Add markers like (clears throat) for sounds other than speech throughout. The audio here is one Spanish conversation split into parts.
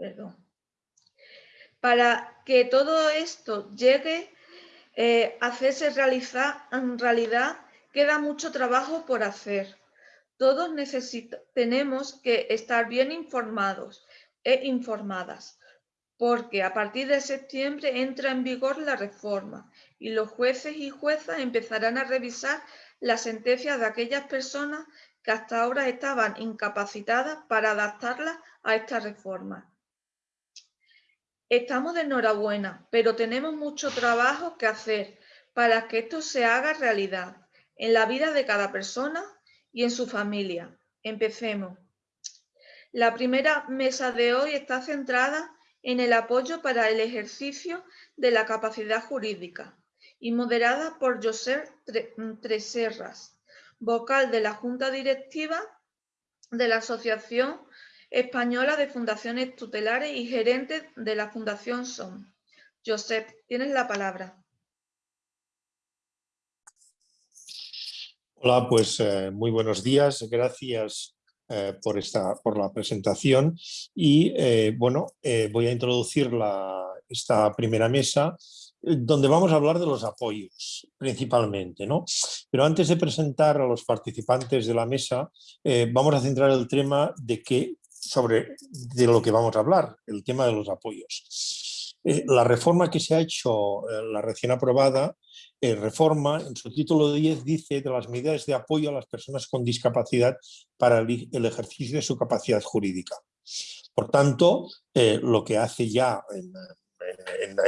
perdón. Para que todo esto llegue eh, a hacerse realizar, en realidad queda mucho trabajo por hacer. Todos tenemos que estar bien informados e informadas, porque a partir de septiembre entra en vigor la reforma y los jueces y juezas empezarán a revisar las sentencias de aquellas personas que hasta ahora estaban incapacitadas para adaptarlas a esta reforma. Estamos de enhorabuena, pero tenemos mucho trabajo que hacer para que esto se haga realidad en la vida de cada persona y en su familia. Empecemos. La primera mesa de hoy está centrada en el apoyo para el ejercicio de la capacidad jurídica y moderada por José Treserras, vocal de la Junta Directiva de la Asociación Española de Fundaciones Tutelares y gerente de la Fundación SOM. Josep, tienes la palabra. Hola, pues eh, muy buenos días. Gracias eh, por, esta, por la presentación. Y eh, bueno, voy a introducir la, esta primera mesa donde vamos a hablar de los apoyos principalmente. ¿no? Pero antes de presentar a los participantes de la mesa, vamos a centrar el tema de, qué, sobre, de lo que vamos a hablar, el tema de los apoyos. la reforma que se ha hecho, la recién aprobada, eh, reforma, en su título 10 dice de las medidas de apoyo a las personas con discapacidad para el, ejercicio de su capacidad jurídica. Por tanto, eh, lo que hace ya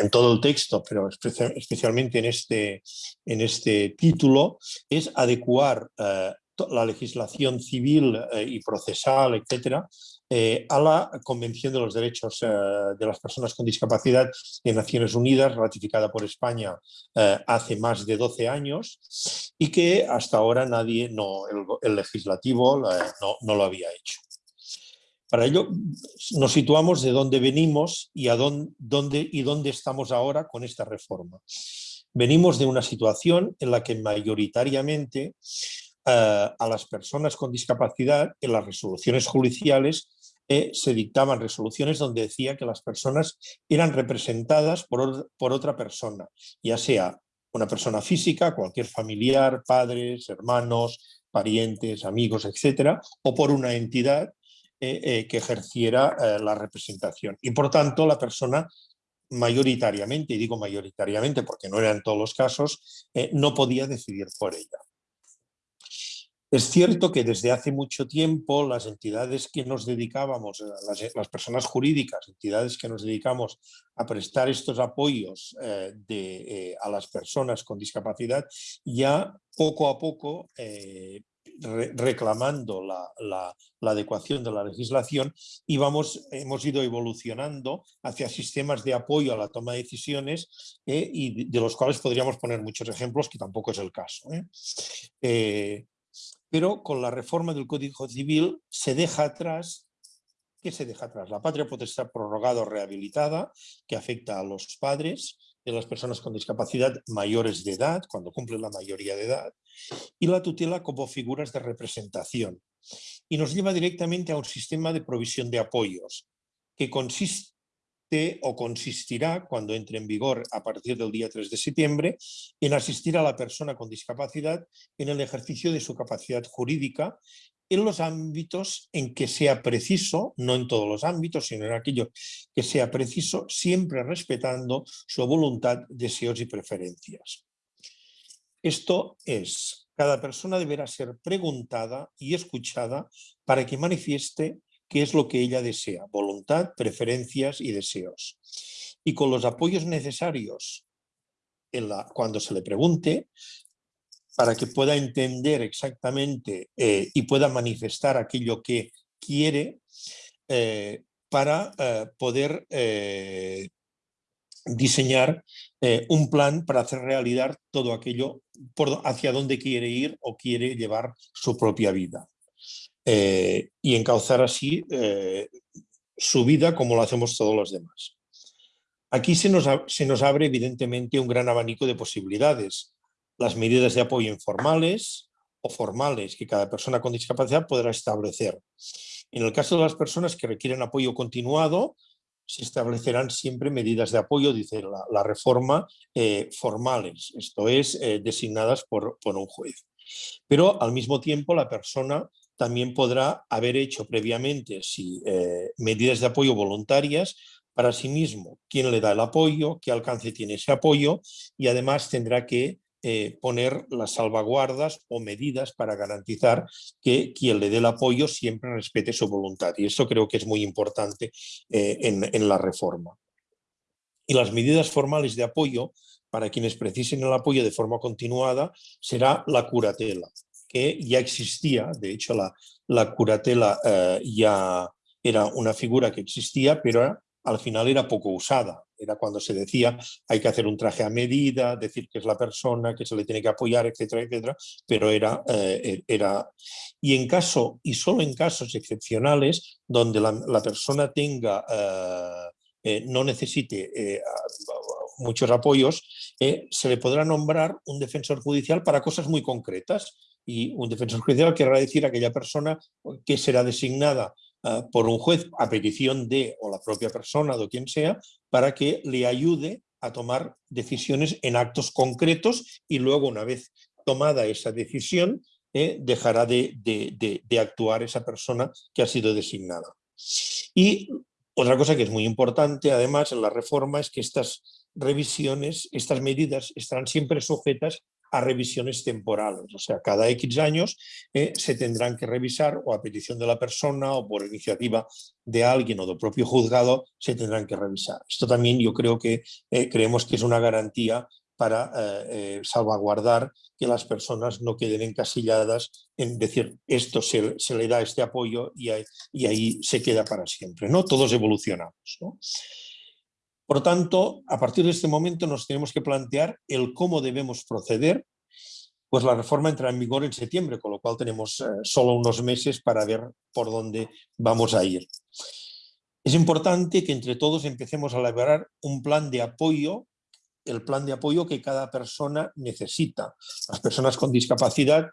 en, todo el texto, pero especialmente en este, en este título, es adecuar eh, la legislación civil y procesal, etcétera, eh, a la Convención de los Derechos eh, de las Personas con Discapacidad de Naciones Unidas, ratificada por España eh, hace más de 12 años y que hasta ahora nadie, no, el, legislativo no, lo había hecho. Para ello nos situamos de dónde venimos y dónde estamos ahora con esta reforma. Venimos de una situación en la que mayoritariamente a las personas con discapacidad en las resoluciones judiciales eh, se dictaban resoluciones donde decía que las personas eran representadas por, otra persona, ya sea una persona física, cualquier familiar, padres, hermanos, parientes, amigos, etcétera, o por una entidad eh, eh, que ejerciera la representación. Y por tanto la persona mayoritariamente, y digo mayoritariamente porque no era en todos los casos, no podía decidir por ella. Es cierto que desde hace mucho tiempo las entidades que nos dedicábamos, eh, las, personas jurídicas, entidades que nos dedicamos a prestar estos apoyos eh, eh, a las personas con discapacidad, ya poco a poco reclamando la, adecuación de la legislación y vamos, hemos ido evolucionando hacia sistemas de apoyo a la toma de decisiones y de los cuales podríamos poner muchos ejemplos, que tampoco es el caso pero con la reforma del Código Civil se deja atrás, ¿qué se deja atrás? La patria potestad prorrogada o rehabilitada, que afecta a los padres de las personas con discapacidad mayores de edad, cuando cumplen la mayoría de edad, y la tutela como figuras de representación. Y nos lleva directamente a un sistema de provisión de apoyos, que consiste o consistirá, cuando entre en vigor a partir del día 3 de septiembre, en asistir a la persona con discapacidad en el ejercicio de su capacidad jurídica en los ámbitos en que sea preciso, no en todos los ámbitos, sino en aquello que sea preciso, siempre respetando su voluntad, deseos y preferencias. Esto es, cada persona deberá ser preguntada y escuchada para que manifieste qué es lo que ella desea, voluntad, preferencias y deseos. Y con los apoyos necesarios cuando se le pregunte, para que pueda entender exactamente eh, y pueda manifestar aquello que quiere eh, para eh, poder diseñar un plan para hacer realidad todo aquello hacia dónde quiere ir o quiere llevar su propia vida. Eh, y encauzar así eh, su vida como lo hacemos todos los demás. Aquí se nos, se nos abre evidentemente un gran abanico de posibilidades. Las medidas de apoyo informales o formales que cada persona con discapacidad podrá establecer. En el caso de las personas que requieren apoyo continuado, se establecerán siempre medidas de apoyo, dice la, reforma, eh, formales, esto es, designadas por, por un juez. Pero al mismo tiempo la persona también podrá haber hecho previamente si, medidas de apoyo voluntarias para sí mismo, quién le da el apoyo, qué alcance tiene ese apoyo y además tendrá que eh, poner las salvaguardas o medidas para garantizar que quien le dé el apoyo siempre respete su voluntad. Y eso creo que es muy importante eh, en, la reforma. Y las medidas formales de apoyo para quienes precisen el apoyo de forma continuada será la curatela, que ya existía, de hecho la, la curatela eh, ya era una figura que existía, pero al final era poco usada. Era cuando se decía hay que hacer un traje a medida, decir que es la persona, que se le tiene que apoyar, etcétera, etcétera, pero era... Eh, era y en caso, y solo en casos excepcionales, donde la, persona tenga, eh, no necesite muchos apoyos, se le podrá nombrar un defensor judicial para cosas muy concretas. Y un defensor judicial querrá decir a aquella persona que será designada Ah, por un juez a petición de o la propia persona o quien sea para que le ayude a tomar decisiones en actos concretos y luego una vez tomada esa decisión eh, dejará de, de, actuar esa persona que ha sido designada. Y otra cosa que es muy importante además en la reforma es que estas revisiones, estas medidas estarán siempre sujetas a revisiones temporales. O sea, cada X años eh, se tendrán que revisar o a petición de la persona o por iniciativa de alguien o del propio juzgado se tendrán que revisar. Esto también yo creo que eh, creemos que es una garantía para eh, salvaguardar que las personas no queden encasilladas en decir esto se, le da este apoyo y y ahí, se queda para siempre. ¿no? Todos evolucionamos. ¿no? Por tanto, a partir de este momento nos tenemos que plantear el cómo debemos proceder, pues la reforma entra en vigor en septiembre, con lo cual tenemos eh, solo unos meses para ver por dónde vamos a ir. Es importante que entre todos empecemos a elaborar un plan de apoyo, el plan de apoyo que cada persona necesita. Las personas con discapacidad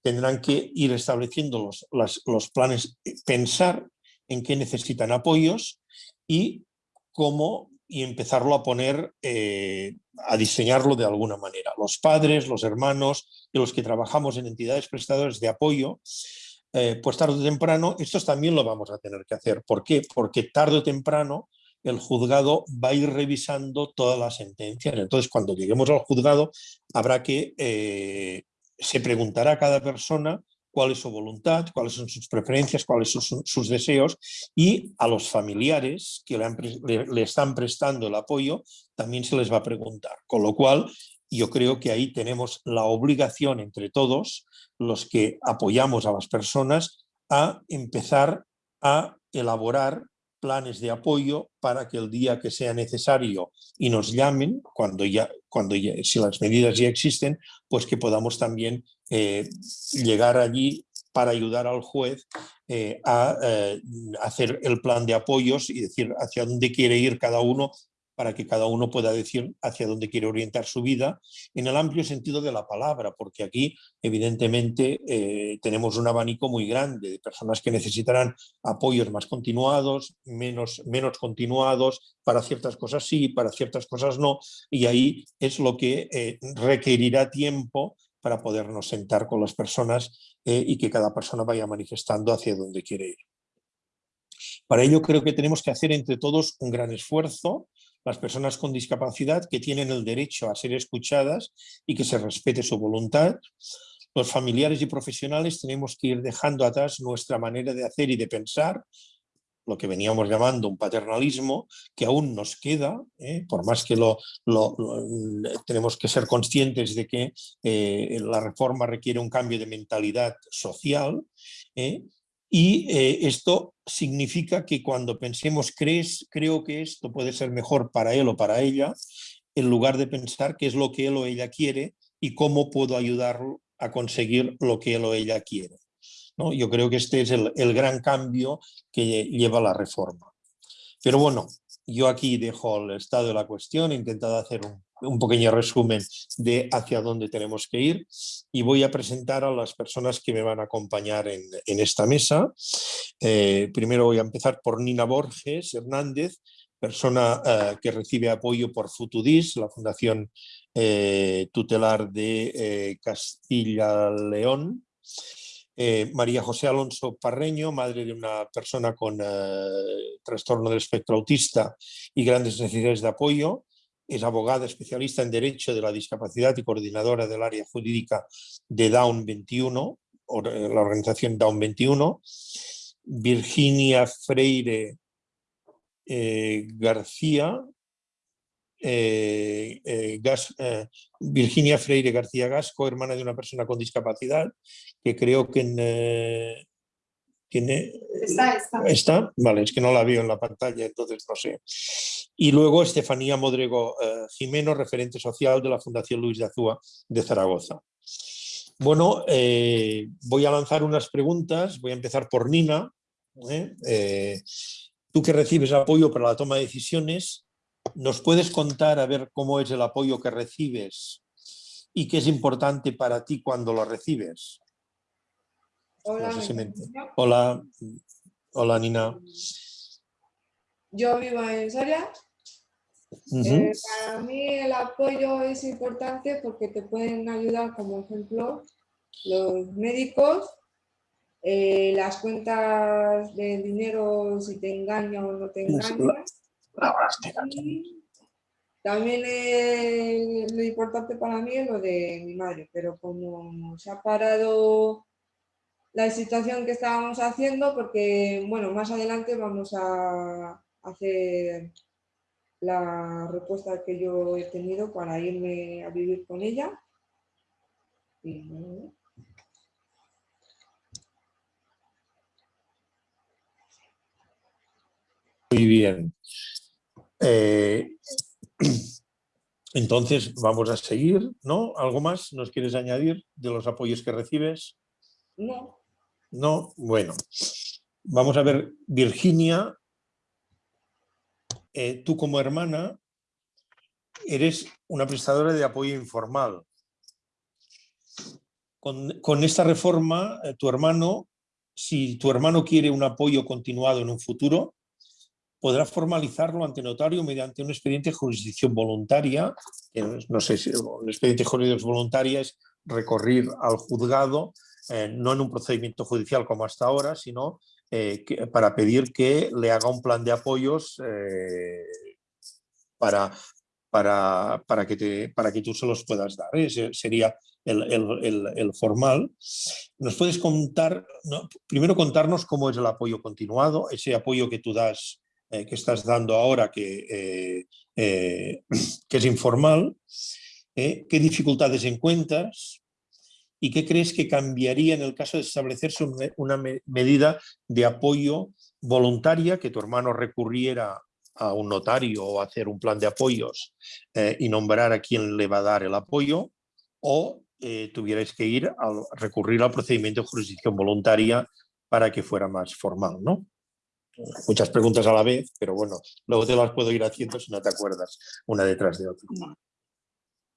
tendrán que ir estableciendo los, los planes, pensar en qué necesitan apoyos y cómo y empezarlo a poner, eh, a diseñarlo de alguna manera. Los padres, los hermanos y los que trabajamos en entidades prestadoras de apoyo, eh, pues tarde o temprano, estos también lo vamos a tener que hacer. ¿Por qué? Porque tarde o temprano el juzgado va a ir revisando todas las sentencias. Entonces, cuando lleguemos al juzgado, habrá que, eh, se preguntará a cada persona cuál es su voluntad, cuáles son sus preferencias, cuáles son sus deseos y a los familiares que le, están prestando el apoyo también se les va a preguntar. Con lo cual yo creo que ahí tenemos la obligación entre todos, los que apoyamos a las personas, a empezar a elaborar planes de apoyo para que el día que sea necesario y nos llamen, cuando ya, cuando si las medidas ya existen, pues que podamos también eh, llegar allí para ayudar al juez eh, a eh, hacer el plan de apoyos y decir hacia dónde quiere ir cada uno para que cada uno pueda decir hacia dónde quiere orientar su vida, en el amplio sentido de la palabra, porque aquí evidentemente tenemos un abanico muy grande de personas que necesitarán apoyos más continuados, menos, menos continuados, para ciertas cosas sí, para ciertas cosas no, y ahí es lo que requerirá tiempo para podernos sentar con las personas eh, y que cada persona vaya manifestando hacia dónde quiere ir. Para ello creo que tenemos que hacer entre todos un gran esfuerzo, las personas con discapacidad que tienen el derecho a ser escuchadas y que se respete su voluntad, los familiares y profesionales tenemos que ir dejando atrás nuestra manera de hacer y de pensar, lo que veníamos llamando un paternalismo, que aún nos queda, ¿eh? por más que lo, tenemos que ser conscientes de que eh, la reforma requiere un cambio de mentalidad social, ¿eh? Y esto significa que cuando pensemos, crees, creo que esto puede ser mejor para él o para ella, en lugar de pensar qué es lo que él o ella quiere y cómo puedo ayudarlo a conseguir lo que él o ella quiere. Yo creo que este es el, gran cambio que lleva la reforma. Pero bueno, yo aquí dejo el estado de la cuestión, he intentado hacer un, pequeño resumen de hacia dónde tenemos que ir y voy a presentar a las personas que me van a acompañar en, esta mesa. Eh, primero voy a empezar por Nina Borges Hernández, persona eh, que recibe apoyo por Futudis, la Fundación eh, Tutelar de eh. María José Alonso Parreño, madre de una persona con trastorno del espectro autista y grandes necesidades de apoyo. Es abogada especialista en Derecho de la Discapacidad y coordinadora del área jurídica de Down 21, la organización Down 21. Virginia Freire eh, García, eh, eh, Virginia Freire García Gasco, hermana de una persona con discapacidad, que creo que tiene... Está, está. ¿Está? Vale, es que no la veo en la pantalla, entonces no sé. Y luego Estefanía Modrego Jimeno, referente social de la Fundación Luis de Azúa de Zaragoza. Bueno, voy a lanzar unas preguntas, voy a empezar por Nina. Tú que recibes apoyo para la toma de decisiones, ¿nos puedes contar a ver cómo es el apoyo que recibes y qué es importante para ti cuando lo recibes? Hola, hola, hola Nina. Yo vivo en Soria. Eh, para mí el apoyo es importante porque te pueden ayudar, como ejemplo, los médicos eh, las cuentas de dinero, si te engaño o no te También lo importante para mí es lo de mi madre, pero como se ha parado la situación que estábamos haciendo, porque bueno, más adelante vamos a hacer la respuesta que yo he tenido para irme a vivir con ella. Y, Muy bien. Eh, (clears throat) entonces vamos a seguir, ¿no? ¿Algo más nos quieres añadir de los apoyos que recibes? No. No, bueno. Vamos a ver, Virginia, eh, tú como hermana eres una prestadora de apoyo informal. Con, esta reforma, eh, tu hermano, si tu hermano quiere un apoyo continuado en un futuro, podrá formalizarlo ante notario mediante un expediente de jurisdicción voluntaria, no sé si un expediente de jurisdicción voluntaria es recorrer al juzgado, eh, no en un procedimiento judicial como hasta ahora, sino eh, para pedir que le haga un plan de apoyos eh, para, para, para, que para que tú se los puedas dar. Ese sería el, formal. ¿Nos puedes contar, primero contarnos cómo es el apoyo continuado, ese apoyo que tú das eh, que estás dando ahora que, eh, eh, (clears throat) es informal, qué dificultades encuentras y qué crees que cambiaría en el caso de establecerse una medida de apoyo voluntaria, que tu hermano recurriera a un notario o hacer un plan de apoyos y nombrar a quien le va a dar el apoyo, o tuvierais que ir a recurrir al procedimiento de jurisdicción voluntaria para que fuera más formal, ¿no? Muchas preguntas a la vez, pero bueno, luego te las puedo ir haciendo si no te acuerdas, una detrás de otra.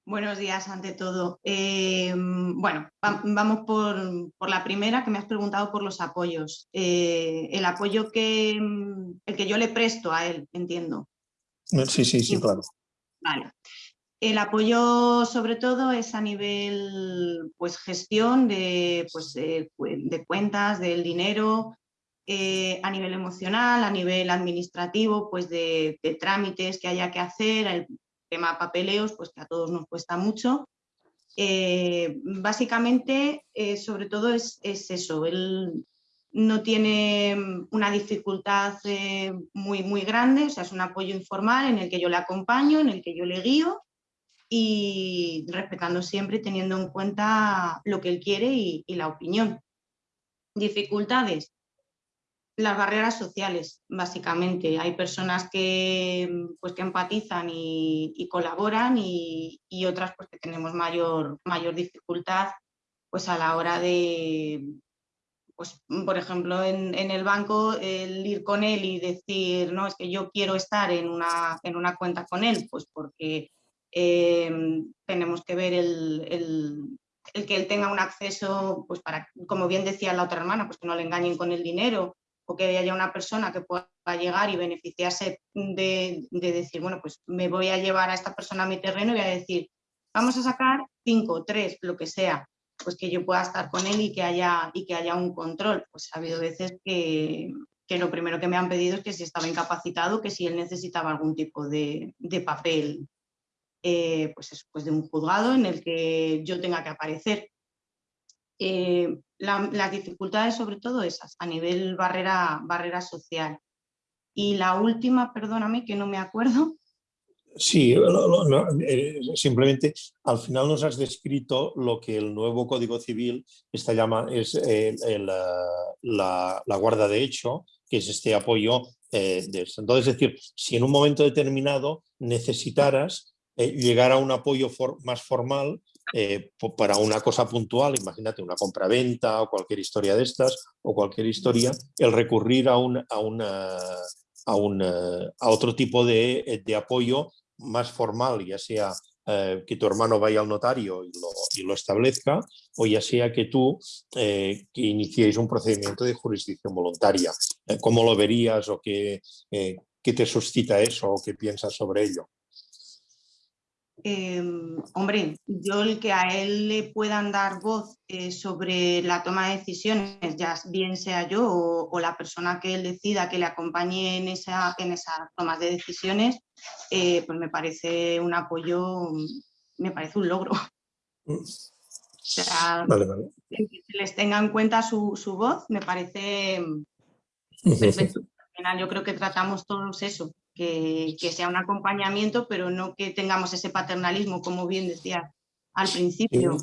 Buenos días ante todo. Eh, bueno, vamos por, la primera que me has preguntado por los apoyos. Eh, el apoyo que, el que yo le presto a él, entiendo. Sí, sí, sí, claro. Vale. El apoyo sobre todo es a nivel pues, gestión de, pues, de cuentas, del dinero, eh, a nivel emocional, a nivel administrativo, pues de, trámites que haya que hacer, el tema papeleos, pues que a todos nos cuesta mucho. Eh, básicamente, eh, sobre todo es, eso, él no tiene una dificultad muy, muy grande, o sea, es un apoyo informal en el que yo le acompaño, en el que yo le guío y respetando siempre, teniendo en cuenta lo que él quiere y la opinión. Dificultades, las barreras sociales, básicamente. Hay personas que, pues, que empatizan y, colaboran y, otras pues, que tenemos mayor, mayor dificultad pues, a la hora de, pues, por ejemplo, en, el banco, el ir con él y decir, no, es que yo quiero estar en una, en una cuenta con él, pues porque em, tenemos que ver el, el, que él tenga un acceso, pues para, como bien decía la otra hermana, pues que no le engañen con el dinero o que haya una persona que pueda llegar y beneficiarse de, decir, bueno, pues me voy a llevar a esta persona a mi terreno y voy a decir, vamos a sacar cinco, tres, lo que sea, pues que yo pueda estar con él y que haya, y que haya un control. Pues ha habido veces que, lo primero que me han pedido es que si estaba incapacitado, que si él necesitaba algún tipo de, papel eh, pues, pues de un juzgado en el que yo tenga que aparecer. Eh, las dificultades sobre todo esas, a nivel barrera, barrera social. Y la última, perdóname que no me acuerdo. Sí, eh, simplemente al final nos has descrito lo que el nuevo Código Civil está llama, es eh, la, la, guarda de hecho, que es este apoyo. Entonces, es decir, si en un momento determinado necesitaras llegar a un apoyo más formal, eh, para una cosa puntual, imagínate una compra-venta o cualquier historia de estas, o cualquier historia, el recurrir a, un, a, una, a, a otro tipo de, de, apoyo más formal, ya sea eh, que tu hermano vaya al notario y lo, y lo establezca, o ya sea que tú eh, que iniciéis un procedimiento de jurisdicción voluntaria. ¿Cómo lo verías o qué, qué te suscita eso o qué piensas sobre ello? Em, hombre, yo el que a él le puedan dar voz eh, sobre la toma de decisiones, ya bien sea yo o, la persona que él decida que le acompañe en, esa, en esas tomas de decisiones, eh, pues me parece un apoyo, me parece un logro. O sea, que se les tenga en cuenta su, voz, me parece (laughs) perfecto. Al final yo creo que tratamos todos eso, que, sea un acompañamiento, pero no que tengamos ese paternalismo, como bien decía al principio.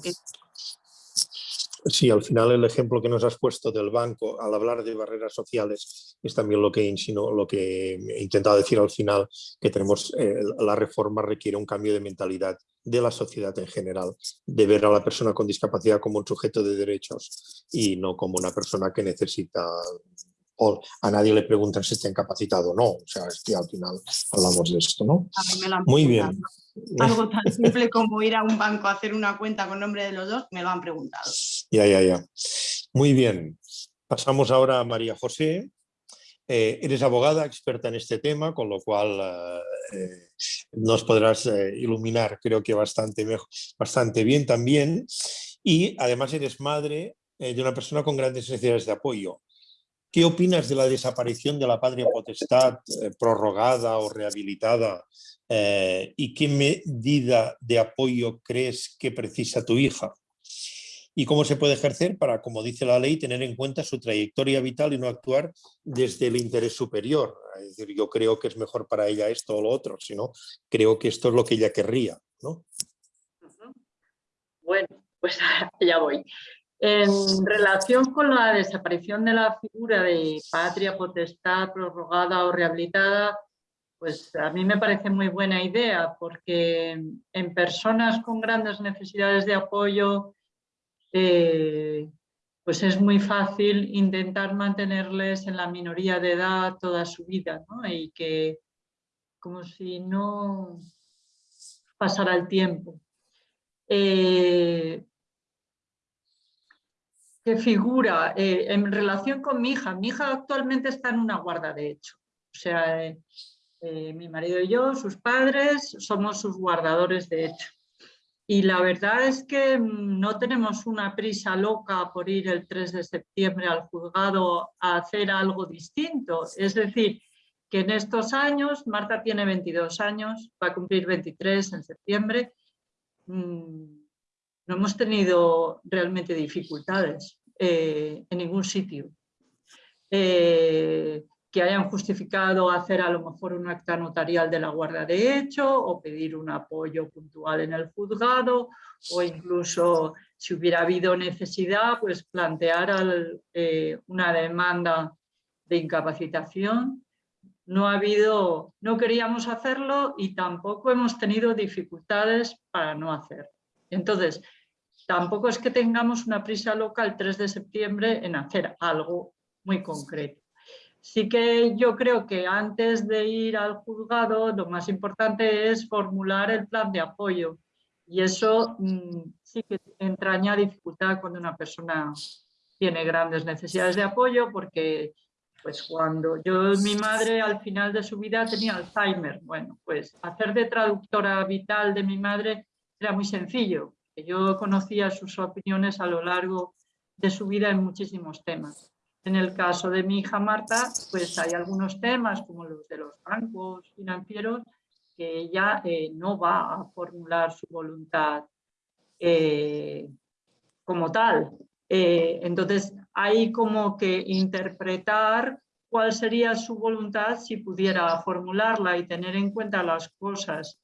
Sí, al final el ejemplo que nos has puesto del banco al hablar de barreras sociales es también lo que lo que he intentado decir al final, que tenemos eh, la reforma requiere un cambio de mentalidad de la sociedad en general, de ver a la persona con discapacidad como un sujeto de derechos y no como una persona que necesita o a nadie le preguntan si está incapacitado o no. O sea, es que al final hablamos de esto, ¿no? Muy bien. (laughs) Algo tan simple como ir a un banco a hacer una cuenta con nombre de los dos, me lo han preguntado. Ya, ya, ya. Muy bien. Pasamos ahora a María José. Eh, eres abogada, experta en este tema, con lo cual eh, nos podrás eh, iluminar, creo que bastante, mejor, bastante bien también. Y además eres madre de una persona con grandes necesidades de apoyo. ¿Qué opinas de la desaparición de la patria potestad eh, prorrogada o rehabilitada? Eh, ¿Y qué medida de apoyo crees que precisa tu hija? ¿Y cómo se puede ejercer para, como dice la ley, tener en cuenta su trayectoria vital y no actuar desde el interés superior? Es decir, yo creo que es mejor para ella esto o lo otro, sino creo que esto es lo que ella querría. ¿no? Bueno, pues (laughs) ya voy. En relación con la desaparición de la figura de patria potestad prorrogada o rehabilitada, pues a mí me parece muy buena idea porque en personas con grandes necesidades de apoyo eh, pues es muy fácil intentar mantenerles en la minoría de edad toda su vida ¿no? y que como si no pasara el tiempo. Eh, que figura eh, en relación con mi hija. Mi hija actualmente está en una guarda de hecho. O sea, eh, eh, mi marido y yo, sus padres, somos sus guardadores de hecho. Y la verdad es que mm, no tenemos una prisa loca por ir el 3 de septiembre al juzgado a hacer algo distinto. Es decir, que en estos años, Marta tiene 22 años, va a cumplir 23 en septiembre, mm, no hemos tenido realmente dificultades eh, en ningún sitio. Eh, que hayan justificado hacer a lo mejor un acta notarial de la guarda de hecho o pedir un apoyo puntual en el juzgado o incluso si hubiera habido necesidad pues plantear eh, una demanda de incapacitación. No ha habido, no queríamos hacerlo y tampoco hemos tenido dificultades para no hacerlo. Entonces, tampoco es que tengamos una prisa loca el 3 de septiembre en hacer algo muy concreto. Sí que yo creo que antes de ir al juzgado lo más importante es formular el plan de apoyo y eso mm, sí que entraña dificultad cuando una persona tiene grandes necesidades de apoyo porque pues cuando yo, mi madre al final de su vida tenía Alzheimer, bueno, pues hacer de traductora vital de mi madre era muy sencillo, que yo conocía sus opiniones a lo largo de su vida en muchísimos temas. En el caso de mi hija Marta, pues hay algunos temas como los de los bancos financieros que ella eh, no va a formular su voluntad eh, como tal. Eh, entonces hay como que interpretar cuál sería su voluntad si pudiera formularla y tener en cuenta las cosas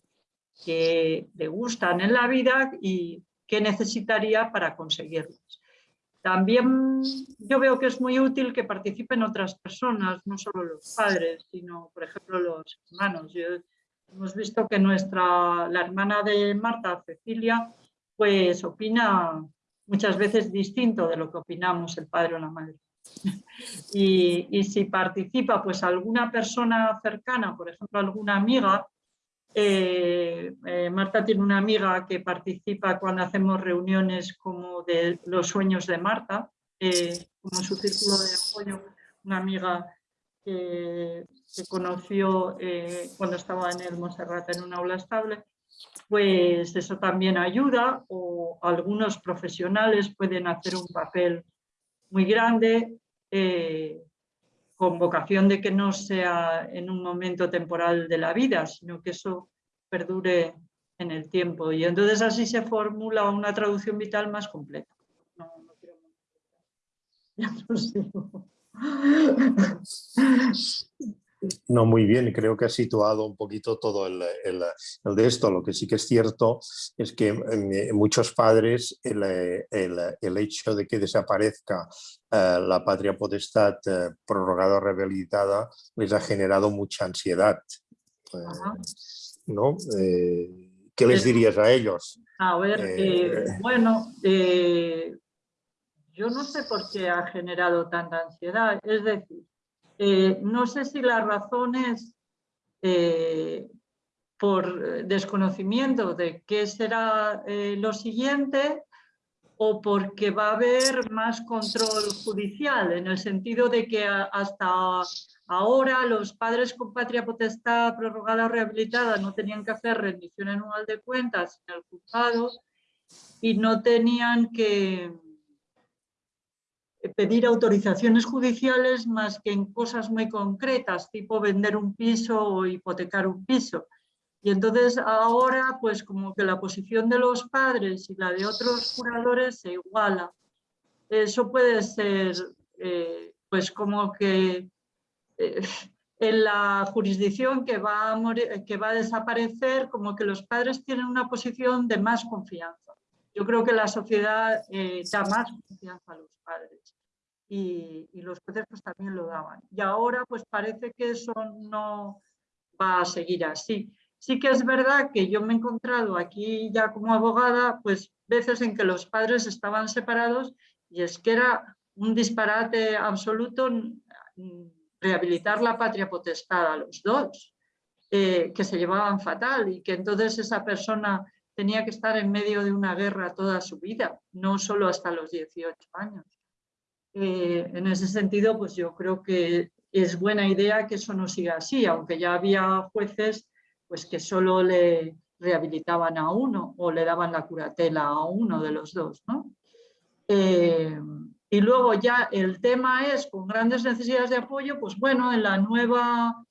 que le gustan en la vida y qué necesitaría para conseguirlas. También yo veo que es muy útil que participen otras personas, no solo los padres, sino por ejemplo los hermanos. hemos visto que nuestra, la hermana de Marta, Cecilia, pues opina muchas veces distinto de lo que opinamos el padre o la madre. (laughs) Y, y, si participa pues alguna persona cercana, por ejemplo alguna amiga, eh, eh, Marta tiene una amiga que participa cuando hacemos reuniones como de los sueños de Marta, eh, como su círculo de apoyo, una amiga que, que conoció cuando estaba en el Monserrat en un aula estable, pues eso también ayuda o algunos profesionales pueden hacer un papel muy grande con vocación de que no sea en un momento temporal de la vida, sino que eso perdure en el tiempo. Y entonces así se formula una traducción vital más completa. No, no quiero... No, (laughs) muy bien, creo que ha situado un poquito todo el, de esto. Lo que sí que es cierto es que en muchos padres el, hecho de que desaparezca eh, la patria potestad eh, prorrogada o rehabilitada les ha generado mucha ansiedad. Eh, ¿no? ¿Qué les dirías a ellos? A ver, bueno, yo no sé por qué ha generado tanta ansiedad. Es decir, eh, no sé si la razón es eh, por desconocimiento de qué será eh, lo siguiente o porque va a haber más control judicial, en el sentido de que hasta ahora los padres con patria potestad prorrogada o rehabilitada no tenían que hacer rendición anual de cuentas en el juzgado y no tenían que, pedir autorizaciones judiciales más que en cosas muy concretas, tipo vender un piso o hipotecar un piso. Y entonces ahora, pues como que la posición de los padres y la de otros curadores se iguala. Eso puede ser, eh, pues como que eh, en la jurisdicción que va, que va a desaparecer, como que los padres tienen una posición de más confianza. Yo creo que la sociedad eh, da más confianza a los padres y, los jueces pues, también lo daban. Y ahora pues parece que eso no va a seguir así. Sí que es verdad que yo me he encontrado aquí ya como abogada pues veces en que los padres estaban separados y es que era un disparate absoluto rehabilitar la patria potestad a los dos, eh, que se llevaban fatal y que entonces esa persona tenía que estar en medio de una guerra toda su vida, no solo hasta los 18 años. Eh, en ese sentido, pues yo creo que es buena idea que eso no siga así, aunque ya había jueces pues que solo le rehabilitaban a uno o le daban la curatela a uno de los dos. Eh, y luego ya el tema es, con grandes necesidades de apoyo, pues bueno, en, la nueva,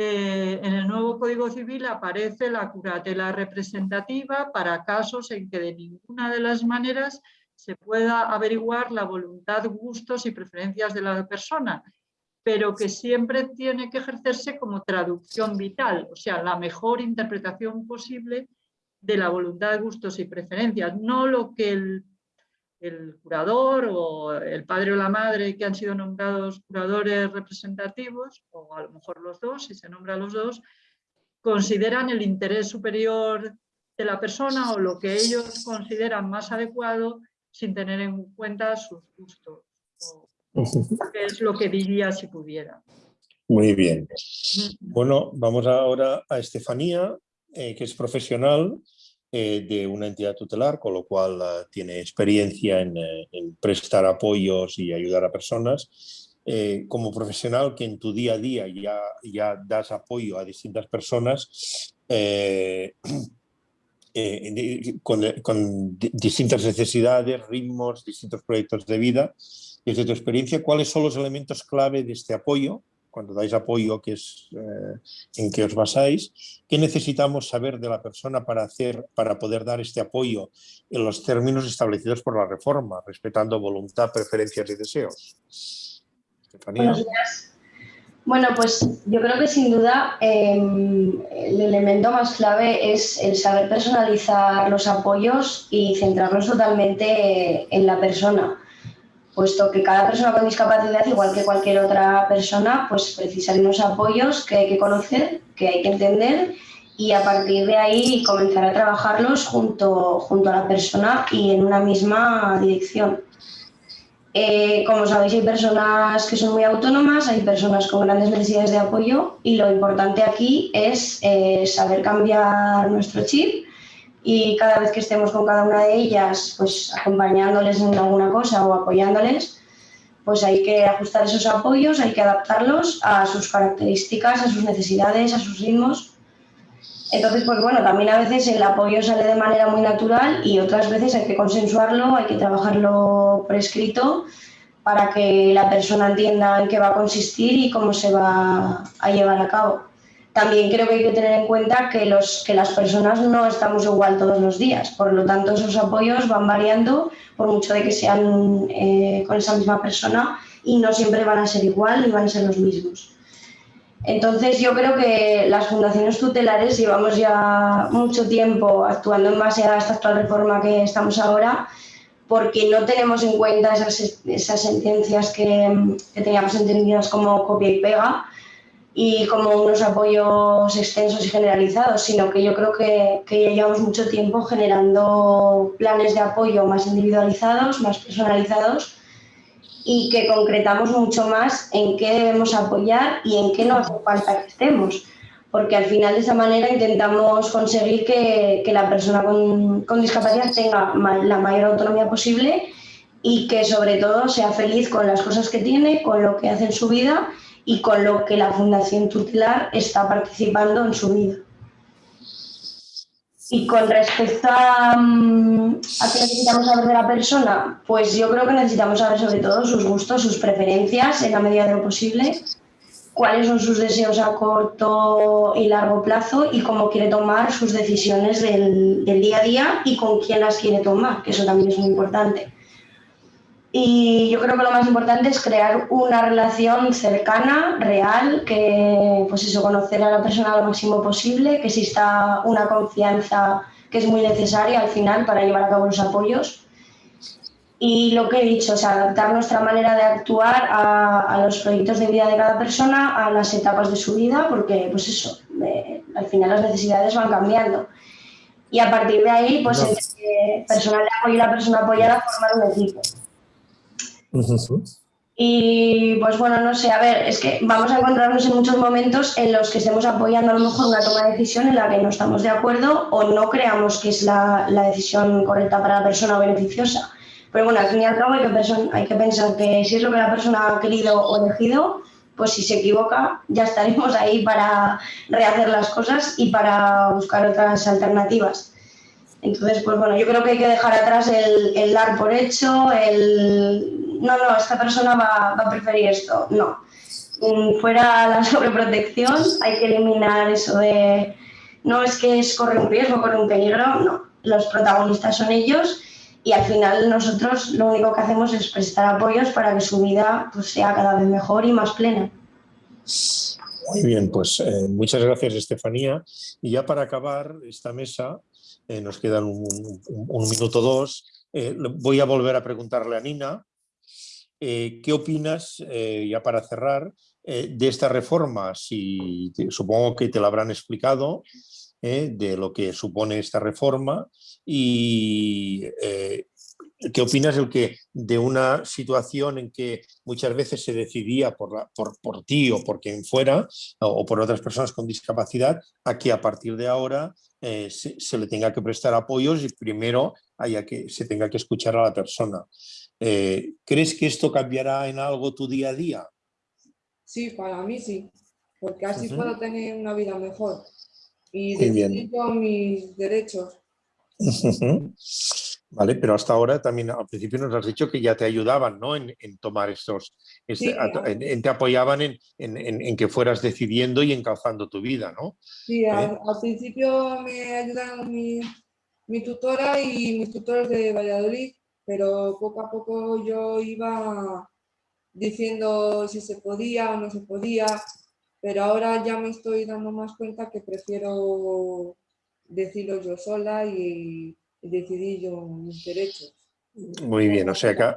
eh, en el nuevo Código Civil aparece la curatela representativa para casos en que de ninguna de las maneras se pueda averiguar la voluntad, gustos y preferencias de la persona, pero que siempre tiene que ejercerse como traducción vital, o sea, la mejor interpretación posible de la voluntad, gustos y preferencias, no lo que el, el curador o el padre o la madre que han sido nombrados curadores representativos, o a lo mejor los dos, si se nombra a los dos, consideran el interés superior de la persona o lo que ellos consideran más adecuado sin tener en cuenta sus gustos, qué es lo que diría si pudiera. Muy bien. Bueno, vamos ahora a Estefanía, eh, que es profesional eh, de una entidad tutelar, con lo cual eh, tiene experiencia en, prestar apoyos y ayudar a personas. eh, como profesional que en tu día a día ya, ya das apoyo a distintas personas eh, (clears throat) con, con, distintas necesidades, ritmos, distintos proyectos de vida. Desde tu experiencia, ¿cuáles son los elementos clave de este apoyo cuando dais apoyo que es eh, en que os basáis, ¿qué necesitamos saber de la persona para, hacer, para poder dar este apoyo en los términos establecidos por la reforma, respetando voluntad, preferencias y deseos? Buenos días. Bueno, pues yo creo que sin duda em, el elemento más clave es el saber personalizar los apoyos y centrarnos totalmente en la persona puesto que cada persona con discapacidad, igual que cualquier otra persona, pues precisa de unos apoyos que hay que conocer, que hay que entender y a partir de ahí comenzar a trabajarlos junto, junto a la persona y en una misma dirección. Eh, como sabéis, hay personas que son muy autónomas, hay personas con grandes necesidades de apoyo y lo importante aquí es eh, saber cambiar nuestro chip y cada vez que estemos con cada una de ellas, pues acompañándoles en alguna cosa o apoyándoles, pues hay que ajustar esos apoyos, hay que adaptarlos a sus características, a sus necesidades, a sus ritmos. Entonces, pues bueno, también a veces el apoyo sale de manera muy natural y otras veces hay que consensuarlo, hay que trabajarlo prescrito para que la persona entienda en qué va a consistir y cómo se va a llevar a cabo también creo que hay que tener en cuenta que, los, que las personas no estamos igual todos los días, por lo tanto esos apoyos van variando por mucho de que sean eh, con esa misma persona y no siempre van a ser igual ni van a ser los mismos. Entonces yo creo que las fundaciones tutelares llevamos ya mucho tiempo actuando en base a esta actual reforma que estamos ahora porque no tenemos en cuenta esas, esas sentencias que, que teníamos entendidas como copia y pega, y como unos apoyos extensos y generalizados, sino que yo creo que, que llevamos mucho tiempo generando planes de apoyo más individualizados, más personalizados y que concretamos mucho más en qué debemos apoyar y en qué no hace falta que estemos. Porque al final de esa manera intentamos conseguir que, que la persona con, con discapacidad tenga la mayor autonomía posible y que sobre todo sea feliz con las cosas que tiene, con lo que hace en su vida y con lo que la Fundación Tutelar está participando en su vida. Y con respecto a, mm, a qué necesitamos saber de la persona, pues yo creo que necesitamos saber sobre todo sus gustos, sus preferencias en la medida de lo posible, cuáles son sus deseos a corto y largo plazo y cómo quiere tomar sus decisiones del, del día a día y con quién las quiere tomar, que eso también es muy importante. Y yo creo que lo más importante es crear una relación cercana, real, que pues eso, conocer a la persona lo máximo posible, que exista una confianza que es muy necesaria al final para llevar a cabo los apoyos. Y lo que he dicho, o sea, adaptar nuestra manera de actuar a, a los proyectos de vida de cada persona, a las etapas de su vida, porque pues eso, eh, al final las necesidades van cambiando. Y a partir de ahí, pues no. el personal de apoyo y la persona apoyada formar un equipo. Y pues bueno, no sé, a ver, es que vamos a encontrarnos en muchos momentos en los que estemos apoyando a lo mejor una toma de decisión en la que no estamos de acuerdo o no creamos que es la, la decisión correcta para la persona o beneficiosa. Pero bueno, al fin y al cabo hay que, pensar que si es lo que la persona ha querido o elegido, pues si se equivoca ya estaremos ahí para rehacer las cosas y para buscar otras alternativas. Entonces, pues bueno, yo creo que hay que dejar atrás el dar por hecho, el no, no, esta persona va, a preferir esto. No. Mm, fuera la (laughs) sobreprotección, hay que eliminar eso de no es que es corre un riesgo, corre un peligro, no. Los protagonistas son ellos y al final nosotros lo único que hacemos es prestar apoyos para que su vida pues, sea cada vez mejor y más plena. Muy bien, pues eh, muchas gracias Estefanía. Y ya para acabar esta mesa, eh, nos quedan un, minuto dos, eh, voy a volver a preguntarle a Nina eh, ¿Qué opinas, eh, ya para cerrar, eh, de esta reforma? Si, te, supongo que te la habrán explicado, eh, de lo que supone esta reforma y eh, ¿qué opinas de, que, de una situación en que muchas veces se decidía por, la, por, por ti o por quien fuera o, o, por otras personas con discapacidad a que a partir de ahora eh, se, se, le tenga que prestar apoyos y primero haya que, se tenga que escuchar a la persona? Eh, ¿Crees que esto cambiará en algo tu día a día? Sí, para mí sí, porque así puedo tener una vida mejor y decidir yo mis derechos. Vale, pero hasta ahora también al principio nos has dicho que ya te ayudaban ¿no? en, en tomar estos, este- Sí, a- en- te apoyaban en, en- en- en que fueras decidiendo y encauzando tu vida, ¿no? Sí, al, ¿Eh? al principio me ayudaron mi, mi tutora y mis tutores de Valladolid, pero poco a poco yo iba diciendo si se podía o no se podía, pero ahora ya me estoy dando más cuenta que prefiero decirlo yo sola y, decidir yo mis derechos. Muy bien, o sea que,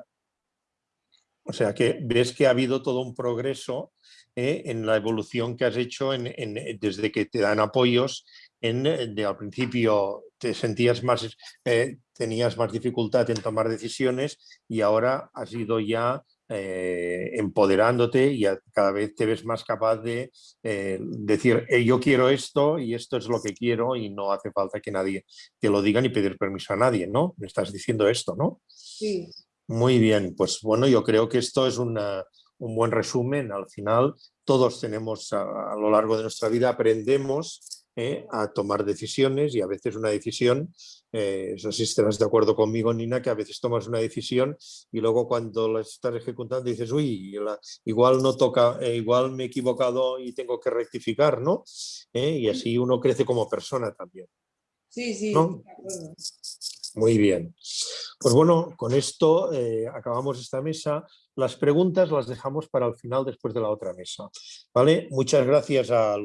o sea que ves que ha habido todo un progreso ¿eh? en la evolución que has hecho en- en- desde que te dan apoyos. En, de, al principio te sentías más, eh, tenías más dificultad en tomar decisiones y ahora has ido ya eh, empoderándote y a- cada vez te ves más capaz de eh, decir "Eh, yo quiero esto y esto es lo que quiero y no hace falta que nadie te lo diga ni pedir permiso a nadie, ¿no? Me estás diciendo esto, ¿no? Sí, Muy bien, pues bueno, yo creo que esto es una- un buen resumen. Al final, todos tenemos a, a lo largo de nuestra vida, aprendemos eh, a tomar decisiones y a veces una decisión, eh, no sé si estarás de acuerdo conmigo, Nina, que a veces tomas una decisión y luego cuando la estás ejecutando dices, uy, la- igual no toca, eh, igual me he equivocado y tengo que rectificar, ¿no? Eh, y así uno crece como persona también. sí, sí, ¿No? Muy bien. Pues bueno, con esto eh, acabamos esta mesa. Las preguntas las dejamos para el final después de la otra mesa. ¿Vale? Muchas gracias a,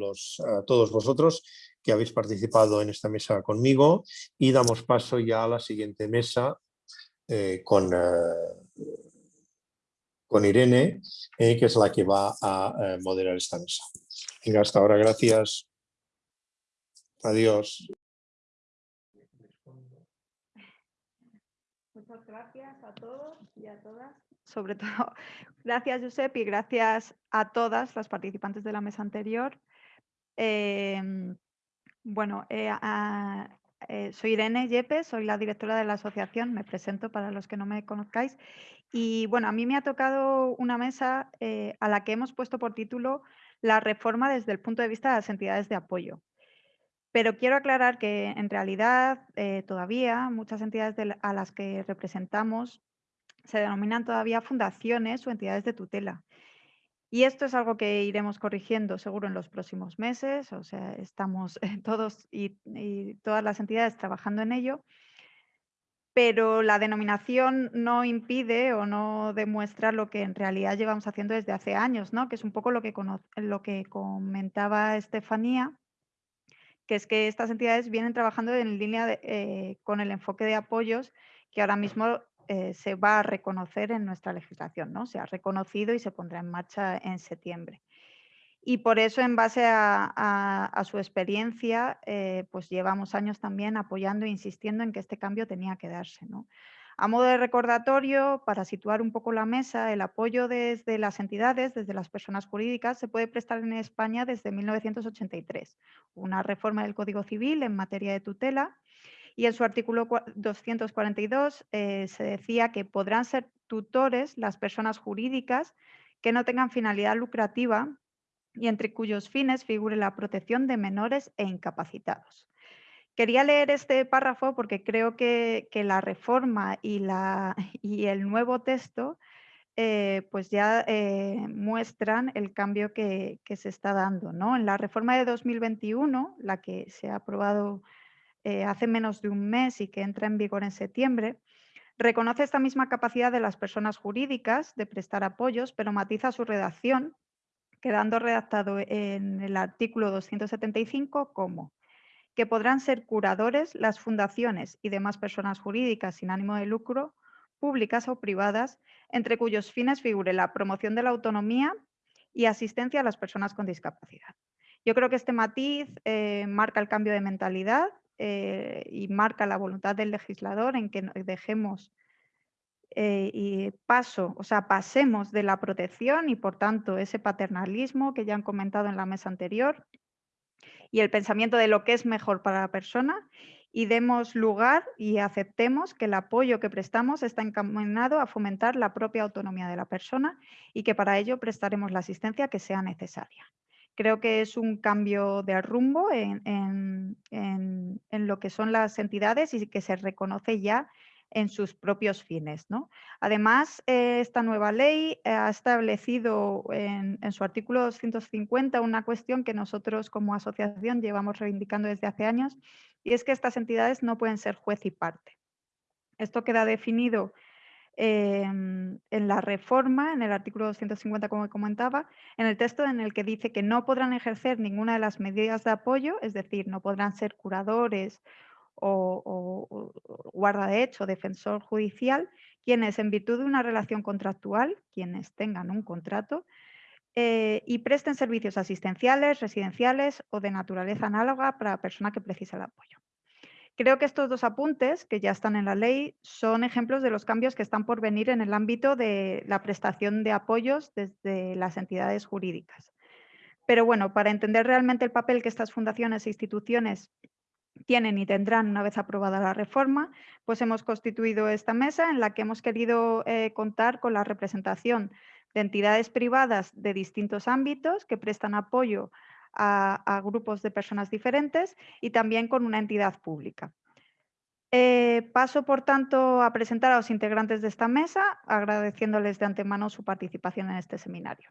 todos vosotros que habéis participado en esta mesa conmigo y damos paso ya a la siguiente mesa eh, con, eh, con Irene, que es la que va a moderar esta mesa. Venga, hasta ahora. Gracias. Adiós. Muchas gracias a todos y a todas. Sobre (laughs) todo, gracias Josep y gracias a todas las participantes de la mesa anterior. Em, bueno, eh, eh, soy Irene Yepes, soy la directora de la asociación, me presento para los que no me conozcáis. Y bueno, a mí me ha tocado una mesa eh, a la que hemos puesto por título La reforma desde el punto de vista de las entidades de apoyo. Pero quiero aclarar que en realidad eh, todavía muchas entidades a las que representamos se denominan todavía fundaciones o entidades de tutela. Y esto es algo que iremos corrigiendo seguro en los próximos meses, o sea, estamos eh, todos y, y todas las entidades trabajando en ello, pero la denominación no impide o no demuestra lo que en realidad llevamos haciendo desde hace años, ¿no? que es un poco lo que, lo que comentaba Estefanía, que es que estas entidades vienen trabajando en línea eh, con el enfoque de apoyos que ahora mismo eh, se va a reconocer en nuestra legislación, ¿no? Se ha reconocido y se pondrá en marcha en septiembre. Y por eso, en base a su experiencia, eh, pues llevamos años también apoyando e insistiendo en que este cambio tenía que darse. ¿no? A modo de recordatorio, para situar un poco la mesa, el apoyo desde las entidades, desde las personas jurídicas, se puede prestar en España desde 1983. Una reforma del Código Civil en materia de tutela y en su artículo cua- 242 eh, se decía que podrán ser tutores las personas jurídicas que no tengan finalidad lucrativa y entre cuyos fines figure la protección de menores e incapacitados. Quería leer este párrafo porque creo que, la reforma (laughs) y, el nuevo texto eh, pues ya eh, muestran el cambio que, que se está dando. ¿no? En la reforma de 2021, la que se ha aprobado eh, hace menos de un mes y que entra en vigor en septiembre, reconoce esta misma capacidad de las personas jurídicas de prestar apoyos, pero matiza su redacción, quedando redactado en el artículo 275 como que podrán ser curadores las fundaciones y demás personas jurídicas sin ánimo de lucro, públicas o privadas, entre cuyos fines figure la promoción de la autonomía y asistencia a las personas con discapacidad. Yo creo que este matiz eh, marca el cambio de mentalidad eh, y marca la voluntad del legislador en que dejemos eh, y paso, o sea, pasemos de la protección y por tanto ese paternalismo que ya han comentado en la mesa anterior y el pensamiento de lo que es mejor para la persona y demos lugar y aceptemos que el apoyo que prestamos está encaminado a fomentar la propia autonomía de la persona y que para ello prestaremos la asistencia que sea necesaria. Creo que es un cambio de rumbo en, lo que son las entidades y que se reconoce ya en sus propios fines. Además, eh, esta nueva ley ha establecido en, su artículo 250 una cuestión que nosotros como asociación llevamos reivindicando desde hace años y es que estas entidades no pueden ser juez y parte. Esto queda definido en la reforma, en el artículo 250, como comentaba, en el texto en el que dice que no podrán ejercer ninguna de las medidas de apoyo, es decir, no podrán ser curadores o, guarda de hecho, defensor judicial, quienes en virtud de una relación contractual, quienes tengan un contrato, eh, y presten servicios asistenciales, residenciales o de naturaleza análoga para la persona que precisa el apoyo. Creo que estos dos apuntes, que ya están en la ley, son ejemplos de los cambios que están por venir en el ámbito de la prestación de apoyos desde las entidades jurídicas. Pero bueno, para entender realmente el papel que estas fundaciones e instituciones tienen y tendrán una vez aprobada la reforma, pues hemos constituido esta mesa en la que hemos querido eh, contar con la representación de entidades privadas de distintos ámbitos que prestan apoyo a, grupos de personas diferentes y también con una entidad pública. Eh, paso, por tanto, a presentar a los integrantes de esta mesa, agradeciéndoles de antemano su participación en este seminario.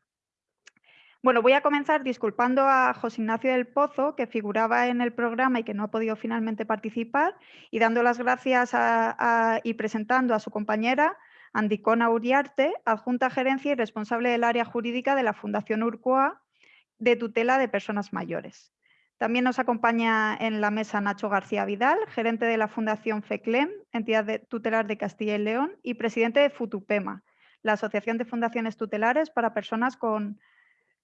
Bueno, voy a comenzar disculpando a José Ignacio del Pozo, que figuraba en el programa y que no ha podido finalmente participar, y dando las gracias y presentando a su compañera, Andicona Uriarte, adjunta gerencia y responsable del área jurídica de la Fundación Urcoa, de tutela de personas mayores. También nos acompaña en la mesa Nacho García Vidal, gerente de la Fundación FECLEM, entidad tutelar de Castilla y León, y presidente de FUTUPEMA, la Asociación de Fundaciones Tutelares para Personas con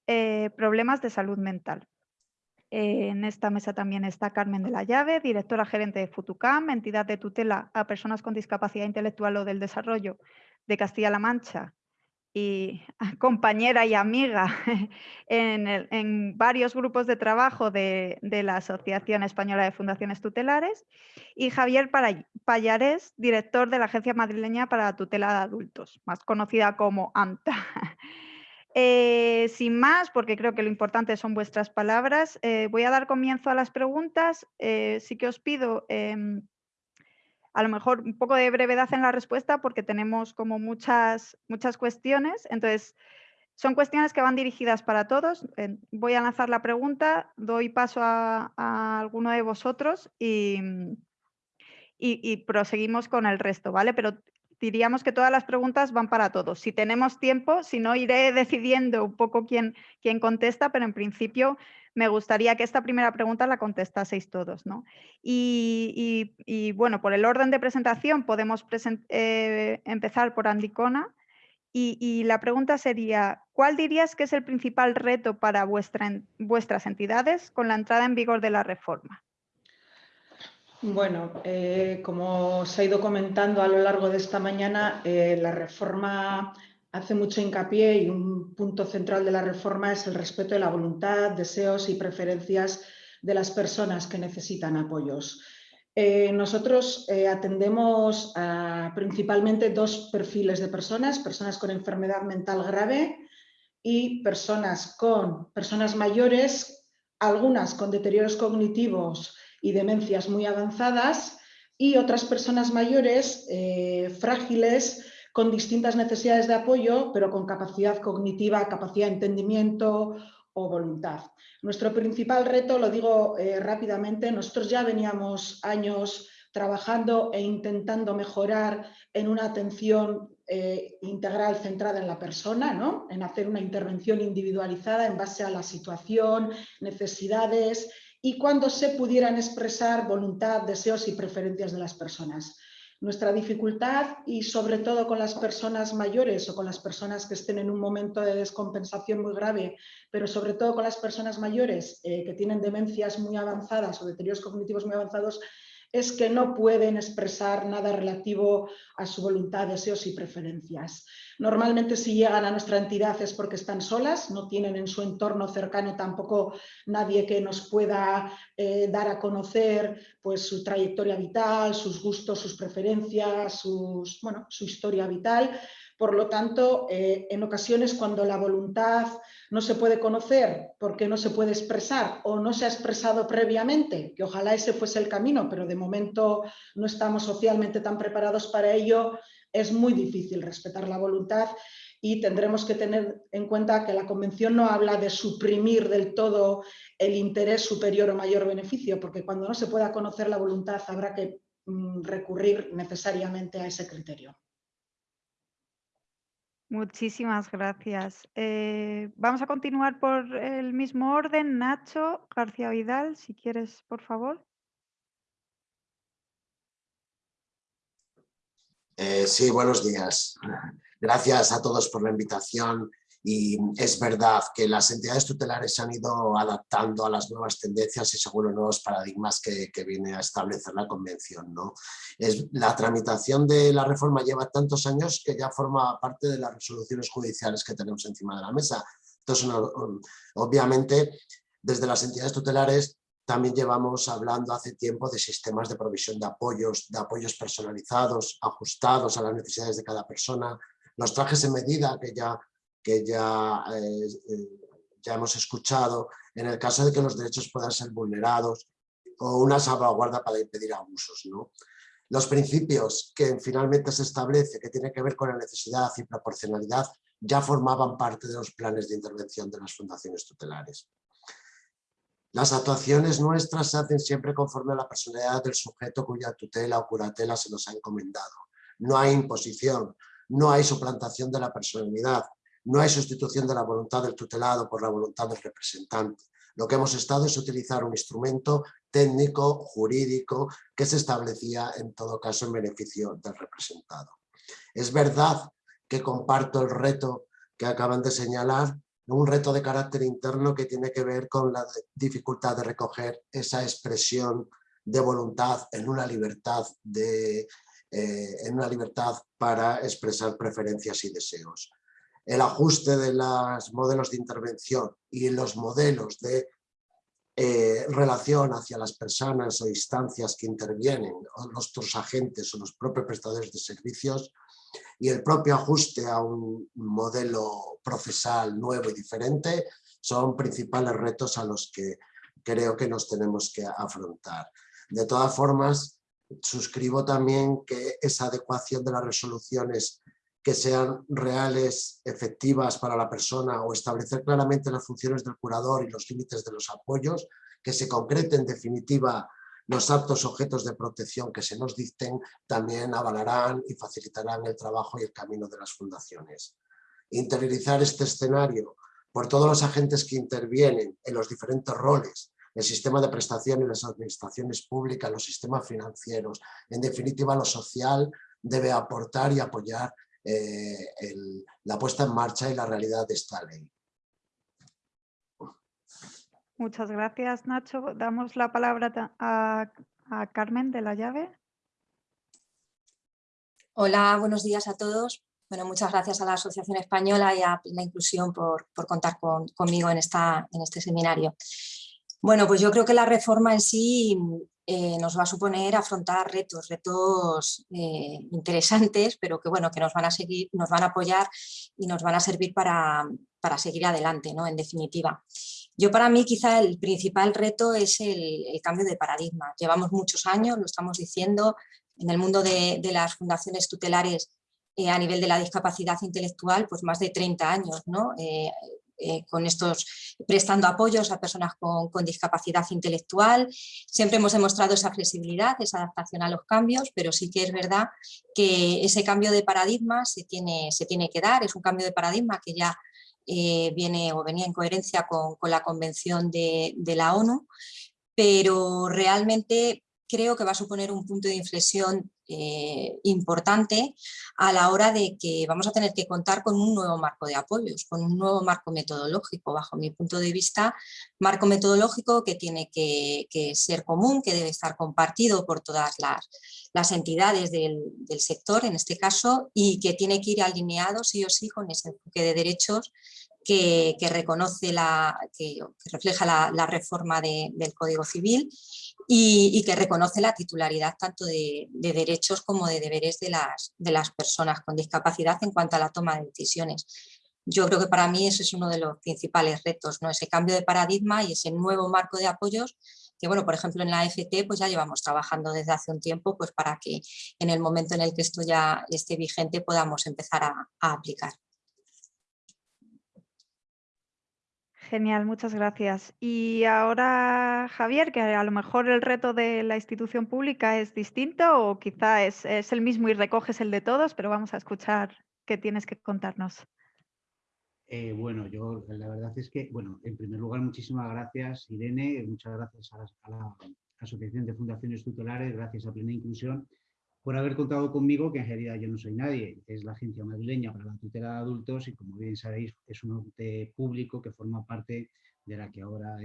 eh, Problemas de Salud Mental. en esta mesa también está Carmen de la Llave, directora gerente de FUTUCAM, entidad de tutela a personas con discapacidad intelectual o del desarrollo de Castilla-La Mancha y (laughs) compañera y amiga (laughs) en, varios grupos de trabajo de, la Asociación Española de Fundaciones Tutelares, y Javier Payares, director de la Agencia Madrileña para la Tutela de Adultos, más conocida como AMTA. (laughs) Eh, sin más, porque creo que lo importante son vuestras palabras, eh, voy a dar comienzo a las preguntas. Eh, sí que os pido em, a lo mejor un poco de brevedad en la respuesta porque tenemos como muchas, muchas cuestiones. Entonces, son cuestiones que van dirigidas para todos. Voy a lanzar la pregunta, doy paso a, alguno de vosotros y, y, proseguimos con el resto, ¿vale? Pero diríamos que todas las preguntas van para todos. Si tenemos tiempo, si no, iré (laughs) decidiendo un poco quién, quién contesta, pero en principio me gustaría que esta primera pregunta la contestaseis todos. ¿no? Y, bueno, por el orden de presentación podemos eh, empezar por Andicona. Y, la pregunta sería, ¿cuál dirías que es el principal reto para vuestras entidades con la entrada en vigor de la reforma? Bueno, eh, como se ha ido comentando a lo largo de esta mañana, eh, la reforma hace mucho hincapié y un punto central de la reforma es el respeto de la voluntad, deseos y preferencias de las personas que necesitan apoyos. Eh, nosotros eh, atendemos a principalmente dos perfiles de personas, personas con enfermedad mental grave y personas con personas mayores, algunas con deterioros cognitivos y demencias muy avanzadas y otras personas mayores eh, frágiles con distintas necesidades de apoyo, pero con capacidad cognitiva, capacidad de entendimiento o voluntad. Nuestro principal reto, lo digo eh, rápidamente, nosotros ya veníamos años trabajando e intentando mejorar en una atención eh, integral centrada en la persona, ¿no? en hacer una intervención individualizada en base a la situación, necesidades y cuando se pudieran expresar voluntad, deseos y preferencias de las personas. Nuestra dificultad y sobre todo con las personas mayores o con las personas que estén en un momento de descompensación muy grave, pero sobre todo con las personas mayores eh, que tienen demencias muy avanzadas o deterioros cognitivos muy avanzados, es que no pueden expresar nada relativo a su voluntad, deseos y preferencias. Normalmente si llegan a nuestra entidad es porque están solas, no tienen en su entorno cercano tampoco nadie que nos pueda eh, dar a conocer pues, su trayectoria vital, sus gustos, sus preferencias, su historia vital. Por lo tanto, eh, en ocasiones cuando la voluntad no se puede conocer porque no se puede expresar o no se ha expresado previamente, que ojalá ese fuese el camino, pero de momento no estamos socialmente tan preparados para ello, es muy difícil respetar la voluntad y tendremos que tener en cuenta que la Convención no habla de suprimir del todo el interés superior o mayor beneficio, porque cuando no se pueda conocer la voluntad habrá que mm, recurrir necesariamente a ese criterio. Muchísimas gracias. Eh, vamos a continuar por el mismo orden. Nacho García Vidal, si quieres, por favor. Eh, sí, buenos días. (laughs) Gracias a todos por la invitación y es verdad que las entidades tutelares se han ido adaptando a las nuevas tendencias y según los nuevos paradigmas que, viene a establecer la Convención. ¿no? Es, la tramitación de la reforma lleva tantos años que ya forma parte de las resoluciones judiciales que tenemos encima de la mesa. Entonces, obviamente, desde las entidades tutelares también llevamos hablando hace tiempo de sistemas de provisión de apoyos, de apoyos personalizados, ajustados a las necesidades de cada persona, los trajes en medida que ya que ya, eh, eh, ya hemos escuchado, en el caso de que los derechos puedan ser vulnerados o una salvaguarda para impedir abusos. ¿no? Los principios que finalmente se establece, que tiene que ver con la necesidad y proporcionalidad, ya formaban parte de los planes de intervención de las fundaciones tutelares. Las actuaciones nuestras se hacen siempre conforme a la personalidad del sujeto cuya tutela o curatela se nos ha encomendado. No hay imposición, no hay suplantación de la personalidad, no hay sustitución de la voluntad del tutelado por la voluntad del representante. Lo que hemos estado es utilizar un instrumento técnico, jurídico, que se establecía en todo caso en beneficio del representado. Es verdad que comparto el reto que acaban de señalar, un reto de carácter interno que tiene que ver con la dificultad de recoger esa expresión de voluntad en una libertad, de, eh, en una libertad para expresar preferencias y deseos el ajuste de los modelos de intervención y los modelos de eh, relación hacia las personas o instancias que intervienen, o los agentes o los propios prestadores de servicios, y el propio ajuste a un modelo procesal nuevo y diferente son principales retos a los que creo que nos tenemos que afrontar. De todas formas, suscribo también que esa adecuación de las resoluciones que sean reales, efectivas para la persona o establecer claramente las funciones del curador y los límites de los apoyos, que se concreten en definitiva los actos objetos de protección que se nos dicten, también avalarán y facilitarán el trabajo y el camino de las fundaciones. Interiorizar este escenario por todos los agentes que intervienen en los diferentes roles, el sistema de prestación y las administraciones públicas, los sistemas financieros, en definitiva lo social debe aportar y apoyar eh, la puesta en marcha y la realidad de esta ley. Muchas gracias, Nacho. Damos la palabra a, Carmen de la Llave. Hola, buenos días a todos. Bueno, muchas gracias a la Asociación Española y a la Inclusión por, contar conmigo en, esta, en este seminario. Bueno, pues yo creo que la reforma en sí eh, nos va a suponer afrontar retos, retos eh, interesantes, pero que bueno, que nos van a seguir, nos van a apoyar y nos van a servir para, seguir adelante, ¿no? En definitiva. Yo para mí quizá el principal reto es el, cambio de paradigma. Llevamos muchos años, lo estamos diciendo, en el mundo de, las fundaciones tutelares eh, a nivel de la discapacidad intelectual, pues más de 30 años, ¿no? Con estos, prestando apoyos a personas con, discapacidad intelectual. Siempre hemos demostrado esa flexibilidad, esa adaptación a los cambios, pero sí que es verdad que ese cambio de paradigma se tiene, se tiene que dar, es un cambio de paradigma que ya eh, viene o venía en coherencia con, la convención de, la ONU, pero realmente creo que va a suponer un punto de inflexión eh, importante a la hora de que vamos a tener que contar con un nuevo marco de apoyos, con un nuevo marco metodológico, bajo mi punto de vista, marco metodológico que tiene que, ser común, que debe estar compartido por todas las, entidades del, sector, en este caso, y que tiene que ir alineado sí o sí con ese enfoque de derechos que, reconoce la, que, refleja la, reforma del Código Civil y, que reconoce la titularidad tanto de, derechos como de deberes de las, personas con discapacidad en cuanto a la toma de decisiones. Yo creo que para mí ese es uno de los principales retos, ¿no? ese cambio de paradigma y ese nuevo marco de apoyos que, bueno, por ejemplo, en la FT pues ya llevamos trabajando desde hace un tiempo pues para que en el momento en el que esto ya esté vigente podamos empezar a aplicar. Genial, muchas gracias. Y ahora, Javier, que a lo mejor el reto de la institución pública es distinto o quizá es, el mismo y recoges el de todos, pero vamos a escuchar qué tienes que contarnos. Eh, bueno, yo la verdad es que, bueno, en primer lugar, muchísimas gracias, Irene, muchas gracias a la Asociación de Fundaciones Tutelares, gracias a Plena Inclusión por haber contado conmigo, que en realidad yo no soy nadie, es la Agencia Madrileña para la Tutela de Adultos y como bien sabéis es un ente público que forma parte de la que ahora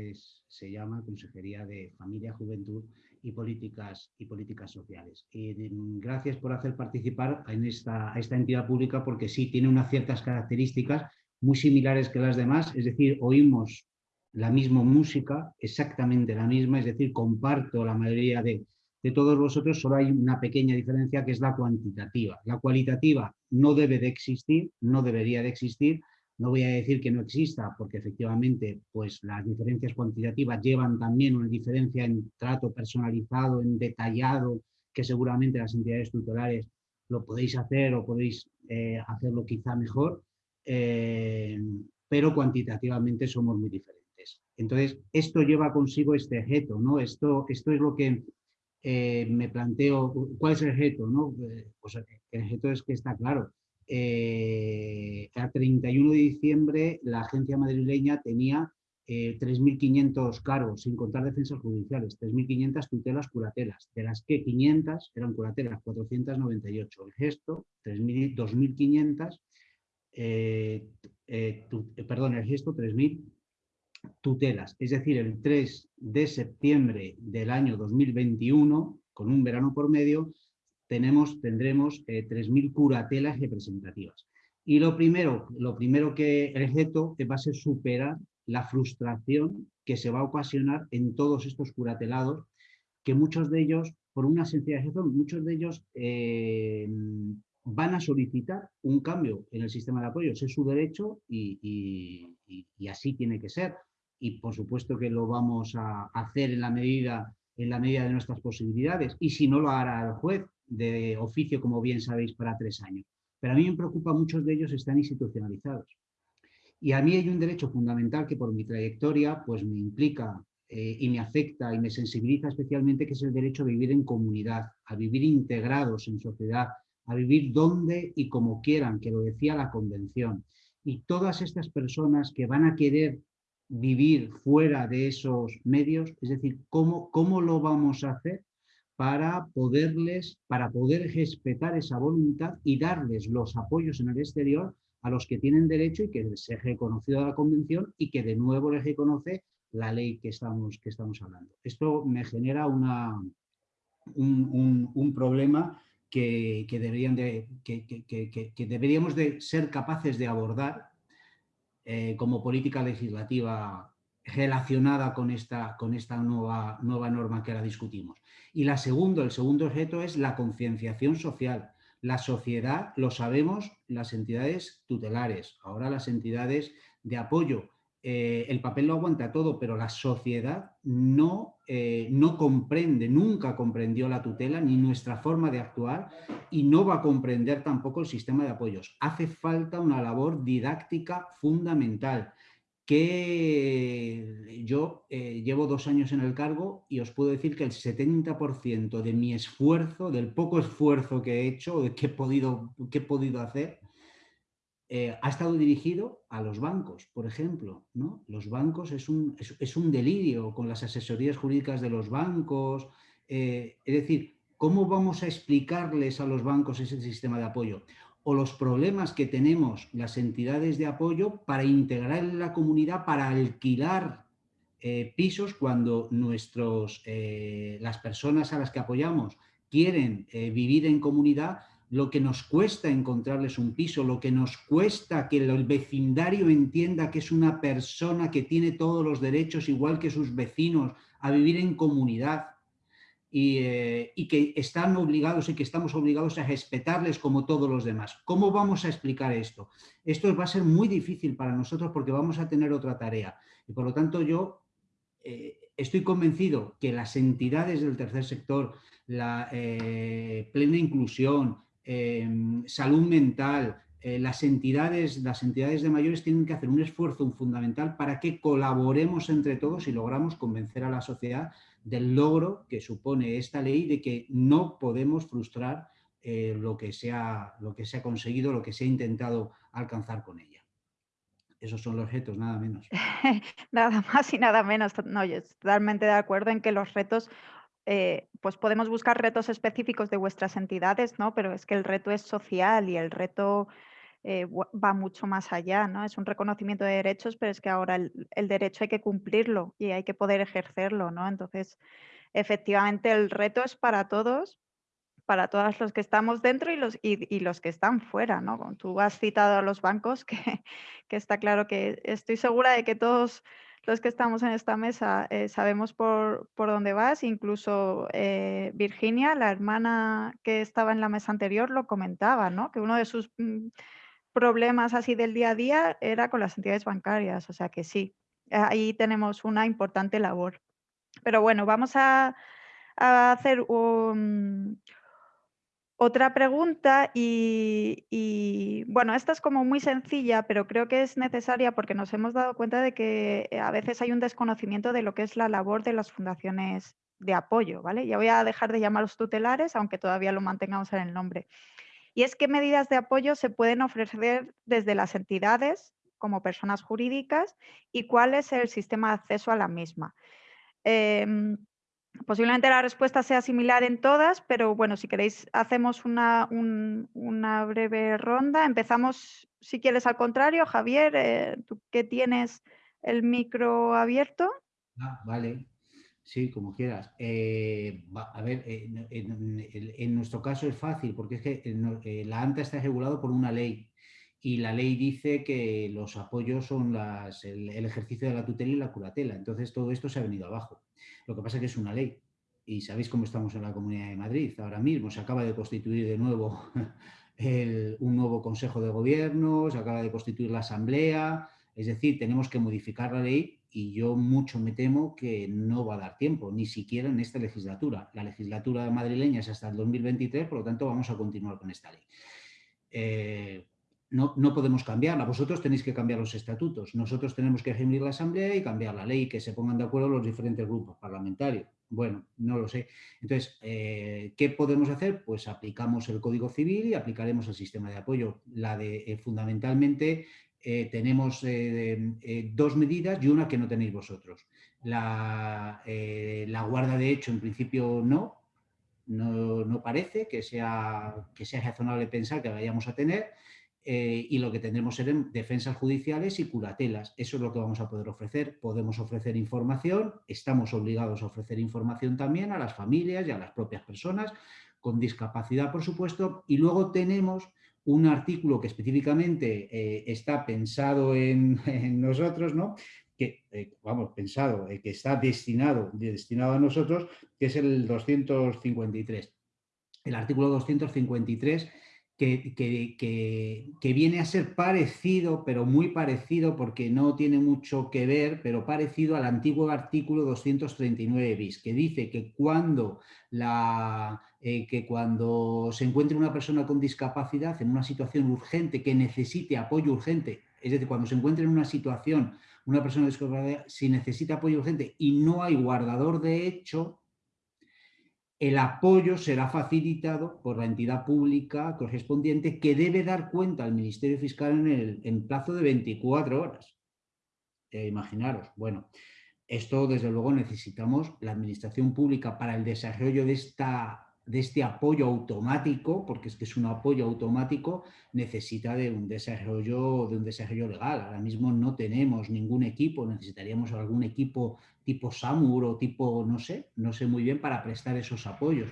se llama Consejería de Familia, Juventud y Políticas, y Políticas Sociales. Y mm, gracias por hacer participar en esta, a esta entidad pública porque sí tiene unas ciertas características muy similares que las demás, es decir, oímos la misma música, exactamente la misma, es decir, comparto la mayoría de, de todos vosotros, solo hay una pequeña diferencia que es la cuantitativa. La cualitativa no debe de existir, no debería de existir, no voy a decir que no exista, porque efectivamente pues, las diferencias cuantitativas llevan también una diferencia en trato personalizado, en detallado, que seguramente las entidades tutelares lo podéis hacer o podéis eh, hacerlo quizá mejor, eh, pero cuantitativamente somos muy diferentes. Entonces, esto lleva consigo este objeto, ¿no? Esto, esto es lo que eh, me planteo, ¿cuál es el objeto? No? Eh, el objeto es que está claro. Eh, a 31 de diciembre la agencia madrileña tenía 3.500 cargos, sin contar defensas judiciales, 3.500 tutelas curatelas, de las que 500 eran curatelas, 498. El gesto, 2.500, perdón, el gesto, 3.000 tutelas. Es decir, el 3 de septiembre del año 2021, con un verano por medio, tenemos, tendremos 3.000 eh, curatelas representativas. Y lo primero, lo primero que el reto va a ser superar la frustración que se va a ocasionar en todos estos curatelados, que muchos de ellos, por una sencilla razón, muchos de ellos eh, van a solicitar un cambio en el sistema de apoyo. es su derecho y, así tiene que ser y por supuesto que lo vamos a hacer en la medida, en la medida de nuestras posibilidades y si no lo hará el juez de oficio, como bien sabéis, para tres años. Pero a mí me preocupa, muchos de ellos están institucionalizados. Y a mí hay un derecho fundamental que por mi trayectoria pues me implica eh, y me afecta y me sensibiliza especialmente, que es el derecho a vivir en comunidad, a vivir integrados en sociedad, a vivir donde y como quieran, que lo decía la Convención. Y todas estas personas que van a querer vivir fuera de esos medios, es decir, cómo, cómo lo vamos a hacer para poderles, para poder respetar esa voluntad y darles los apoyos en el exterior a los que tienen derecho y que se reconocido la convención y que de nuevo les reconoce la ley que estamos, que estamos hablando. Esto me genera una, un, problema que, deberían de, que, que, deberíamos de ser capaces de abordar eh, como política legislativa relacionada con esta, con esta nueva, nueva norma que ahora discutimos. Y la segundo, el segundo objeto es la concienciación social. La sociedad, lo sabemos, las entidades tutelares, ahora las entidades de apoyo, eh, el papel lo aguanta todo, pero la sociedad no, eh, no comprende, nunca comprendió la tutela ni nuestra forma de actuar y no va a comprender tampoco el sistema de apoyos. Hace falta una labor didáctica fundamental que yo eh, llevo dos años en el cargo y os puedo decir que el 70% de mi esfuerzo, del poco esfuerzo que he hecho, que he podido, que he podido hacer, eh, ha estado dirigido a los bancos, por ejemplo. ¿no? Los bancos es un, es, un, delirio con las asesorías jurídicas de los bancos, es decir, ¿cómo vamos a explicarles a los bancos ese sistema de apoyo? O los problemas que tenemos las entidades de apoyo para integrar en la comunidad, para alquilar pisos cuando nuestros, las personas a las que apoyamos quieren vivir en comunidad lo que nos cuesta encontrarles un piso, lo que nos cuesta que el vecindario entienda que es una persona que tiene todos los derechos, igual que sus vecinos, a vivir en comunidad y, eh, que están obligados y que estamos obligados a respetarles como todos los demás. ¿Cómo vamos a explicar esto? Esto va a ser muy difícil para nosotros porque vamos a tener otra tarea y por lo tanto yo eh, estoy convencido que las entidades del tercer sector, la eh, plena inclusión, Em, salud mental, eh, las, entidades, las entidades de mayores tienen que hacer un esfuerzo fundamental para que colaboremos entre todos y logramos convencer a la sociedad del logro que supone esta ley de que no podemos frustrar eh, lo, que se ha, lo que se ha conseguido, lo que se ha intentado alcanzar con ella. Esos son los retos, nada menos. (laughs) nada más y nada menos. No, yo estoy totalmente de acuerdo en que los retos eh, pues podemos buscar retos específicos de vuestras entidades, ¿no? Pero es que el reto es social y el reto eh, va mucho más allá, ¿no? Es un reconocimiento de derechos, pero es que ahora el, derecho hay que cumplirlo y hay que poder ejercerlo, ¿no? Entonces, efectivamente, el reto es para todos, para todos los que estamos dentro y los, y, los que están fuera, ¿no? Tú has citado a los bancos, (laughs) que, que está claro que estoy segura de que todos los que estamos en esta mesa eh, sabemos por, dónde vas, incluso eh, Virginia, la hermana que estaba en la mesa anterior, lo comentaba, ¿no? que uno de sus mm, problemas así del día a día era con las entidades bancarias, o sea que sí, ahí tenemos una importante labor. Pero bueno, vamos a, a hacer un, otra pregunta y, bueno, esta es como muy sencilla, pero creo que es necesaria porque nos hemos dado cuenta de que eh, a veces hay un desconocimiento de lo que es la labor de las fundaciones de apoyo, ¿vale? Ya voy a dejar de llamaros tutelares, aunque todavía lo mantengamos en el nombre. Y es qué medidas de apoyo se pueden ofrecer desde las entidades como personas jurídicas y cuál es el sistema de acceso a la misma. Em, Posiblemente la respuesta sea similar en todas, pero bueno, si queréis hacemos una, breve ronda. Empezamos, si quieres, al contrario. Javier, eh, tú que tienes el micro abierto. Ah, vale. Sí, como quieras. Eh, a ver, en, nuestro caso es fácil porque es que eh, la ANTA está regulado por una ley y la ley dice que los apoyos son las, el, ejercicio de la tutela y la curatela. Entonces todo esto se ha venido abajo. Lo que pasa es que es una ley y sabéis cómo estamos en la Comunidad de Madrid. Ahora mismo se acaba de constituir de nuevo (laughs) un nuevo Consejo de Gobierno, se acaba de constituir la Asamblea, es decir, tenemos que modificar la ley y yo mucho me temo que no va a dar tiempo, ni siquiera en esta legislatura. La legislatura madrileña es hasta el 2023, por lo tanto vamos a continuar con esta ley. Eh, no, no, podemos cambiarla. Vosotros tenéis que cambiar los estatutos. Nosotros tenemos que reunir la asamblea y cambiar la ley, que se pongan de acuerdo los diferentes grupos parlamentarios. Bueno, no lo sé. Entonces, eh, ¿qué podemos hacer? Pues aplicamos el Código Civil y aplicaremos el sistema de apoyo. La de, eh, fundamentalmente, eh, tenemos dos medidas y una que no tenéis vosotros. La, la guarda de hecho, en principio, no. No, no parece que sea, que sea razonable pensar que vayamos a tener. Eh, y lo que tendremos serán defensas judiciales y curatelas. Eso es lo que vamos a poder ofrecer. Podemos ofrecer información, estamos obligados a ofrecer información también a las familias y a las propias personas con discapacidad, por supuesto, y luego tenemos un artículo que específicamente eh, está pensado en, (laughs) nosotros, ¿no? que, eh, vamos, pensado, que está destinado, destinado a nosotros, que es el 253. El artículo 253 que, viene a ser parecido, pero muy parecido porque no tiene mucho que ver, pero parecido al antiguo artículo 239 bis, que dice que cuando, la, eh, que cuando se encuentre una persona con discapacidad en una situación urgente que necesite apoyo urgente, es decir, cuando se encuentre en una situación una persona con discapacidad si necesita apoyo urgente y no hay guardador de hecho, el apoyo será facilitado por la entidad pública correspondiente que debe dar cuenta al Ministerio Fiscal en, el, en plazo de 24 horas. Eh, imaginaros, bueno, esto, desde luego, necesitamos la administración pública para el desarrollo de, esta, de este apoyo automático, porque es que es un apoyo automático, necesita de un desarrollo, de un desarrollo legal. Ahora mismo no tenemos ningún equipo, necesitaríamos algún equipo tipo SAMUR o tipo, no sé, no sé muy bien, para prestar esos apoyos.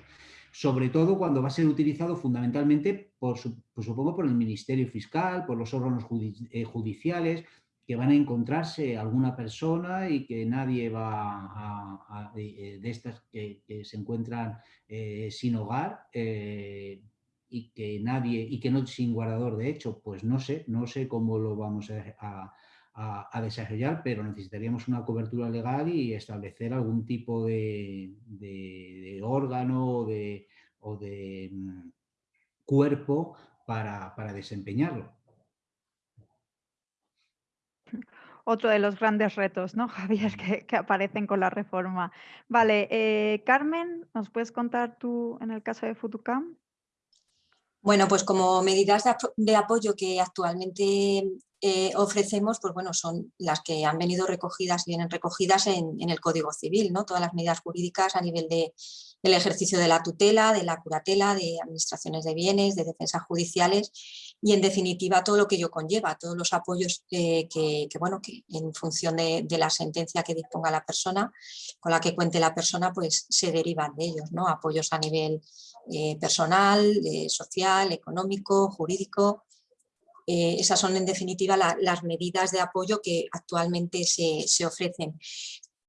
Sobre todo cuando va a ser utilizado fundamentalmente, por, pues supongo, por el Ministerio Fiscal, por los órganos eh, judiciales, que van a encontrarse alguna persona y que nadie va a, eh, de estas que, se encuentran eh, sin hogar eh, y que nadie y que no sin guardador de hecho, pues no sé, no sé cómo lo vamos a, desarrollar, pero necesitaríamos una cobertura legal y establecer algún tipo de, órgano o de, mm, cuerpo para desempeñarlo. Otro de los grandes retos, ¿no, (laughs) Javier, que, aparecen con la reforma. Vale, eh, Carmen, ¿nos puedes contar tú en el caso de Futucam? Bueno, pues como medidas de, apoyo que actualmente eh, ofrecemos, pues bueno, son las que han venido recogidas, vienen recogidas en, el Código Civil, ¿no? Todas las medidas jurídicas a nivel de, del ejercicio de la tutela, de la curatela, de administraciones de bienes, de defensas judiciales y en definitiva todo lo que ello conlleva, todos los apoyos que, bueno, que en función de, la sentencia que disponga la persona, con la que cuente la persona, pues se derivan de ellos, ¿no? apoyos a nivel eh, personal, eh, social, económico, jurídico, eh, esas son en definitiva las medidas de apoyo que actualmente se, ofrecen.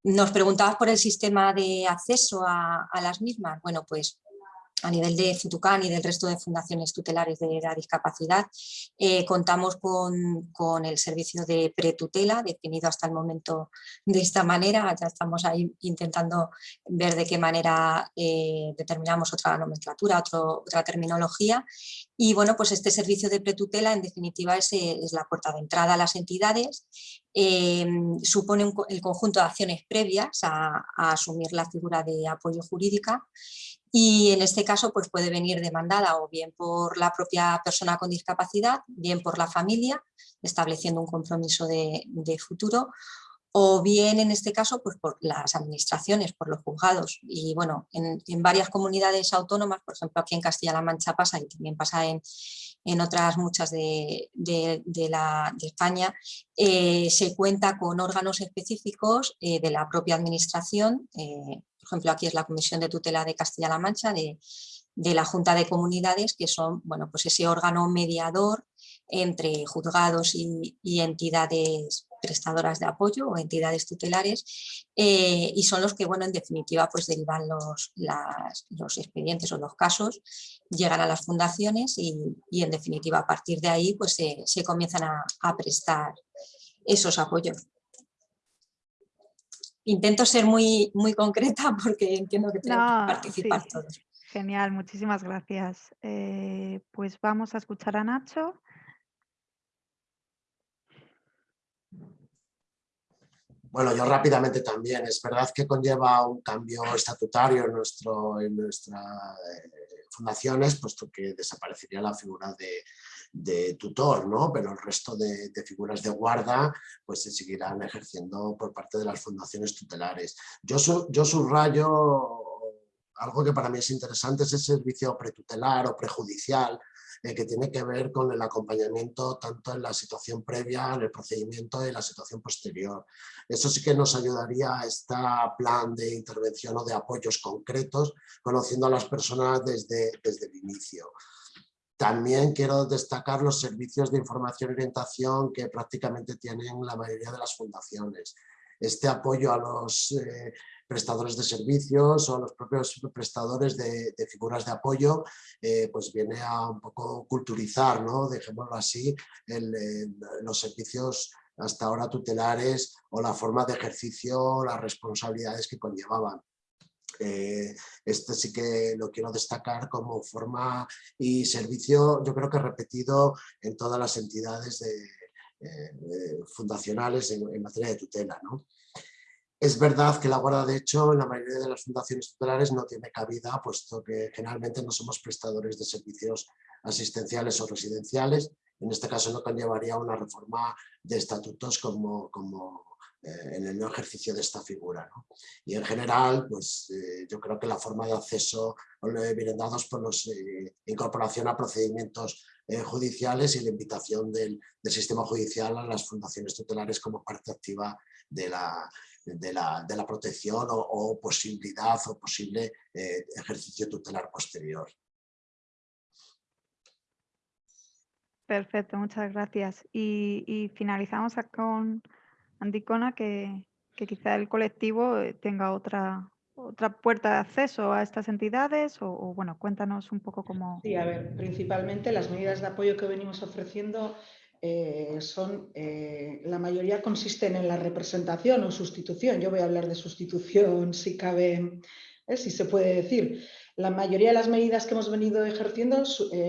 Nos preguntabas por el sistema de acceso a, a las mismas. Bueno, pues a nivel de Futucán y del resto de fundaciones tutelares de la discapacidad, eh, contamos con, el servicio de pretutela, definido hasta el momento de esta manera, ya estamos ahí intentando ver de qué manera eh, determinamos otra nomenclatura, otra terminología, y bueno, pues este servicio de pretutela en definitiva es, eh, la puerta de entrada a las entidades, supone el conjunto de acciones previas a, a asumir la figura de apoyo jurídica y en este caso pues puede venir demandada o bien por la propia persona con discapacidad, bien por la familia, estableciendo un compromiso de, futuro, o bien en este caso pues por las administraciones, por los juzgados. Y bueno, en, varias comunidades autónomas, por ejemplo aquí en Castilla-La Mancha pasa y también pasa en, otras muchas de, de España, eh, se cuenta con órganos específicos eh, de la propia administración, eh, ejemplo, aquí es la Comisión de Tutela de Castilla-La Mancha, de, la Junta de Comunidades, que son bueno, pues ese órgano mediador entre juzgados y, entidades prestadoras de apoyo o entidades tutelares eh, y son los que, bueno, en definitiva, pues derivan los, los expedientes o los casos, llegan a las fundaciones y, en definitiva, a partir de ahí, pues se, comienzan a prestar esos apoyos intento ser muy, muy concreta (laughs) porque entiendo que tenemos que participar todos. Genial, muchísimas gracias. Eh, pues vamos a escuchar a Nacho. Bueno, yo rápidamente también. Es verdad que conlleva un cambio estatutario en, nuestro, en nuestras eh, fundaciones, puesto que desaparecería la figura de, de tutor, ¿no? pero el resto de, figuras de guarda pues se seguirán ejerciendo por parte de las fundaciones tutelares. Yo, yo subrayo algo que para mí es interesante, es el servicio pretutelar o prejudicial, eh, que tiene que ver con el acompañamiento tanto en la situación previa, en el procedimiento y en la situación posterior. Eso sí que nos ayudaría a este plan de intervención o de apoyos concretos, conociendo a las personas desde, desde el inicio. También quiero destacar los servicios de información y orientación que prácticamente tienen la mayoría de las fundaciones. Este apoyo a los eh, prestadores de servicios o a los propios prestadores de, figuras de apoyo, eh, pues viene a un poco culturizar, ¿no? dejémoslo así, los servicios hasta ahora tutelares o la forma de ejercicio, las responsabilidades que conllevaban. Eh, este sí que lo quiero destacar como forma y servicio, yo creo que repetido en todas las entidades eh, fundacionales en, materia de tutela. Es verdad que la guarda de hecho en la mayoría de las fundaciones tutelares no tiene cabida, puesto que generalmente no somos prestadores de servicios asistenciales o residenciales. En este caso no conllevaría una reforma de estatutos como, como en el no ejercicio de esta figura. Y en general, pues yo creo que la forma de acceso vienen dados por la incorporación a procedimientos judiciales y la invitación del, sistema judicial a las fundaciones tutelares como parte activa de la, de la, de la protección o, posibilidad o posible eh, ejercicio tutelar posterior. Perfecto, muchas gracias. Y, finalizamos con Andicona, que, quizá el colectivo eh, tenga otra, otra puerta de acceso a estas entidades o, bueno, cuéntanos un poco cómo... Sí, a ver, principalmente las medidas de apoyo que venimos ofreciendo eh, son, eh, la mayoría consisten en la representación o sustitución. Yo voy a hablar de sustitución si cabe, si se puede decir. La mayoría de las medidas que hemos venido ejerciendo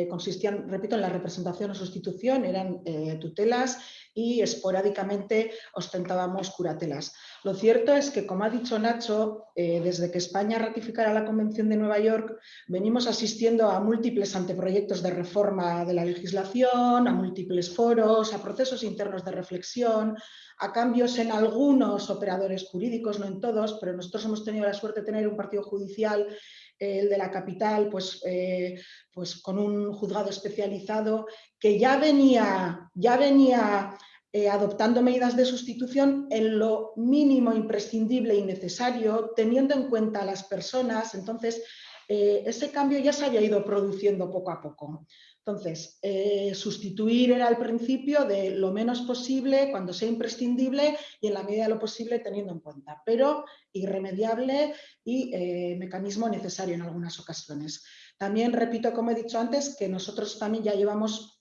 consistían, repito, en la representación o sustitución, eran tutelas y esporádicamente ostentábamos curatelas. Lo cierto es que, como ha dicho Nacho, eh, desde que España ratificara la Convención de Nueva York, venimos asistiendo a múltiples anteproyectos de reforma de la legislación, a múltiples foros, a procesos internos de reflexión, a cambios en algunos operadores jurídicos, no en todos, pero nosotros hemos tenido la suerte de tener un partido judicial eh, el de la capital, pues, eh, pues con un juzgado especializado que ya venía, ya venía eh, adoptando medidas de sustitución en lo mínimo imprescindible y necesario, teniendo en cuenta a las personas. Entonces, eh, ese cambio ya se había ido produciendo poco a poco. Entonces, eh, sustituir era al principio de lo menos posible, cuando sea imprescindible y en la medida de lo posible teniendo en cuenta, pero irremediable y mecanismo necesario en algunas ocasiones. También repito, como he dicho antes, que nosotros también ya llevamos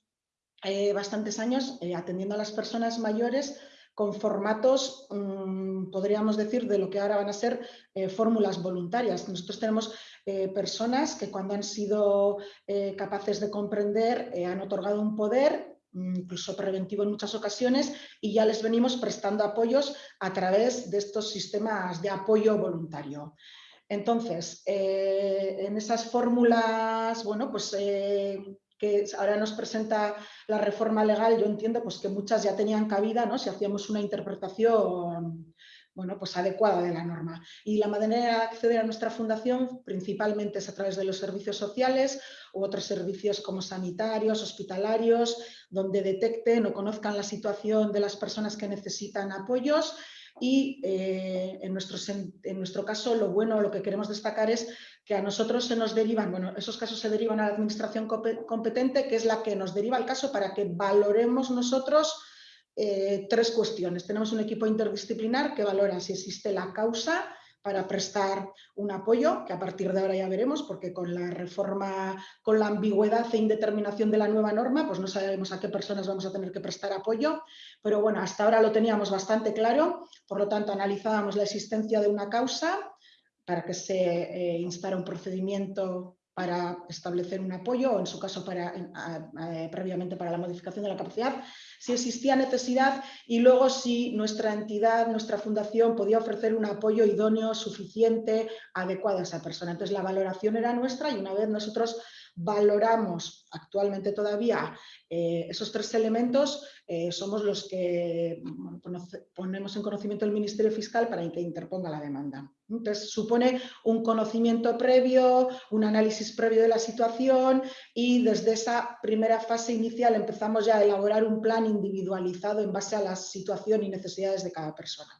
eh, bastantes años eh, atendiendo a las personas mayores con formatos, mm, podríamos decir, de lo que ahora van a ser eh, fórmulas voluntarias. Nosotros tenemos personas que cuando han sido capaces de comprender han otorgado un poder, mm, incluso preventivo en muchas ocasiones, y ya les venimos prestando apoyos a través de estos sistemas de apoyo voluntario. Entonces, en esas fórmulas, bueno, pues que ahora nos presenta la reforma legal, yo entiendo pues, que muchas ya tenían cabida ¿no? si hacíamos una interpretación bueno, pues adecuada de la norma. Y la manera de acceder a nuestra fundación principalmente es a través de los servicios sociales u otros servicios como sanitarios, hospitalarios, donde detecten o conozcan la situación de las personas que necesitan apoyos y eh, en, nuestro, en, nuestro, caso lo bueno, lo que queremos destacar es que a nosotros se nos derivan, bueno, esos casos se derivan a la administración competente, que es la que nos deriva el caso para que valoremos nosotros eh, tres cuestiones. Tenemos un equipo interdisciplinar que valora si existe la causa, para prestar un apoyo, que a partir de ahora ya veremos, porque con la reforma, con la ambigüedad e indeterminación de la nueva norma, pues no sabemos a qué personas vamos a tener que prestar apoyo, pero bueno, hasta ahora lo teníamos bastante claro, por lo tanto analizábamos la existencia de una causa para que se eh, instara un procedimiento para establecer un apoyo o en su caso previamente para la modificación de la capacidad, si existía necesidad y luego si nuestra entidad, nuestra fundación podía ofrecer un apoyo idóneo, suficiente, adecuado a esa persona. Entonces la valoración era nuestra y una vez nosotros valoramos actualmente todavía eh, esos tres elementos, eh, somos los que ponemos en conocimiento del Ministerio Fiscal para que interponga la demanda. Entonces, supone un conocimiento previo, un análisis previo de la situación y desde esa primera fase inicial empezamos ya a elaborar un plan individualizado en base a la situación y necesidades de cada persona.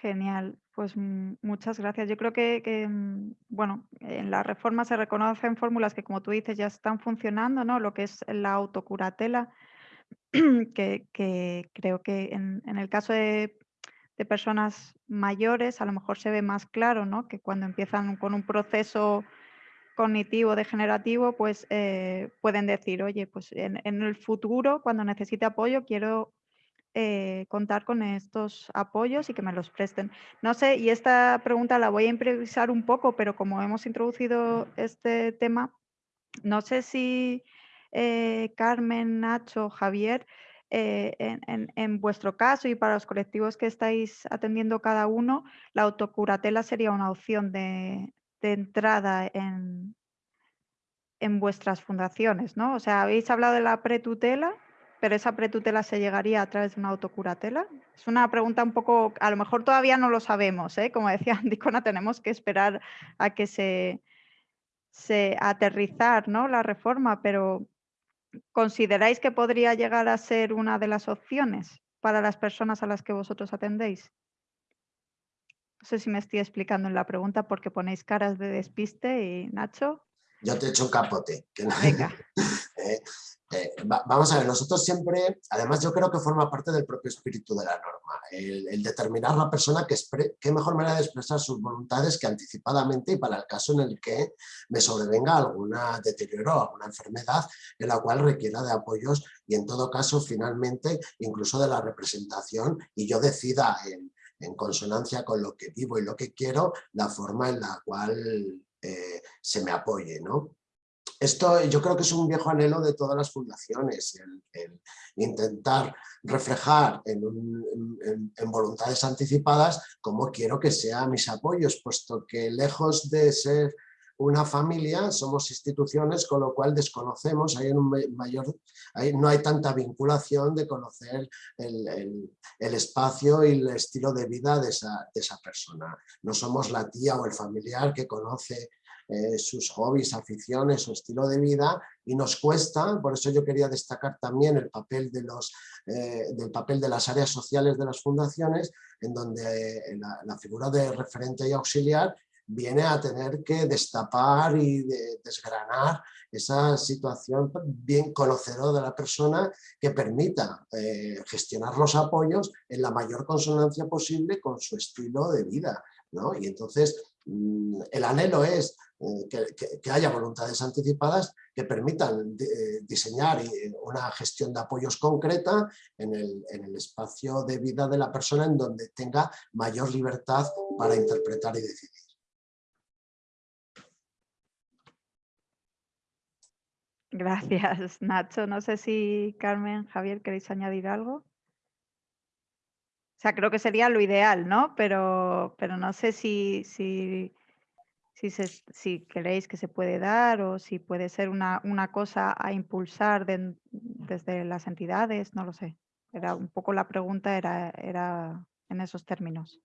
Genial, pues muchas gracias. Yo creo que, mm, bueno, en la reforma se reconocen fórmulas que, como tú dices, ya están funcionando, ¿no? Lo que es la autocuratela, (clears throat) que, creo que en, el caso de, personas mayores a lo mejor se ve más claro, ¿no? Que cuando empiezan con un proceso cognitivo degenerativo, pues eh, pueden decir, oye, pues en el futuro, cuando necesite apoyo, quiero eh, contar con estos apoyos y que me los presten. No sé, y esta pregunta la voy a improvisar un poco, pero como hemos introducido este tema, no sé si eh, Carmen, Nacho, Javier, eh, en, vuestro caso y para los colectivos que estáis atendiendo cada uno, la autocuratela sería una opción de, entrada en, en vuestras fundaciones, ¿no? O sea, habéis hablado de la pretutela pero esa pretutela se llegaría a través de una autocuratela. Es una pregunta un poco, a lo mejor todavía no lo sabemos, ¿eh? como decía (laughs) Andicona, tenemos que esperar a que se, se aterrizar ¿no? la reforma, pero ¿consideráis que podría llegar a ser una de las opciones para las personas a las que vosotros atendéis? No sé si me estoy explicando en la pregunta porque ponéis caras de despiste y Nacho. Yo te he hecho un capote. (laughs) Eh, eh, vamos a ver, nosotros siempre, además yo creo que forma parte del propio espíritu de la norma, el, determinar la persona que qué mejor manera de expresar sus voluntades que anticipadamente y para el caso en el que me sobrevenga alguna deterioro alguna enfermedad en la cual requiera de apoyos y en todo caso finalmente incluso de la representación y yo decida en, en consonancia con lo que vivo y lo que quiero, la forma en la cual eh, se me apoye. ¿no? Esto yo creo que es un viejo anhelo de todas las fundaciones, el, intentar reflejar en, voluntades anticipadas cómo quiero que sean mis apoyos, puesto que lejos de ser una familia, somos instituciones, con lo cual desconocemos, hay un mayor, no hay tanta vinculación de conocer el, espacio y el estilo de vida de esa, persona. No somos la tía o el familiar que conoce eh, sus hobbies, aficiones, su estilo de vida y nos cuesta, por eso yo quería destacar también el papel de, los, eh, del papel de las áreas sociales de las fundaciones, en donde eh, la, figura de referente y auxiliar viene a tener que destapar y desgranar esa situación bien conocedora de la persona que permita gestionar los apoyos en la mayor consonancia posible con su estilo de vida. Y entonces mm, el anhelo es eh, que, haya voluntades anticipadas que permitan eh, diseñar una gestión de apoyos concreta en el, en el espacio de vida de la persona en donde tenga mayor libertad para interpretar y decidir. Gracias, (laughs) Nacho. No sé si Carmen, Javier, queréis añadir algo. O sea, creo que sería lo ideal, ¿no? Pero, pero no sé si, si, si, si queréis que se puede dar o si puede ser una, una cosa a impulsar desde las entidades, no lo sé. Era un poco la pregunta era, era en esos términos.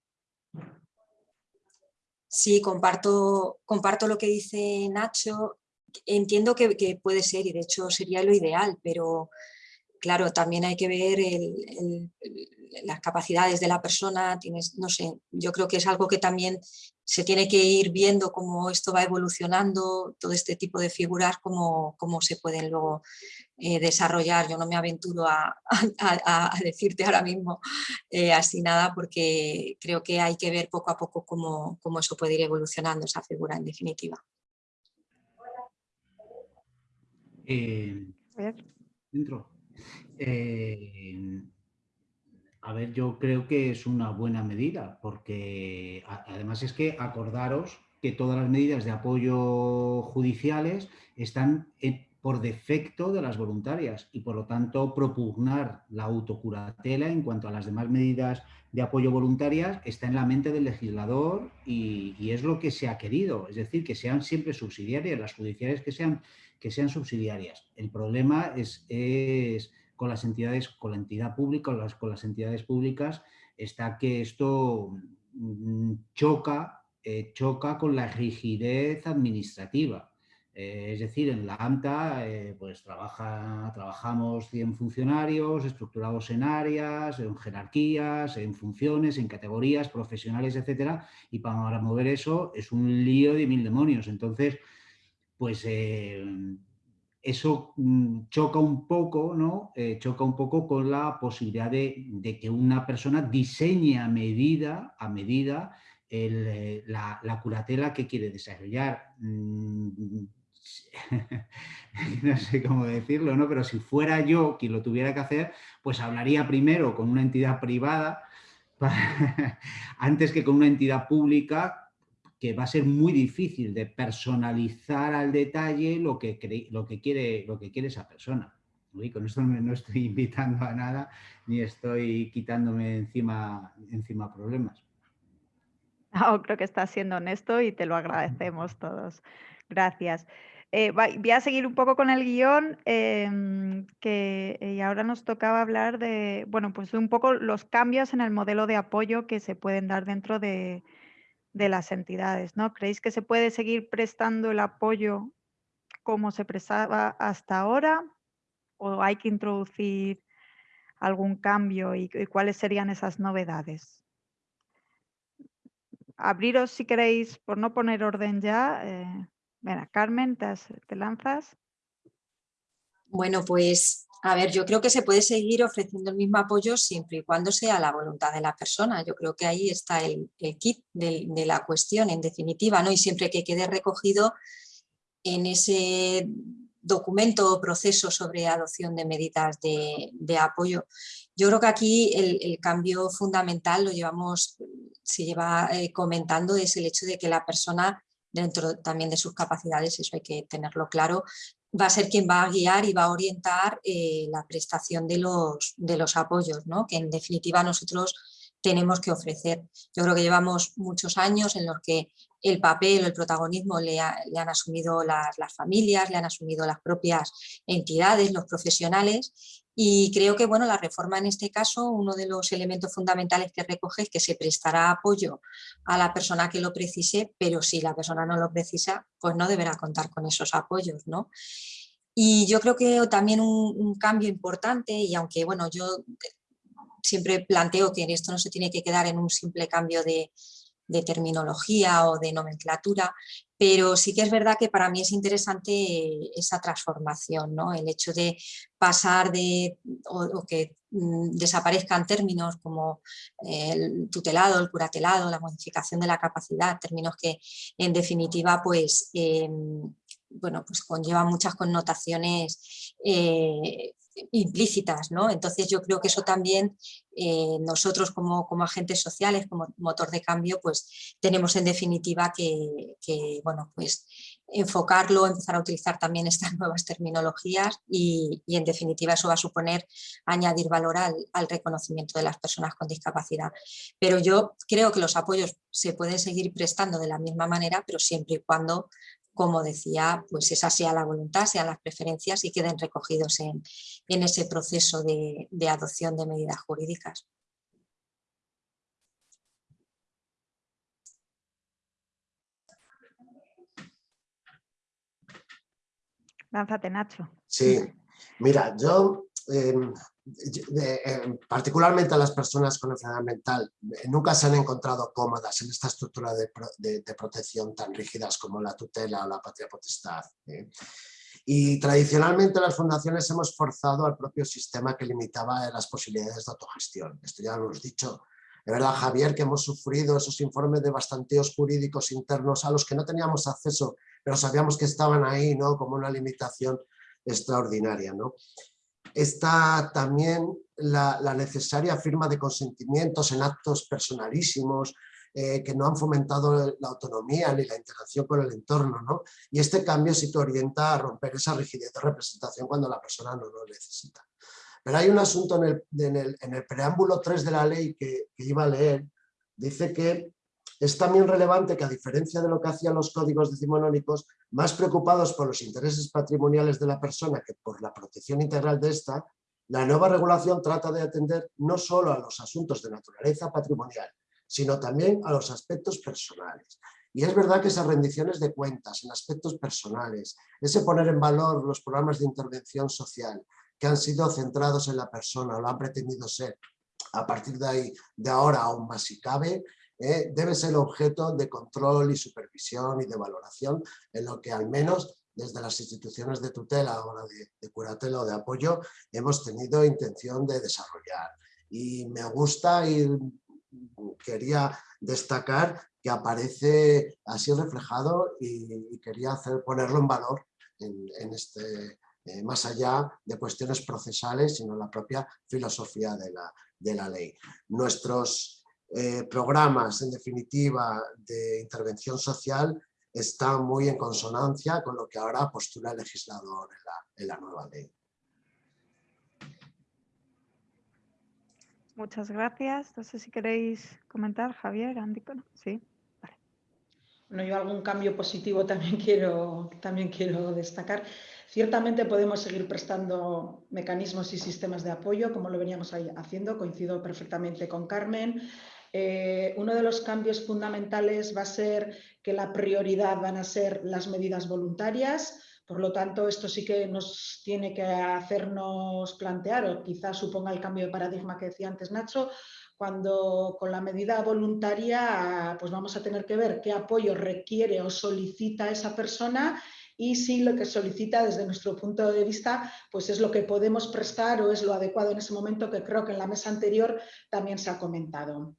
Sí, comparto, comparto lo que dice Nacho entiendo que, puede ser y de hecho sería lo ideal, pero claro, también hay que ver las capacidades de la persona, tienes, no sé, yo creo que es algo que también se tiene que ir viendo cómo esto va evolucionando, todo este tipo de figuras, cómo, cómo se pueden luego eh, desarrollar. Yo no me aventuro a, (laughs) decirte ahora mismo eh, así nada porque creo que hay que ver poco a poco cómo, cómo eso puede ir evolucionando, esa figura en definitiva. Eh, dentro. Eh, a ver, yo creo que es una buena medida, porque además es que acordaros que todas las medidas de apoyo judiciales están por defecto de las voluntarias y por lo tanto propugnar la autocuratela en cuanto a las demás medidas de apoyo voluntarias está en la mente del legislador y, es lo que se ha querido, es decir, que sean siempre subsidiarias, las judiciales que sean que sean subsidiarias. El problema es, con las entidades, con la entidad pública las, con las entidades públicas, está que esto mm, choca, eh, choca con la rigidez administrativa. Eh, es decir, en la AMTA eh, pues trabaja, trabajamos 100 funcionarios estructurados en áreas, en jerarquías, en funciones, en categorías profesionales, etcétera, y para mover eso es un lío de mil demonios. Entonces, pues eso mm, choca un poco, ¿no? Eh, choca un poco con la posibilidad de, que una persona diseñe a medida, a medida eh, la, curatela que quiere desarrollar. Mm, (laughs) no sé cómo decirlo, ¿no? Pero si fuera yo quien lo tuviera que hacer, pues hablaría primero con una entidad privada (laughs) antes que con una entidad pública que va a ser muy difícil de personalizar al detalle lo que, lo que, quiere, lo que quiere esa persona. Y con esto no, estoy (laughs) invitando a nada ni estoy quitándome encima, encima problemas. No, creo que estás siendo honesto y te lo agradecemos todos. Gracias. eh, voy a seguir un poco con el guion, em, que y ahora nos tocaba hablar de, bueno, pues un poco los cambios en el modelo de apoyo que se pueden dar dentro de, de las entidades, ¿no? ¿Creéis que se puede seguir prestando el apoyo como se prestaba hasta ahora o hay que introducir algún cambio y, cuáles serían esas novedades? Abriros si queréis, por no poner orden ya. Eh, Carmen, te, te lanzas. Bueno, pues a ver, yo creo que se puede seguir ofreciendo el mismo apoyo siempre y cuando sea la voluntad de la persona. Yo creo que ahí está el, kit de, la cuestión, en definitiva, ¿no? y siempre que quede recogido en ese documento o proceso sobre adopción de medidas de, apoyo. Yo creo que aquí el, cambio fundamental lo llevamos, se lleva eh, comentando, es el hecho de que la persona dentro también de sus capacidades, eso hay que tenerlo claro, va a ser quien va a guiar y va a orientar eh, la prestación de los, de los apoyos, ¿no? que en definitiva nosotros tenemos que ofrecer. Yo creo que llevamos muchos años en los que el papel o el protagonismo le, han asumido las, las, familias, le han asumido las propias entidades, los profesionales y creo que bueno, la reforma en este caso, uno de los elementos fundamentales que recoge es que se prestará apoyo a la persona que lo precise, pero si la persona no lo precisa, pues no deberá contar con esos apoyos. ¿no? Y yo creo que también un, cambio importante, y aunque bueno, yo siempre planteo que esto no se tiene que quedar en un simple cambio de, de terminología o de nomenclatura, pero sí que es verdad que para mí es interesante esa transformación, ¿no? el hecho de pasar de, o, que mm, desaparezcan términos como el tutelado, el curatelado, la modificación de la capacidad, términos que en definitiva pues, em, bueno, pues conllevan muchas connotaciones eh, implícitas, ¿no? Entonces yo creo que eso también eh, nosotros como, como, agentes sociales, como motor de cambio, pues tenemos en definitiva que, bueno, pues enfocarlo, empezar a utilizar también (laughs) estas nuevas terminologías y, en definitiva eso va a suponer añadir valor al, al, reconocimiento de las personas con discapacidad. Pero yo creo que los apoyos se pueden seguir prestando de la misma manera, pero siempre y cuando como decía, pues esa sea la voluntad, sean las preferencias y queden recogidos en, ese proceso de, adopción de medidas jurídicas. Lánzate, Nacho. Sí, mira, yo Em, particularmente a las personas con enfermedad mental, eh, nunca se han encontrado cómodas en esta estructura de, protección tan rígidas como la tutela o la patria potestad. ¿eh? Y tradicionalmente las fundaciones hemos forzado al propio sistema que limitaba las posibilidades de autogestión. Esto ya lo hemos dicho. De verdad, Javier, que hemos sufrido esos informes de bastanteos jurídicos internos a los que no teníamos acceso, pero sabíamos que estaban ahí ¿no? como una limitación extraordinaria. ¿no? Está también la, necesaria firma de consentimientos en actos personalísimos eh, que no han fomentado la autonomía ni la interacción con el entorno. ¿no? Y este cambio sí que orienta a romper esa rigidez de representación cuando la persona no lo necesita. Pero hay un asunto en el, preámbulo 3 de la ley que, que iba a leer, dice que es también relevante que a diferencia de lo que hacían los códigos decimonónicos, más preocupados por los intereses patrimoniales de la persona que por la protección integral de esta, la nueva regulación trata de atender no solo a los asuntos de naturaleza patrimonial, sino también a los aspectos personales. Y es verdad que esas rendiciones de cuentas en aspectos personales, ese poner en valor los programas de intervención social que han sido centrados en la persona o lo han pretendido ser, a partir de ahí, de ahora aún más si cabe, ¿eh? debe ser objeto de control y supervisión y de valoración en lo que al menos desde las instituciones de tutela, ahora de, de curatela o de apoyo, hemos tenido intención de desarrollar. Y me gusta y quería destacar que aparece así reflejado y, quería hacer, ponerlo en valor en, este, eh, más allá de cuestiones procesales, sino la propia filosofía de la, de la ley. Nuestros eh, programas, en definitiva, de intervención social están muy en consonancia con lo que ahora postula el legislador en la, nueva ley. Muchas gracias. No sé si queréis comentar, Javier, Andy. Sí. Bueno, yo algún cambio positivo también quiero, también quiero destacar. Ciertamente podemos seguir prestando mecanismos y sistemas de apoyo, como lo veníamos haciendo, coincido perfectamente con Carmen. Eh, uno de los cambios fundamentales va a ser que la prioridad van a ser las medidas voluntarias, por lo tanto, esto sí que nos tiene que hacernos plantear, o quizás suponga el cambio de paradigma que decía antes Nacho, cuando con la medida voluntaria pues vamos a tener que ver qué apoyo requiere o solicita esa persona y si lo que solicita desde nuestro punto de vista pues es lo que podemos prestar o es lo adecuado en ese momento que creo que en la mesa anterior también se ha comentado.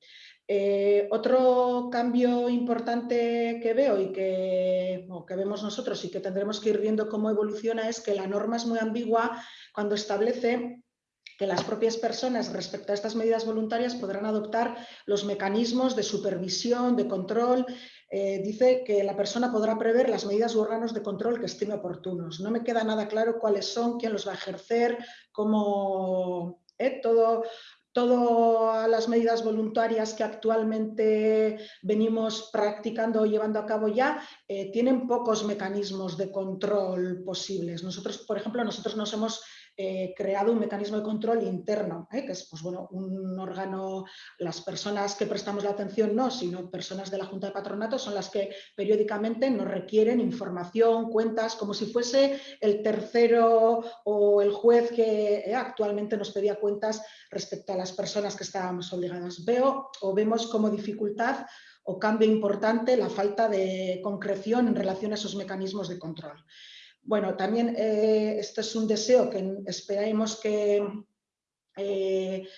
Eh, otro cambio importante que veo y que, que vemos nosotros y que tendremos que ir viendo cómo evoluciona es que la norma es muy ambigua cuando establece que las propias personas respecto a estas medidas voluntarias podrán adoptar los mecanismos de supervisión, de control. Eh, dice que la persona podrá prever las medidas u órganos de control que estime oportunos. No me queda nada claro cuáles son, quién los va a ejercer, cómo... Eh, todo, todas las medidas voluntarias que actualmente venimos practicando o llevando a cabo ya eh, tienen pocos mecanismos de control posibles. Nosotros, por ejemplo, nosotros nos hemos eh, creado un mecanismo de control interno, ¿eh? que es pues, bueno, un órgano, las personas que prestamos la atención no, sino personas de la Junta de Patronato son las que periódicamente nos requieren información, cuentas, como si fuese el tercero o el juez que eh, actualmente nos pedía cuentas respecto a las personas que estábamos obligadas. Veo o vemos como dificultad o cambio importante la falta de concreción en relación a esos mecanismos de control. Bueno, también eh, este es un deseo que esperemos que eh,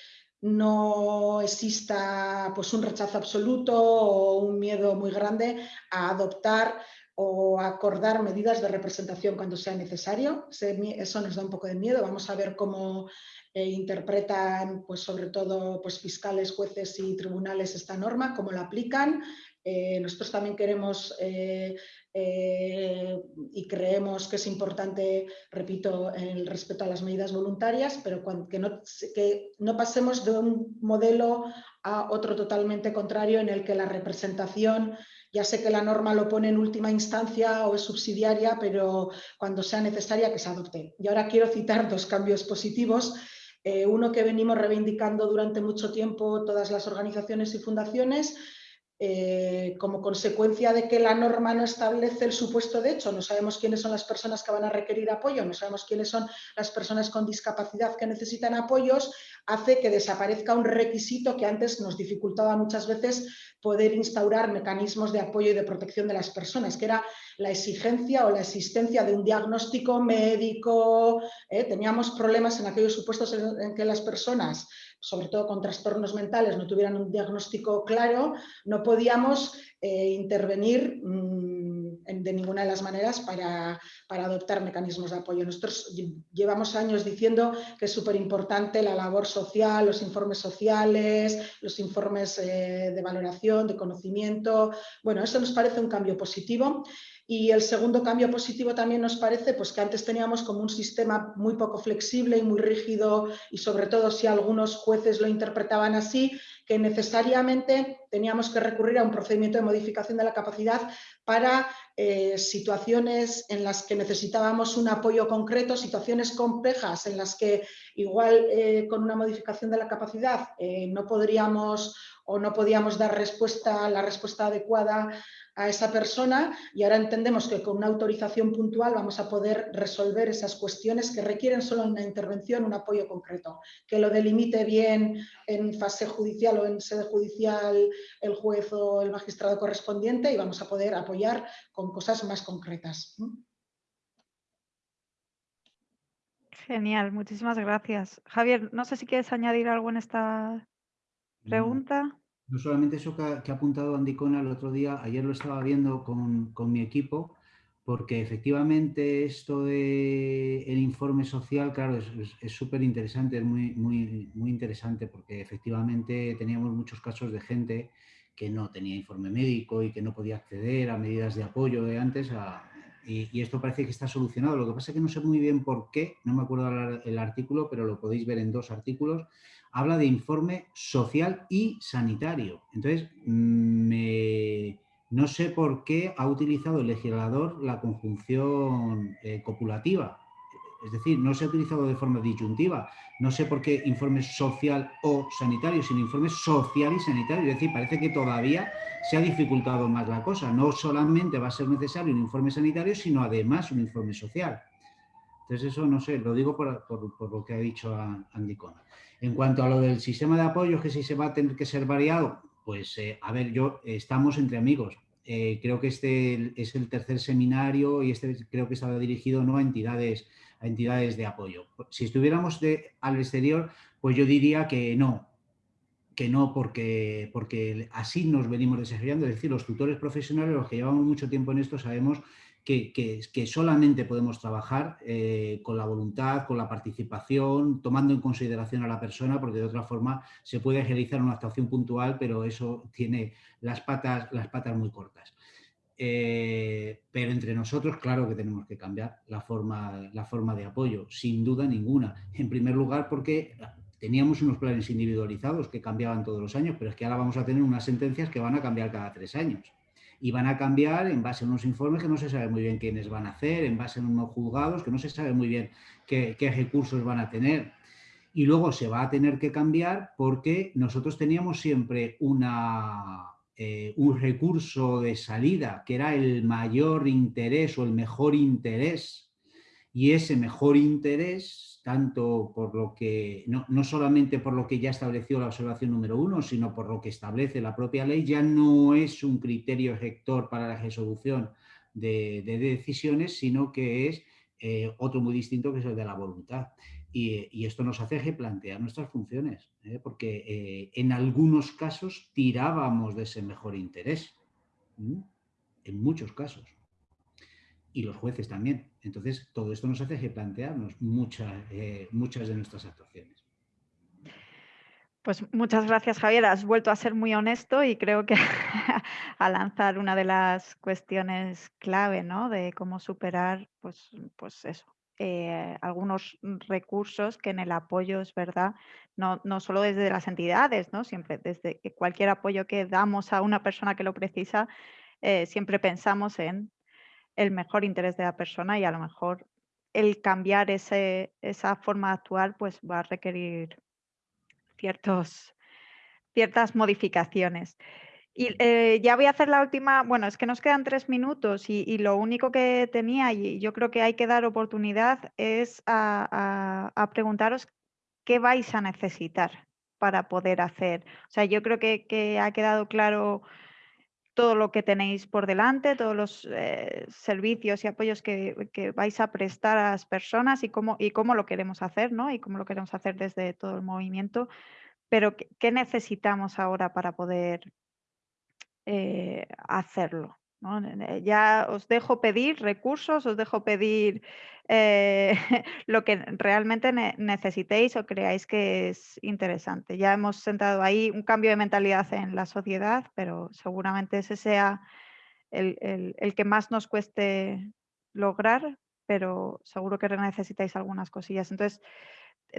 no exista pues, un rechazo absoluto o un miedo muy grande a adoptar o acordar medidas de representación cuando sea necesario. Eso nos da un poco de miedo. Vamos a ver cómo eh, interpretan, pues, sobre todo pues, fiscales, jueces y tribunales esta norma, cómo la aplican. nosotros también queremos y creemos que es importante, repito, el respeto a las medidas voluntarias, pero que, no, que no pasemos de un modelo a otro totalmente contrario en el que la representación, ya sé que la norma lo pone en última instancia o es subsidiaria, pero cuando sea necesaria que se adopte. Y ahora quiero citar dos cambios positivos. Eh, uno que venimos reivindicando durante mucho tiempo todas las organizaciones y fundaciones, eh, como consecuencia de que la norma no establece el supuesto de hecho, no sabemos quiénes son las personas que van a requerir apoyo, no sabemos quiénes son las personas con discapacidad que necesitan apoyos, hace que desaparezca un requisito que antes nos dificultaba muchas veces poder instaurar mecanismos de apoyo y de protección de las personas, que era la exigencia o la existencia de un diagnóstico médico. ¿eh? Teníamos problemas en aquellos supuestos en que las personas sobre todo con trastornos mentales, no tuvieran un diagnóstico claro, no podíamos eh, intervenir mm, de ninguna de las maneras para, adoptar mecanismos de apoyo. Nosotros llevamos años diciendo que es súper importante la labor social, los informes sociales, los informes eh, de valoración, de conocimiento. Bueno, eso nos parece un cambio positivo. Y el segundo cambio positivo también nos parece pues, que antes teníamos como un sistema muy poco flexible y muy rígido y sobre todo si algunos jueces lo interpretaban así, que necesariamente teníamos que recurrir a un procedimiento de modificación de la capacidad para eh, situaciones en las que necesitábamos un apoyo concreto, situaciones complejas en las que igual eh, con una modificación de la capacidad eh, no podríamos o no podíamos dar respuesta, la respuesta adecuada a esa persona y ahora entendemos que con una autorización puntual vamos a poder resolver esas cuestiones que requieren solo una intervención, un apoyo concreto, que lo delimite bien en fase judicial o en sede judicial el juez o el magistrado correspondiente y vamos a poder apoyar con cosas más concretas. Genial, muchísimas gracias. Javier, no sé si quieres añadir algo en esta pregunta. No solamente eso que ha, apuntado Andicona el otro día, ayer lo estaba viendo con, mi equipo, porque efectivamente esto del el informe social, claro, es súper interesante, es muy, muy, muy interesante, porque efectivamente teníamos muchos casos de gente que no tenía informe médico y que no podía acceder a medidas de apoyo de antes, y, esto parece que está solucionado. Lo que pasa es que no sé muy bien por qué, no me acuerdo el artículo, pero lo podéis ver en dos artículos, habla de informe social y sanitario. Entonces, No sé por qué ha utilizado el legislador la conjunción eh, copulativa. Es decir, no se ha utilizado de forma disyuntiva. No sé por qué informe social o sanitario, sino informe social y sanitario. Es decir, parece que todavía se ha dificultado más la cosa. No solamente va a ser necesario un informe sanitario, sino además un informe social. Entonces eso, no sé, lo digo por, lo que ha dicho Andy Cona. En cuanto a lo del sistema de apoyo, que si se va a tener que ser variado, pues eh, a ver, yo estamos entre amigos. Eh, creo que este es el tercer seminario y este creo que estaba dirigido ¿no? a, entidades, a entidades de apoyo. Si estuviéramos de, al exterior, pues yo diría que no, que no porque, porque así nos venimos desarrollando. Es decir, los tutores profesionales, los que llevamos mucho tiempo en esto, sabemos que, solamente podemos trabajar eh, con la voluntad, con la participación, tomando en consideración a la persona, porque de otra forma se puede realizar una actuación puntual, pero eso tiene las patas, las patas muy cortas. Eh, pero entre nosotros, claro que tenemos que cambiar la forma, la forma de apoyo, sin duda ninguna. En primer lugar, porque teníamos unos planes individualizados que cambiaban todos los años, pero es que ahora vamos a tener unas sentencias que van a cambiar cada tres años y van a cambiar en base a unos informes que no se sabe muy bien quiénes van a hacer, en base a unos juzgados que no se sabe muy bien qué, recursos van a tener. Y luego se va a tener que cambiar porque nosotros teníamos siempre una, eh, un recurso de salida que era el mayor interés o el mejor interés y ese mejor interés tanto por lo que, no, solamente por lo que ya estableció la observación número uno, sino por lo que establece la propia ley, ya no es un criterio rector para la resolución de, decisiones, sino que es eh, otro muy distinto que es el de la voluntad. Y, esto nos hace replantear nuestras funciones, ¿eh? porque eh, en algunos casos tirábamos de ese mejor interés, en muchos casos y los jueces también. Entonces, todo esto nos hace replantearnos muchas, eh, muchas de nuestras actuaciones. Pues muchas gracias, Javier. Has vuelto a ser muy honesto y creo que (laughs) a lanzar una de las cuestiones clave, ¿no? De cómo superar, pues, pues eso, eh, algunos recursos que en el apoyo es verdad, no, no, solo desde las entidades, ¿no? Siempre desde cualquier apoyo que damos a una persona que lo precisa, eh, siempre pensamos en el mejor interés de la persona y a lo mejor el cambiar ese, esa forma de actuar pues va a requerir ciertos, ciertas modificaciones. Y eh, ya voy a hacer la última, bueno, es que nos quedan tres minutos y, lo único que tenía, y yo creo que hay que dar oportunidad, es a, preguntaros qué vais a necesitar para poder hacer. O sea, yo creo que, que ha quedado claro todo lo que tenéis por delante, todos los eh, servicios y apoyos que, vais a prestar a las personas y cómo, y cómo lo queremos hacer, ¿no? Y cómo lo queremos hacer desde todo el movimiento. Pero, ¿qué, necesitamos ahora para poder eh, hacerlo? Eh, ya os dejo pedir recursos, os dejo pedir eh, (laughs) lo que realmente necesitéis o creáis que es interesante. Ya hemos sentado ahí un cambio de mentalidad en la sociedad, pero seguramente ese sea el, el que más nos cueste lograr, pero seguro que necesitáis algunas cosillas. Entonces,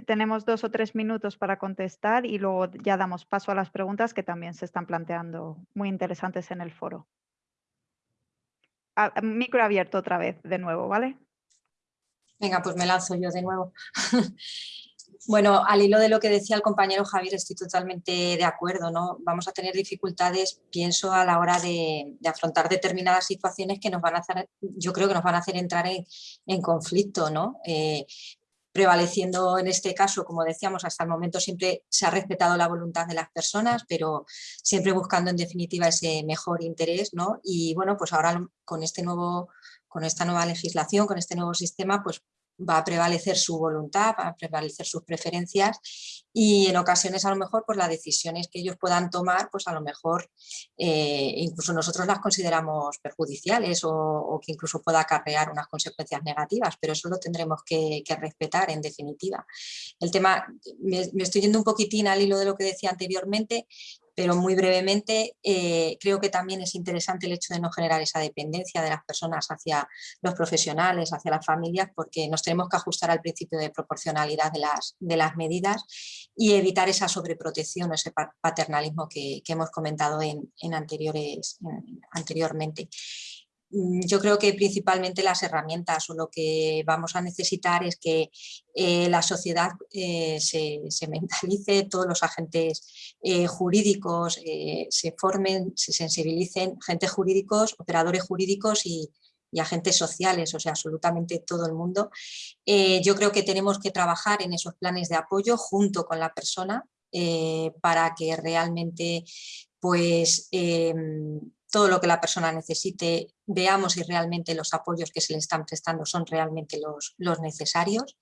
tenemos dos o tres minutos para contestar y luego ya damos paso a las preguntas que también se están planteando muy interesantes en el foro micro abierto otra vez, de nuevo, ¿vale? Venga, pues me lanzo yo de nuevo. (laughs) bueno, al hilo de lo que decía el compañero Javier, estoy totalmente de acuerdo, ¿no? Vamos a tener dificultades, pienso, a la hora de, afrontar determinadas situaciones que nos van a hacer, yo creo que nos van a hacer entrar en, conflicto, ¿no? Eh, prevaleciendo en este caso, como decíamos, hasta el momento siempre se ha respetado la voluntad de las personas, pero siempre buscando en definitiva ese mejor interés, ¿no? Y bueno, pues ahora con este nuevo con esta nueva legislación, con este nuevo sistema, pues va a prevalecer su voluntad, va a prevalecer sus preferencias y en ocasiones a lo mejor pues las decisiones que ellos puedan tomar pues a lo mejor eh, incluso nosotros las consideramos perjudiciales o, que incluso pueda acarrear unas consecuencias negativas, pero eso lo tendremos que, respetar en definitiva. El tema, me, estoy yendo un poquitín al hilo de lo que decía anteriormente, pero muy brevemente eh, creo que también es interesante el hecho de no generar esa dependencia de las personas hacia los profesionales, hacia las familias, porque nos tenemos que ajustar al principio de proporcionalidad de las, de las medidas y evitar esa sobreprotección o ese paternalismo que, hemos comentado en, anteriores, anteriormente. Mm, yo creo que principalmente las herramientas o lo que vamos a necesitar es que eh, la sociedad eh, se, mentalice, todos los agentes eh, jurídicos se formen, se sensibilicen, agentes jurídicos, operadores jurídicos y, y, agentes sociales, o sea, absolutamente todo el mundo. yo creo que tenemos que trabajar en esos planes de apoyo junto con la persona para que realmente pues em, todo lo que la persona necesite, veamos si realmente los apoyos que se le están prestando son realmente los, los necesarios.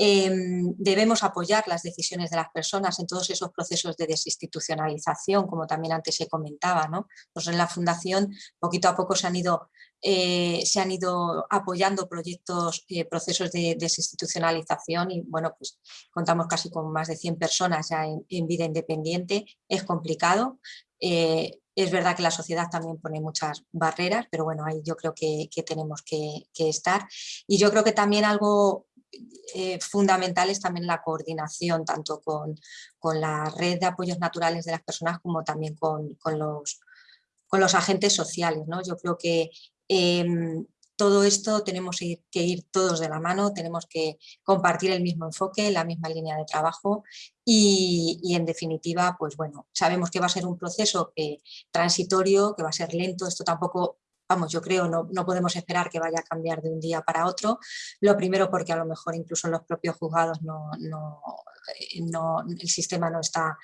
Em, debemos apoyar las decisiones de las personas en todos esos procesos de desinstitucionalización, como también antes se comentaba. ¿no? Pues en la Fundación poquito a poco se han ido, eh, se han ido apoyando proyectos, eh, procesos de desinstitucionalización y bueno, pues contamos casi con más de 100 personas ya en, vida independiente. Es complicado, eh, es verdad que la sociedad también pone muchas barreras, pero bueno, ahí yo creo que, tenemos que, estar. Y yo creo que también algo eh, fundamental es también la coordinación, tanto con, la red de apoyos naturales de las personas como también con, los, con los agentes sociales. ¿no? Yo creo que em, todo esto tenemos que ir todos de la mano, tenemos que compartir el mismo enfoque, la misma línea de trabajo y, en definitiva, pues bueno, sabemos que va a ser un proceso transitorio, que va a ser lento, esto tampoco vamos, yo creo, no, no, podemos esperar que vaya a cambiar de un día para otro. Lo primero porque a lo mejor incluso en los propios juzgados no, no, eh, no el sistema no está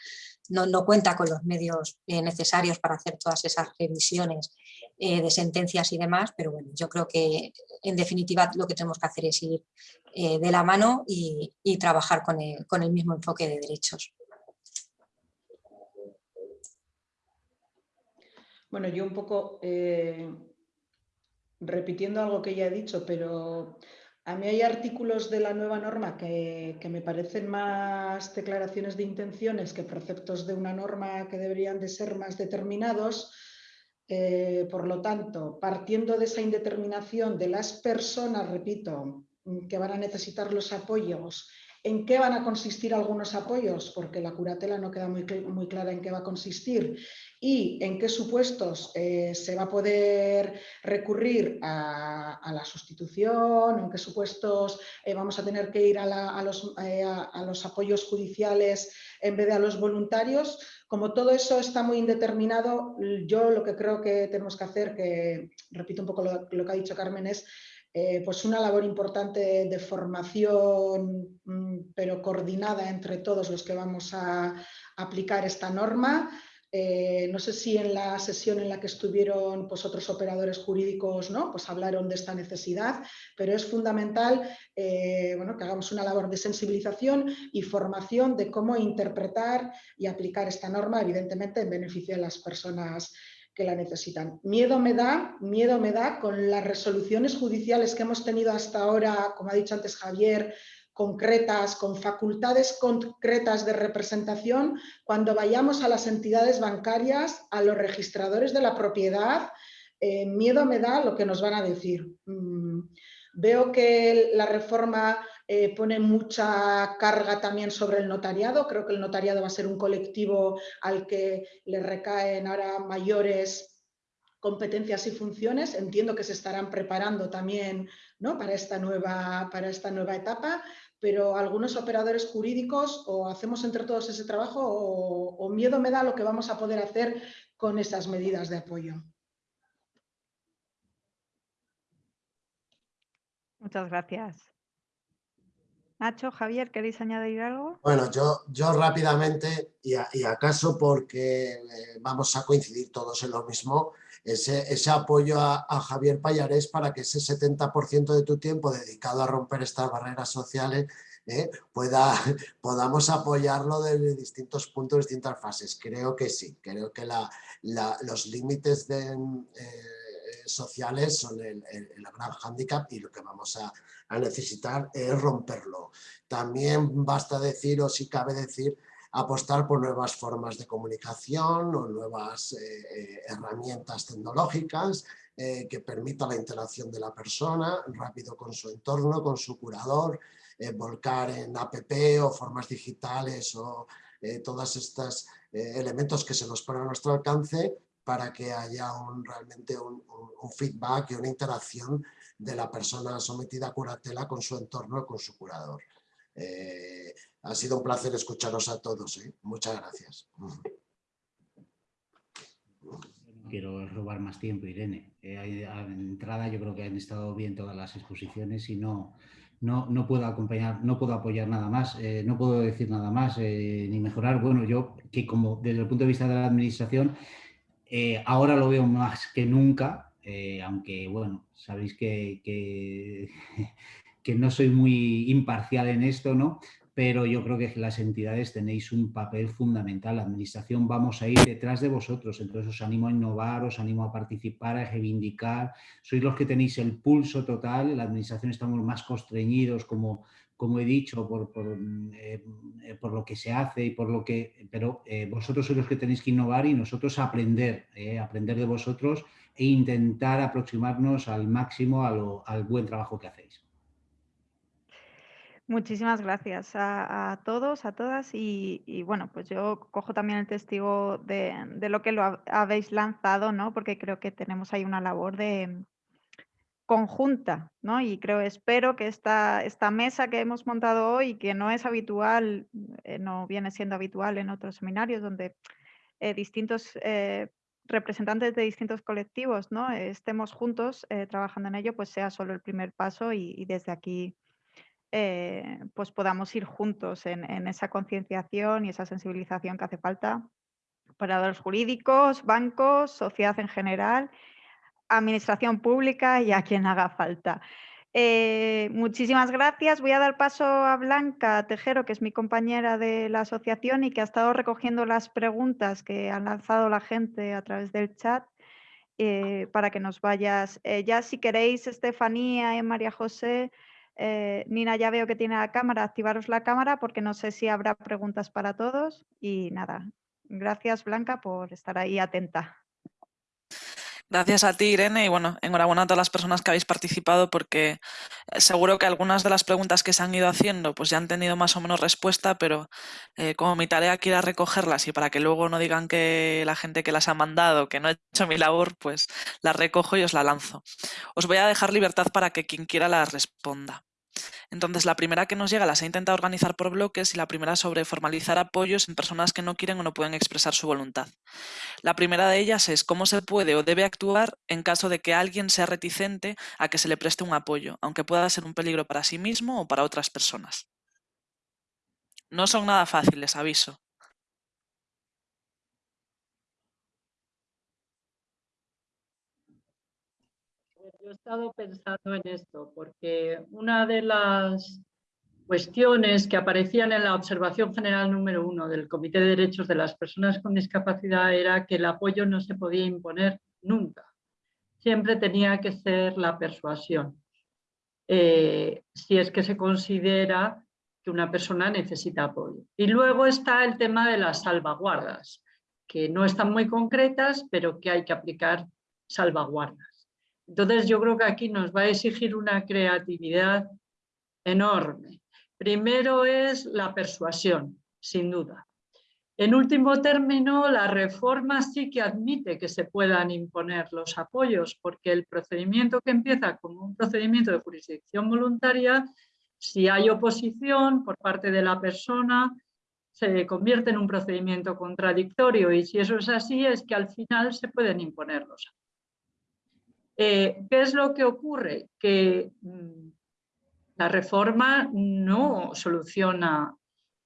no, cuenta con los medios eh, necesarios para hacer todas esas revisiones eh, de sentencias y demás, pero bueno, yo creo que en definitiva lo que tenemos que hacer es ir eh, de la mano y, trabajar con el, mismo enfoque de derechos. Bueno, yo un poco repitiendo algo que ya he dicho, pero a mí hay artículos de la nueva norma que, me parecen más declaraciones de intenciones que preceptos de una norma que deberían de ser más determinados. Eh, por lo tanto, partiendo de esa indeterminación de las personas, repito, que van a necesitar los apoyos ¿En qué van a consistir algunos apoyos? Porque la curatela no queda muy, muy clara en qué va a consistir y en qué supuestos eh, se va a poder recurrir a, la sustitución, en qué supuestos eh, vamos a tener que ir a, los, eh, a, los, apoyos judiciales en vez de a los voluntarios. Como todo eso está muy indeterminado, yo lo que creo que tenemos que hacer, que repito un poco lo que ha dicho Carmen, es eh, pues una labor importante de formación, mm, pero coordinada entre todos los que vamos a aplicar esta norma. Eh, no sé si en la sesión en la que estuvieron pues, otros operadores jurídicos ¿no? pues hablaron de esta necesidad, pero es fundamental eh, bueno, que hagamos una labor de sensibilización y formación de cómo interpretar y aplicar esta norma, evidentemente en beneficio de las personas que la necesitan. Miedo me da, miedo me da con las resoluciones judiciales que hemos tenido hasta ahora, como ha dicho antes Javier, concretas, con facultades concretas de representación, cuando vayamos a las entidades bancarias, a los registradores de la propiedad, eh, miedo me da lo que nos van a decir. Mm, veo que la reforma eh, pone mucha carga también sobre el notariado. Creo que el notariado va a ser un colectivo al que le recaen ahora mayores competencias y funciones. Entiendo que se estarán preparando también ¿no? para, esta nueva, para esta nueva etapa, pero algunos operadores jurídicos o hacemos entre todos ese trabajo o miedo me da lo que vamos a poder hacer con esas medidas de apoyo. Muchas gracias. Nacho, Javier, ¿queréis añadir algo? Bueno, yo, yo rápidamente, y, acaso porque eh, vamos a coincidir todos en lo mismo, ese, ese apoyo a, Javier Payares para que ese 70% de tu tiempo dedicado a romper estas barreras sociales eh, pueda, (laughs) podamos apoyarlo desde distintos puntos, distintas fases. Creo que sí, creo que los límites de, eh, sociales son el, gran hándicap y lo que vamos a, necesitar es romperlo. También basta decir, o si cabe decir, apostar por nuevas formas de comunicación o nuevas eh, herramientas tecnológicas que permitan la interacción de la persona rápido con su entorno, con su curador, volcar en app o formas digitales o todos estos elementos que se nos ponen a nuestro alcance para que haya un, realmente un, feedback y una interacción de la persona sometida a curatela con su entorno, con su curador. Eh, ha sido un placer escucharos a todos. ¿eh? Muchas gracias. Quiero robar más tiempo, Irene. Eh, entrada yo creo que han estado bien todas las exposiciones y no, no, no puedo acompañar, no puedo apoyar nada más, no puedo decir nada más ni mejorar. Bueno, yo que como desde el punto de vista de la administración eh, ahora lo veo más que nunca, eh, aunque bueno, sabéis que, (laughs) que, no soy muy imparcial en esto, ¿no? pero yo creo que las entidades tenéis un papel fundamental. La administración vamos a ir detrás de vosotros, entonces os animo a innovar, os animo a participar, a reivindicar. Sois los que tenéis el pulso total, la administración estamos más constreñidos como como he dicho, por, eh, eh, por, lo que se hace y por lo que... Pero eh, vosotros sois los que tenéis que innovar y nosotros aprender, aprender de vosotros e intentar aproximarnos al máximo al buen trabajo que hacéis. Muchísimas gracias a, todos, a todas y, bueno, pues yo cojo también el testigo de, de lo que lo habéis lanzado, ¿no? Porque creo que tenemos ahí una labor de, conjunta, ¿no? Y creo, espero que esta, esta mesa que hemos montado hoy, que no es habitual, eh, no viene siendo habitual en otros seminarios donde eh, distintos eh, representantes de distintos colectivos, ¿no? Estemos juntos trabajando en ello, pues sea solo el primer paso y, desde aquí pues podamos ir juntos en, en esa concienciación y esa sensibilización que hace falta para los jurídicos, bancos, sociedad en general administración pública y a quien haga falta. Eh, muchísimas gracias. Voy a dar paso a Blanca Tejero, que es mi compañera de la asociación y que ha estado recogiendo las preguntas que han lanzado la gente a través del chat eh, para que nos vayas. Eh, ya si queréis, Estefanía y María José, Nina ya veo que tiene la cámara, activaros la cámara porque no sé si habrá preguntas para todos. Y nada, gracias Blanca por estar ahí atenta. Gracias a ti, Irene, y bueno, enhorabuena a todas las personas que habéis participado porque eh, seguro que algunas de las preguntas que se han ido haciendo pues ya han tenido más o menos respuesta, pero eh, como mi tarea aquí era recogerlas y para que luego no digan que la gente que las ha mandado, que no he hecho mi labor, pues las recojo y os la lanzo. Os voy a dejar libertad para que quien quiera las responda. Entonces, la primera que nos llega las he intentado organizar por bloques y la primera sobre formalizar apoyos en personas que no quieren o no pueden expresar su voluntad. La primera de ellas es cómo se puede o debe actuar en caso de que alguien sea reticente a que se le preste un apoyo, aunque pueda ser un peligro para sí mismo o para otras personas. No son nada fáciles, aviso. Estado pensando en esto, porque una de las cuestiones que aparecían en la observación general número uno del Comité de Derechos de las Personas con Discapacidad era que el apoyo no se podía imponer nunca. Siempre tenía que ser la persuasión. Eh, si es que se considera que una persona necesita apoyo. Y luego está el tema de las salvaguardas, que no están muy concretas, pero que hay que aplicar salvaguardas. Entonces yo creo que aquí nos va a exigir una creatividad enorme. Primero es la persuasión, sin duda. En último término, la reforma sí que admite que se puedan imponer los apoyos, porque el procedimiento que empieza como un procedimiento de jurisdicción voluntaria, si hay oposición por parte de la persona, se convierte en un procedimiento contradictorio y si eso es así es que al final se pueden imponer los apoyos. Eh, ¿Qué es lo que ocurre? Que mm, la reforma no soluciona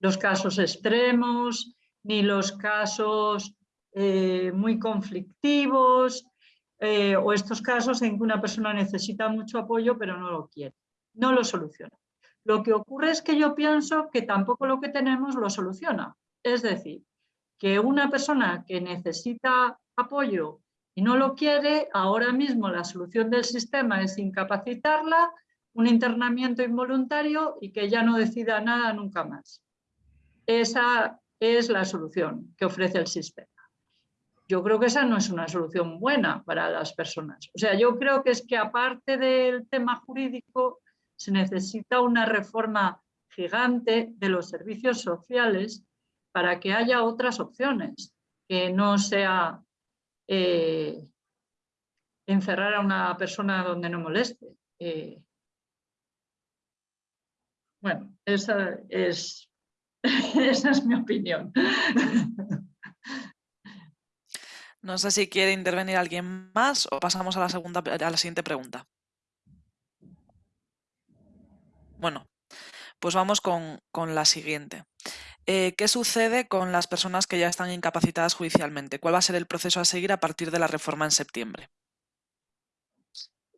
los casos extremos, ni los casos eh, muy conflictivos, eh, o estos casos en que una persona necesita mucho apoyo pero no lo quiere. No lo soluciona. Lo que ocurre es que yo pienso que tampoco lo que tenemos lo soluciona. Es decir, que una persona que necesita apoyo y no lo quiere, ahora mismo la solución del sistema es incapacitarla, un internamiento involuntario y que ya no decida nada nunca más. Esa es la solución que ofrece el sistema. Yo creo que esa no es una solución buena para las personas. O sea, yo creo que es que aparte del tema jurídico se necesita una reforma gigante de los servicios sociales para que haya otras opciones, que no sea eh, encerrar a una persona donde no moleste. Eh, bueno, esa es, (laughs) esa es mi opinión. No sé si quiere intervenir alguien más o pasamos a la, segunda, a la siguiente pregunta. Bueno, pues vamos con, la siguiente. Eh, ¿Qué sucede con las personas que ya están incapacitadas judicialmente? ¿Cuál va a ser el proceso a seguir a partir de la reforma en septiembre?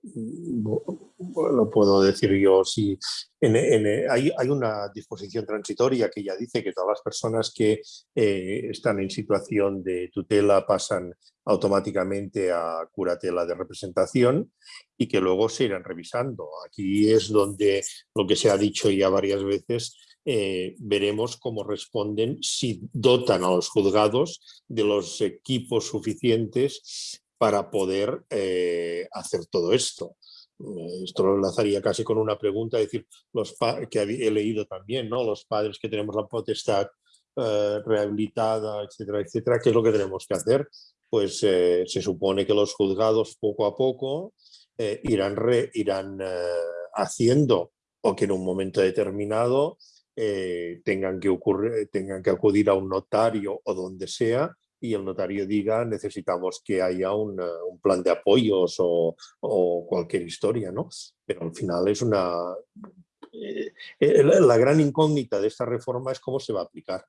lo puedo decir yo, si hay, una disposición transitoria que ya dice que todas las personas que eh, están en situación de tutela pasan automáticamente a curatela de representación y que luego se irán revisando. Aquí es donde lo que se ha dicho ya varias veces, eh, veremos cómo responden si dotan a los juzgados de los equipos suficientes para poder eh, hacer todo esto. Eh, esto lo enlazaría casi con una pregunta, decir, los que he leído también, ¿no? los padres que tenemos la potestad eh, rehabilitada, etcétera, etcétera, ¿qué es lo que tenemos que hacer? Pues se supone que los juzgados poco a poco irán, irán haciendo o que en un momento determinado tengan, que ocurrir, tengan que acudir a un notario o donde sea y el notario diga necesitamos que haya un, plan de apoyos o, cualquier historia, ¿no? Pero al final es una... Eh, eh, la gran incógnita de esta reforma es cómo se va a aplicar.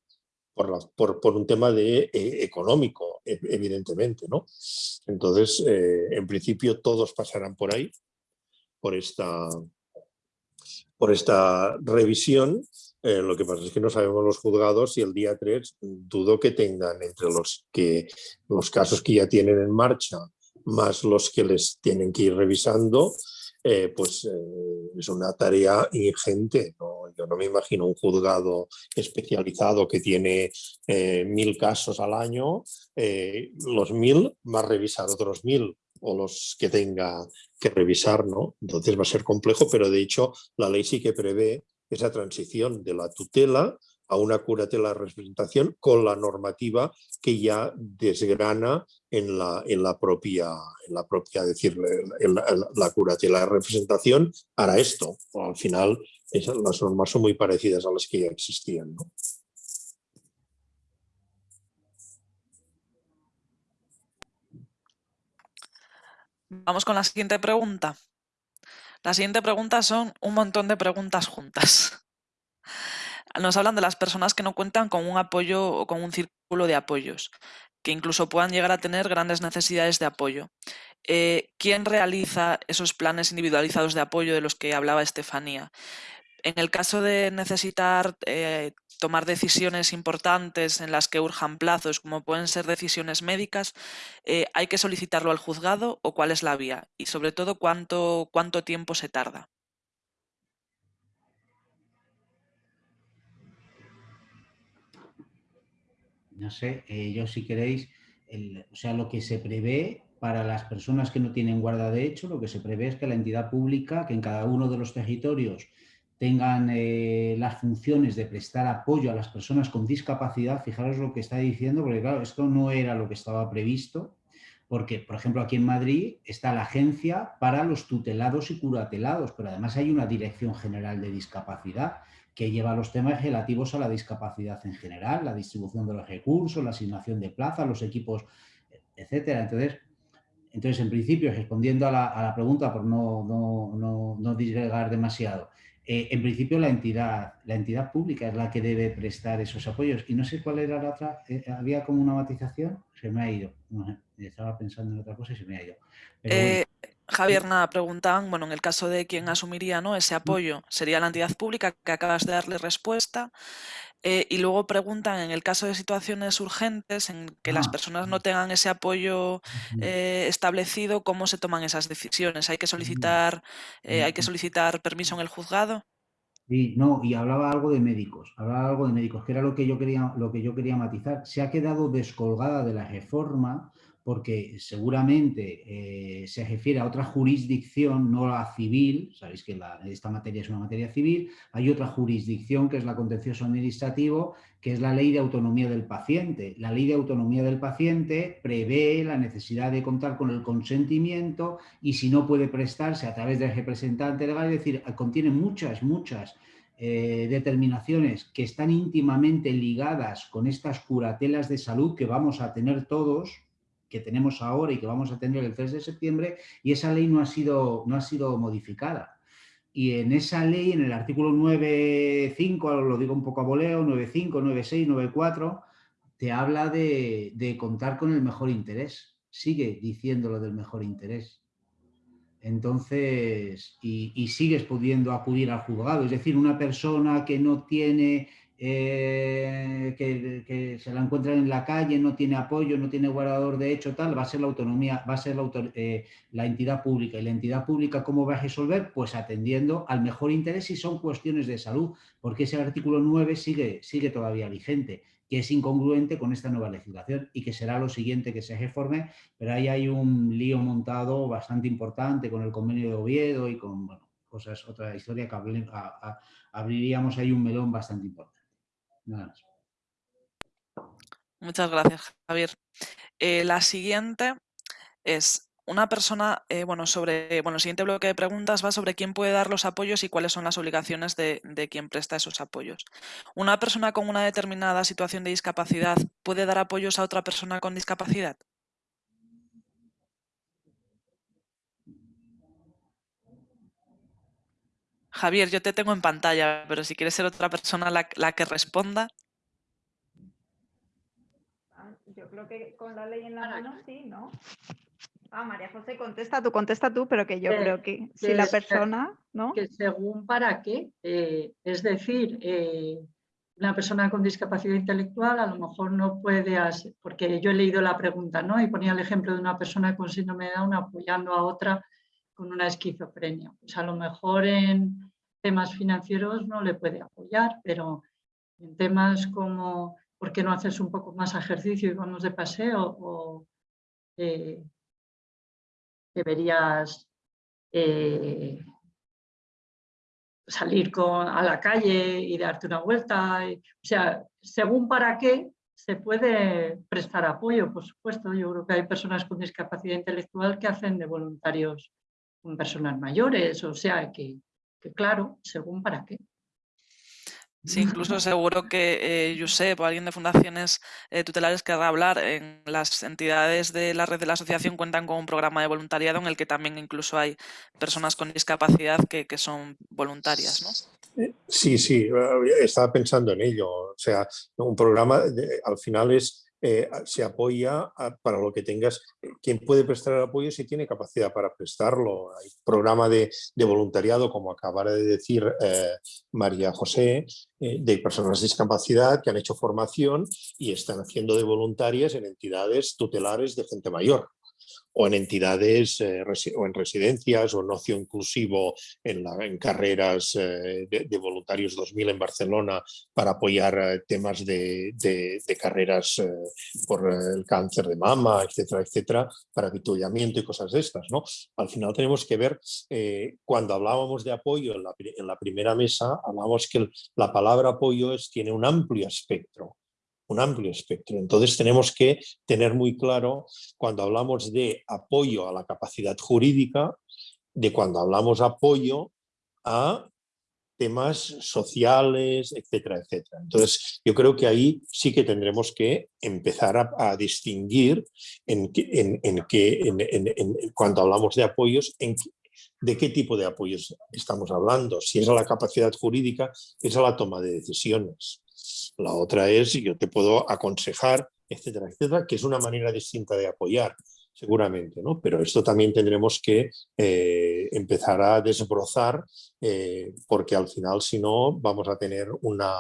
Por, por, un tema de, eh, económico, e, evidentemente. ¿no? Entonces, en principio todos pasarán por ahí, por esta, por esta revisión eh, lo que pasa es que no sabemos los juzgados y el día 3 dudo que tengan entre los, que, los casos que ya tienen en marcha más los que les tienen que ir revisando, eh, pues eh, es una tarea ingente. Yo no me imagino un juzgado especializado que tiene mil casos al año, los mil a revisar otros mil o los que tenga que revisar, ¿no? Entonces va a ser complejo, pero de hecho la ley sí que prevé esa transición de la tutela a una curatela de representación con la normativa que ya desgrana en la, en la propia, en la propia decir, la, curatela representación hará esto. Al final las normas son muy parecidas a las que ya existían. Vamos con la siguiente pregunta. La siguiente pregunta son un montón de preguntas juntas. Nos hablan de las personas que no cuentan con un apoyo o con un círculo de apoyos, que incluso puedan llegar a tener grandes necesidades de apoyo. Eh, ¿Quién realiza esos planes individualizados de apoyo de los que hablaba Estefanía? En el caso de necesitar eh, tomar decisiones importantes en las que urjan plazos, como pueden ser decisiones médicas, eh, ¿hay que solicitarlo al juzgado o cuál es la vía? Y sobre todo, ¿cuánto, cuánto tiempo se tarda? No sé, eh, yo si queréis, o sea, lo que se prevé para las personas que no tienen guarda de hecho, lo que se prevé es que la entidad pública, que en cada uno de los territorios tengan eh, las funciones de prestar apoyo a las personas con discapacidad, fijaros lo que está diciendo, porque claro, esto no era lo que estaba previsto, porque, por ejemplo, aquí en Madrid está la agencia para los tutelados y curatelados, pero además hay una Dirección General de Discapacidad que lleva los temas relativos a la discapacidad en general, la distribución de los recursos, la asignación de plazas, los equipos, etcétera. Entonces, entonces en principio, respondiendo a la, pregunta, por no, no, no, no disgregar demasiado, eh, en principio la entidad, la entidad pública es la que debe prestar esos apoyos. Y no sé cuál era la otra, eh, había como una matización, se me ha ido. estaba pensando en otra cosa y se me ha ido. Eh, Javier, nada, preguntan, bueno, en el caso de quien asumiría ¿no? ese apoyo, sería la entidad pública que acabas de darle respuesta. Y luego preguntan, en el caso de situaciones urgentes, en que las ah, personas no tengan ese apoyo establecido, ¿cómo se toman esas decisiones? ¿Hay que solicitar, hay que solicitar permiso en el juzgado? Sí, no, y hablaba algo de médicos, hablaba algo de médicos, que era lo que yo quería, lo que yo quería matizar. Se ha quedado descolgada de la reforma porque seguramente eh, se refiere a otra jurisdicción, no a civil, sabéis que esta materia es una materia civil, hay otra jurisdicción que es la contencioso administrativo, que es la ley de autonomía del paciente. La ley de autonomía del paciente prevé la necesidad de contar con el consentimiento y si no puede prestarse a través del representante legal, es decir, contiene muchas, muchas eh, determinaciones que están íntimamente ligadas con estas curatelas de salud que vamos a tener todos, que tenemos ahora y que vamos a tener el 3 de septiembre, y esa ley no ha sido, no ha sido modificada. Y en esa ley, en el artículo 9.5, lo digo un poco a voleo, 9.5, 9.6, 9.4, te habla de, de contar con el mejor interés. Sigue diciendo lo del mejor interés. Entonces, y, y, sigues pudiendo acudir al juzgado. Es decir, una persona que no tiene eh, que, se la encuentran en la calle, no tiene apoyo, no tiene guardador de hecho, tal, va a ser la autonomía, va a ser la, eh, la, entidad pública. ¿Y la entidad pública cómo va a resolver? Pues atendiendo al mejor interés si son cuestiones de salud, porque ese artículo 9 sigue, sigue todavía vigente, que es incongruente con esta nueva legislación y que será lo siguiente que se reforme, pero ahí hay un lío montado bastante importante con el convenio de Oviedo y con bueno, cosas, otra historia que abriríamos ahí un melón bastante importante. Muchas gracias, Javier. Eh, la siguiente es una persona, eh, bueno, sobre, bueno, el siguiente bloque de preguntas va sobre quién puede dar los apoyos y cuáles son las obligaciones de, de quien presta esos apoyos. ¿Una persona con una determinada situación de discapacidad puede dar apoyos a otra persona con discapacidad? Javier, yo te tengo en pantalla, pero si quieres ser otra persona la, que responda. Ah, yo creo que con la ley en la mano sí, ¿no? Ah, María José, contesta tú, contesta tú, pero que yo creo que, si la persona, ¿no? Que según para qué, eh, es decir, eh, una persona con discapacidad intelectual a lo mejor no puede, porque yo he leído la pregunta, ¿no? Y ponía el ejemplo de una persona con síndrome de Down apoyando a otra con una esquizofrenia. Pues a lo mejor en, temas financieros no le puede apoyar, pero en temas como ¿por qué no haces un poco más ejercicio y vamos de paseo? o eh, deberías eh, salir con, a la calle y darte una vuelta. o sea, según para qué se puede prestar apoyo, por supuesto. Yo creo que hay personas con discapacidad intelectual que hacen de voluntarios con personas mayores, o sea, que, que claro, según para qué. Sí, incluso seguro que eh, Josep o alguien de fundaciones eh, tutelares querrá hablar. En las entidades de la red de la asociación cuentan con un programa de voluntariado en el que también incluso hay personas con discapacidad que, son voluntarias, ¿no? Eh, sí, sí, estaba pensando en ello. O sea, un programa al final es eh, se apoya para lo que tengas. Quien puede prestar el apoyo si tiene capacidad para prestarlo. Hay programa de, voluntariado, como acabara de decir eh, María José, eh, de personas de discapacidad que han hecho formación y están haciendo de voluntarias en entidades tutelares de gente mayor o en entidades eh, o en residencias o en ocio inclusivo en, carreras eh, de, voluntarios 2000 en Barcelona para apoyar eh, temas de, de carreras por el cáncer de mama, etcétera, etcétera, para avituallamiento y cosas de estas. ¿no? Al final tenemos que ver, cuando hablábamos de apoyo en la, en la primera mesa, hablábamos que la palabra apoyo es, tiene un amplio espectro un amplio espectro. Entonces tenemos que tener muy claro cuando hablamos de apoyo a la capacidad jurídica, de cuando hablamos apoyo a temas sociales, etcétera, etcétera. Entonces, yo creo que ahí sí que tendremos que empezar a, distinguir en, en, en, que, cuando hablamos de apoyos, en, de qué tipo de apoyos estamos hablando. Si es a la capacidad jurídica, es a la toma de decisiones. La otra es, yo te puedo aconsejar, etcétera, etcétera, que es una manera distinta de apoyar, seguramente, ¿no? Pero esto también tendremos que eh, empezar a desbrozar, eh, porque al final, si no, vamos a tener una,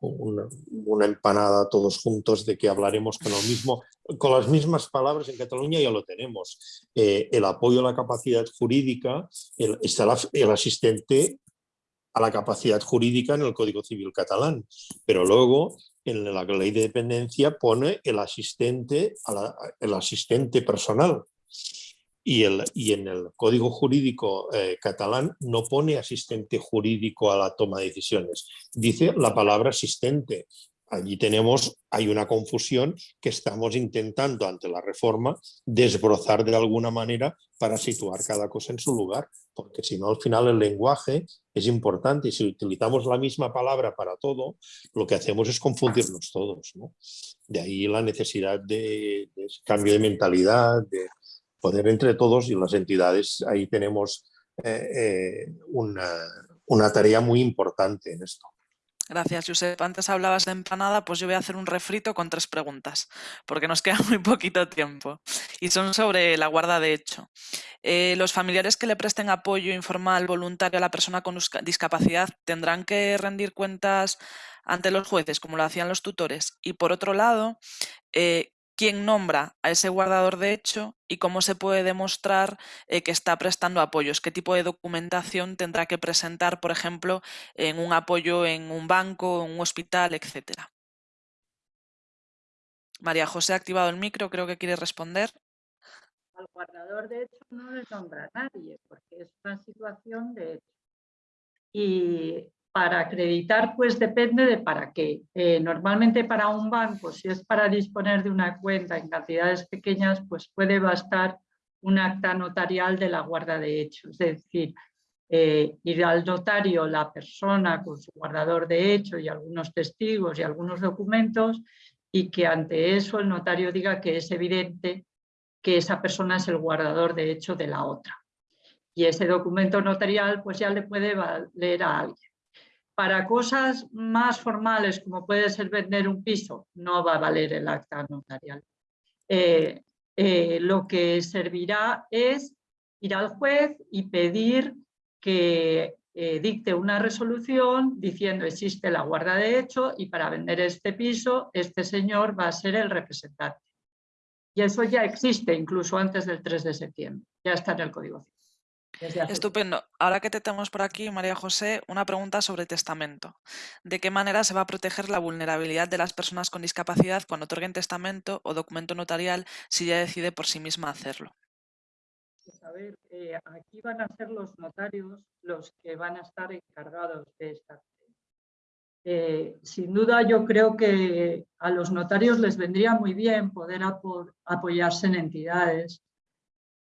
una, empanada todos juntos de que hablaremos con lo mismo, con las mismas palabras en Cataluña ya lo tenemos. Eh, el apoyo a la capacidad jurídica, está el asistente a la capacidad jurídica en el Código Civil catalán, pero luego en la ley de dependencia pone el asistente, asistente personal. Y, el, y, en el Código Jurídico eh, catalán no pone asistente jurídico a la toma de decisiones, dice la palabra asistente. Allí tenemos, hay una confusión que estamos intentando ante la reforma desbrozar de alguna manera para situar cada cosa en su lugar, porque si no al final el lenguaje es importante y si utilizamos la misma palabra para todo, lo que hacemos es confundirnos todos. De ahí la necesidad de, cambio de mentalidad, de poder entre todos y las entidades, ahí tenemos eh, eh, una, una tarea muy importante en esto. Gracias, Josep. Antes hablabas de empanada, pues yo voy a hacer un refrito con tres preguntas, porque nos (laughs) queda muy poquito tiempo. Y son sobre la guarda de hecho. Eh, los familiares que le presten apoyo informal voluntario a la persona con discapacidad tendrán que rendir cuentas ante los jueces, como lo hacían los tutores. Y por otro lado, eh, quién nombra a ese guardador de hecho y cómo se puede demostrar eh, que está prestando apoyos, qué tipo de documentación tendrá que presentar, por ejemplo, en un apoyo en un banco, en un hospital, etcétera. María José ha activado el micro, creo que quiere responder. Al guardador de hecho no le nombra a nadie, porque es una situación de hecho. Y para acreditar, pues depende de para qué. Eh, normalmente para un banco, si es para disponer de una cuenta en cantidades pequeñas, pues puede bastar un acta notarial de la guarda de hechos. Es decir, eh, ir al notario la persona con su guardador de hecho y algunos testigos y algunos documentos y que ante eso el notario diga que es evidente que esa persona es el guardador de hecho de la otra. Y ese documento notarial pues ya le puede valer a alguien. Para cosas más formales, como puede ser vender un piso, no va a valer el acta notarial. Eh, eh, lo que servirá es ir al juez y pedir que eh, dicte una resolución diciendo existe la guarda de hecho y para vender este piso este señor va a ser el representante. Y eso ya existe incluso antes del 3 de septiembre, ya está en el Código Civil. Estupendo. Ahora que te tenemos por aquí, María José, una pregunta sobre testamento. ¿De qué manera se va a proteger la vulnerabilidad de las personas con discapacidad cuando otorguen testamento o documento notarial si ella decide por sí misma hacerlo? Pues a ver, eh, aquí van a ser los notarios los que van a estar encargados de esta. Eh, sin duda yo creo que a los notarios les vendría muy bien poder apoyarse en entidades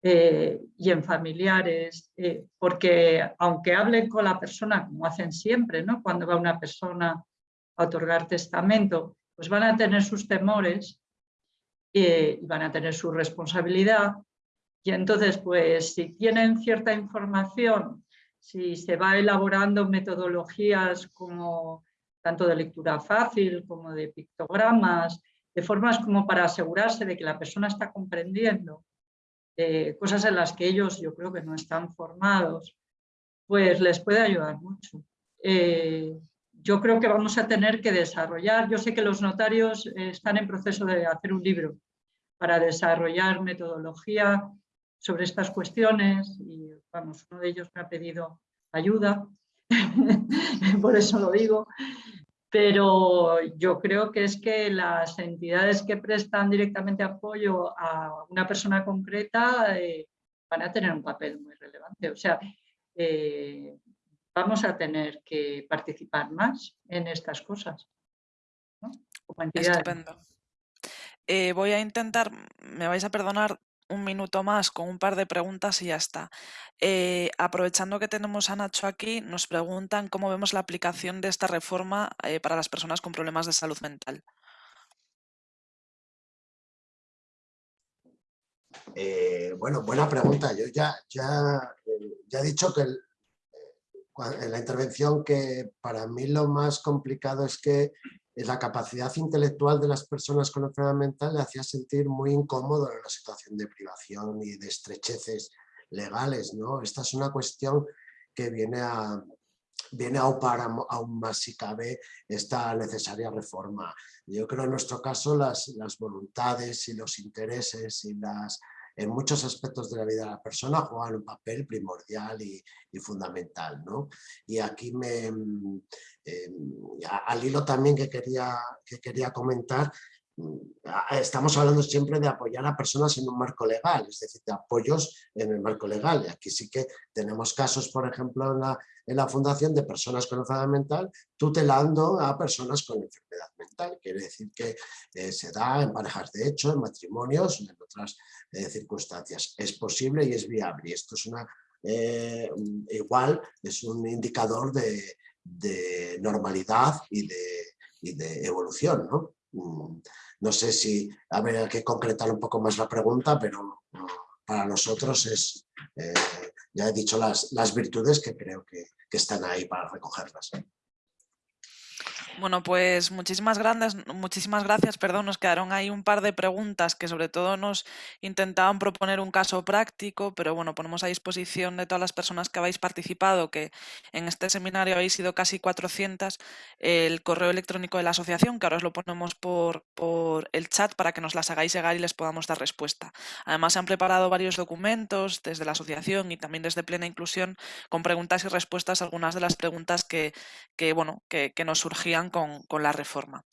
eh, y en familiares, eh, porque aunque hablen con la persona, como hacen siempre, ¿no? cuando va una persona a otorgar testamento, pues van a tener sus temores eh, y van a tener su responsabilidad. Y entonces, pues si tienen cierta información, si se va elaborando metodologías como tanto de lectura fácil como de pictogramas, de formas como para asegurarse de que la persona está comprendiendo eh, cosas en las que ellos yo creo que no están formados, pues les puede ayudar mucho. Eh, yo creo que vamos a tener que desarrollar, yo sé que los notarios eh, están en proceso de hacer un libro para desarrollar metodología sobre estas cuestiones y vamos, uno de ellos me ha pedido ayuda, (laughs) por eso lo digo, pero yo creo que es que las entidades que prestan directamente apoyo a una persona concreta eh, van a tener un papel muy relevante. O sea, eh, vamos a tener que participar más en estas cosas. Estupendo. Eh, voy a intentar, me vais a perdonar, un minuto más con un par de preguntas y ya está. Eh, aprovechando que tenemos a Nacho aquí, nos preguntan cómo vemos la aplicación de esta reforma eh, para las personas con problemas de salud mental. Eh, bueno, buena pregunta. Yo ya, ya, ya he dicho que en la intervención que para mí lo más complicado es que la capacidad intelectual de las personas con enfermedad mental le hacía sentir muy incómodo en una situación de privación y de estrecheces legales. ¿no? Esta es una cuestión que viene a, viene a aún más si cabe esta necesaria reforma. Yo creo en nuestro caso las, las voluntades y los intereses y las en muchos aspectos de la vida de la persona juegan un papel primordial y, fundamental. ¿no? Y aquí me, mm, em, al hilo también que quería, que quería comentar, estamos hablando siempre de apoyar a personas en un marco legal, es decir, de apoyos en el marco legal. Y aquí sí que tenemos casos, por ejemplo, en la, en la Fundación de personas con enfermedad mental, tutelando a personas con enfermedad mental. Quiere decir que eh, se da en parejas de hecho, en matrimonios, en otras eh, circunstancias. Es posible y es viable. Y esto es una, eh, igual, es un indicador de, normalidad y de, y de evolución, ¿no? Mm, no sé si habría que concretar un poco más la pregunta, pero para nosotros es, eh, ya he dicho las, las virtudes que creo que están ahí para recogerlas. Bueno, pues muchísimas gracias, muchísimas gracias, perdón, nos quedaron ahí un par de preguntas que sobre todo nos intentaban proponer un caso práctico, pero bueno, ponemos a disposición de todas las personas que habéis participado, que en este seminario habéis sido casi 400, el correo electrónico de la asociación, que ahora os lo ponemos por, por el chat para que nos las hagáis llegar y les podamos dar respuesta. Además, se han preparado varios documentos desde la asociación y también desde Plena Inclusión con preguntas y respuestas a algunas de las preguntas que, que bueno, que, que nos surgían con, la reforma.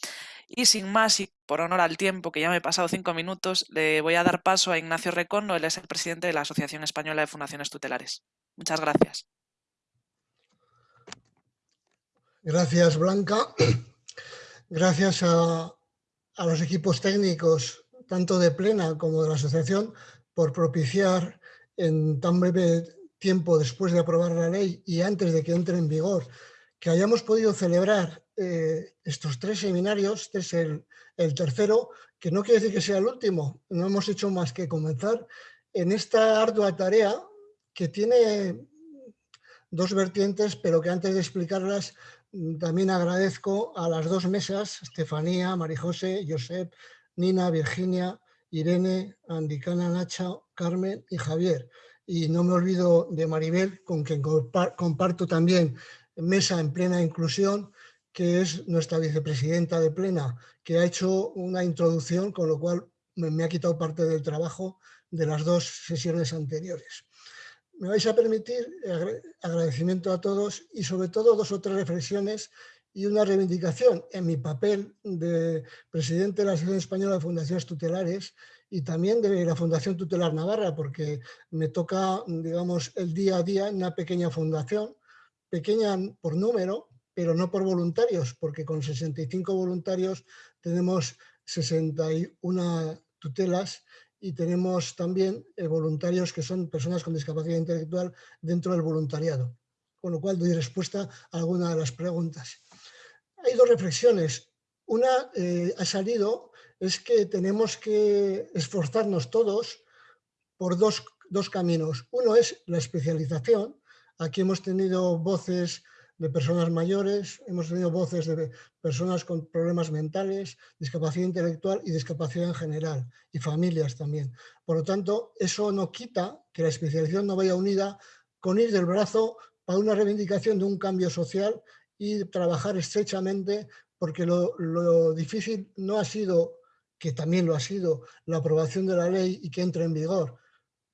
Y sin más, y por honor al tiempo, que ya me he pasado cinco minutos, le voy a dar paso a Ignacio Recondo, él es el presidente de la Asociación Española de Fundaciones Tutelares. Muchas gracias. Gracias, Blanca. Gracias a, a los equipos técnicos, tanto de Plena como de la Asociación, por propiciar en tan breve tiempo después de aprobar la ley y antes de que entre en vigor, que hayamos podido celebrar eh, estos tres seminarios, este es el, tercero, que no quiere decir que sea el último, no hemos hecho más que comenzar en esta ardua tarea que tiene dos vertientes, pero que antes de explicarlas también agradezco a las dos mesas, Estefanía, Marijose, Josep, Nina, Virginia, Irene, Andicana, Nacha, Carmen y Javier. Y no me olvido de Maribel, con quien comparto también mesa en plena inclusión, que es nuestra vicepresidenta de Plena, que ha hecho una introducción, con lo cual me, ha quitado parte del trabajo de las dos sesiones anteriores. Me vais a permitir agradecimiento a todos y sobre todo dos o tres reflexiones y una reivindicación en mi papel de presidente de la Asociación Española de Fundaciones Tutelares y también de la Fundación Tutelar Navarra, porque me toca, digamos, el día a día en una pequeña fundación, pequeña por número, pero no por voluntarios, porque con 65 voluntarios tenemos 61 tutelas y tenemos también eh, voluntarios que son personas con discapacidad intelectual dentro del voluntariado, con lo cual doy respuesta a alguna de las preguntas. Hay dos reflexiones. Una eh, ha salido, es que tenemos que esforzarnos todos por dos, dos caminos. Uno es la especialización. Aquí hemos tenido voces de personas mayores, hemos tenido voces de personas con problemas mentales, discapacidad intelectual y discapacidad en general, y familias también. Por lo tanto, eso no quita que la especialización no vaya unida con ir del brazo para una reivindicación de un cambio social y trabajar estrechamente, porque lo, lo difícil no ha sido, que también lo ha sido, la aprobación de la ley y que entre en vigor.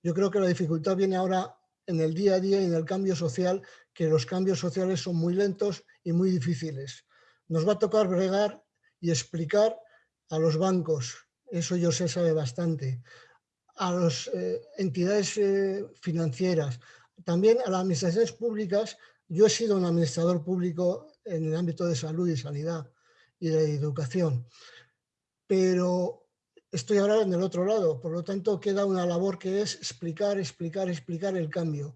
Yo creo que la dificultad viene ahora en el día a día y en el cambio social, que los cambios sociales son muy lentos y muy difíciles. Nos va a tocar bregar y explicar a los bancos, eso yo sé sabe bastante, a las eh, entidades eh, financieras, también a las administraciones públicas. Yo he sido un administrador público en el ámbito de salud y sanidad y de educación, pero estoy ahora en el otro lado, por lo tanto queda una labor que es explicar, explicar, explicar el cambio.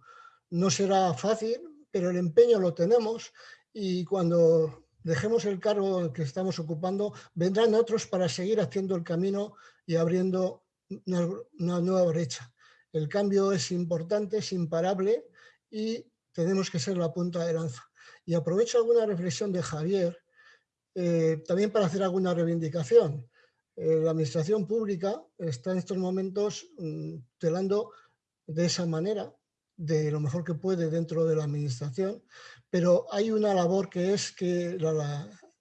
No será fácil, pero el empeño lo tenemos y cuando dejemos el cargo que estamos ocupando, vendrán otros para seguir haciendo el camino y abriendo una, nueva brecha. El cambio es importante, es imparable y tenemos que ser la punta de lanza. Y aprovecho alguna reflexión de Javier, eh, también para hacer alguna reivindicación. Eh, la administración pública está en estos momentos mm, telando de esa manera, de lo mejor que puede dentro de la administración, pero hay una labor que es que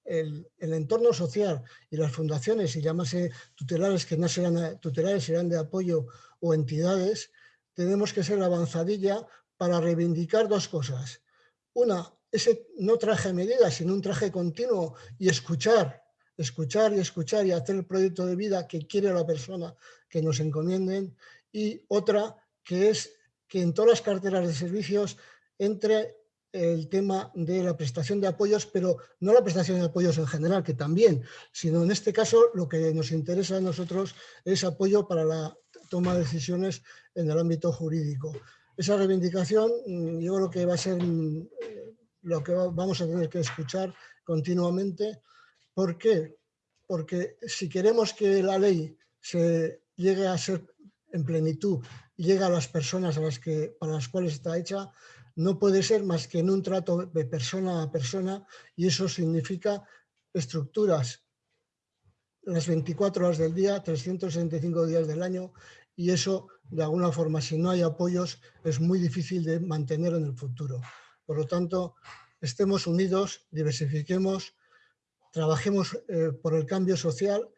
el, entorno social y las fundaciones, y llámase tutelares que no serán tutelares, serán de apoyo o entidades, tenemos que ser avanzadilla para reivindicar dos cosas. Una, ese no traje medidas, sino un traje continuo y escuchar, escuchar y escuchar y hacer el proyecto de vida que quiere la persona que nos encomienden. Y otra, que es que en todas las carteras de servicios entre el tema de la prestación de apoyos, pero no la prestación de apoyos en general, que también, sino en este caso lo que nos interesa a nosotros es apoyo para la toma de decisiones en el ámbito jurídico. Esa reivindicación mm, yo creo que va a ser mm, lo que vamos a tener que escuchar continuamente. ¿Por qué? Porque si queremos que la ley se llegue a ser en plenitud llegue a las personas a las que, para las cuales está hecha, no puede ser más que en un trato de persona a persona y eso significa estructuras las 24 horas del día, 365 días del año y eso de alguna forma si no hay apoyos es muy difícil de mantener en el futuro. Por lo tanto, estemos unidos, diversifiquemos, trabajemos eh, por el cambio social,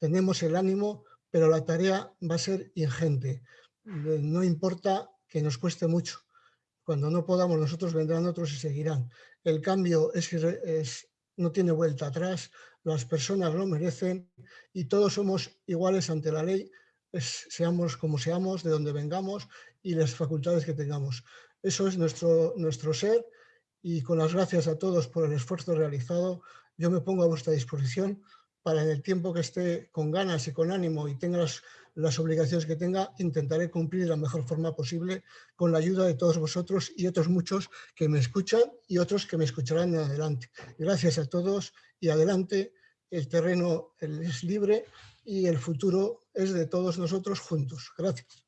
tenemos el ánimo, pero la tarea va a ser ingente. Eh, no importa que nos cueste mucho. Cuando no podamos nosotros vendrán otros y seguirán. El cambio es, es, no tiene vuelta atrás, las personas lo merecen y todos somos iguales ante la ley, seamos como seamos, de donde vengamos y las facultades que tengamos. Eso es nuestro, nuestro ser y con las gracias a todos por el esfuerzo realizado, yo me pongo a vuestra disposición para en el tiempo que esté con ganas y con ánimo y tenga las, obligaciones que tenga, intentaré cumplir de la mejor forma posible con la ayuda de todos vosotros y otros muchos que me escuchan y otros que me escucharán en adelante. Gracias a todos y adelante, el terreno es libre y el futuro es de todos nosotros juntos. Gracias.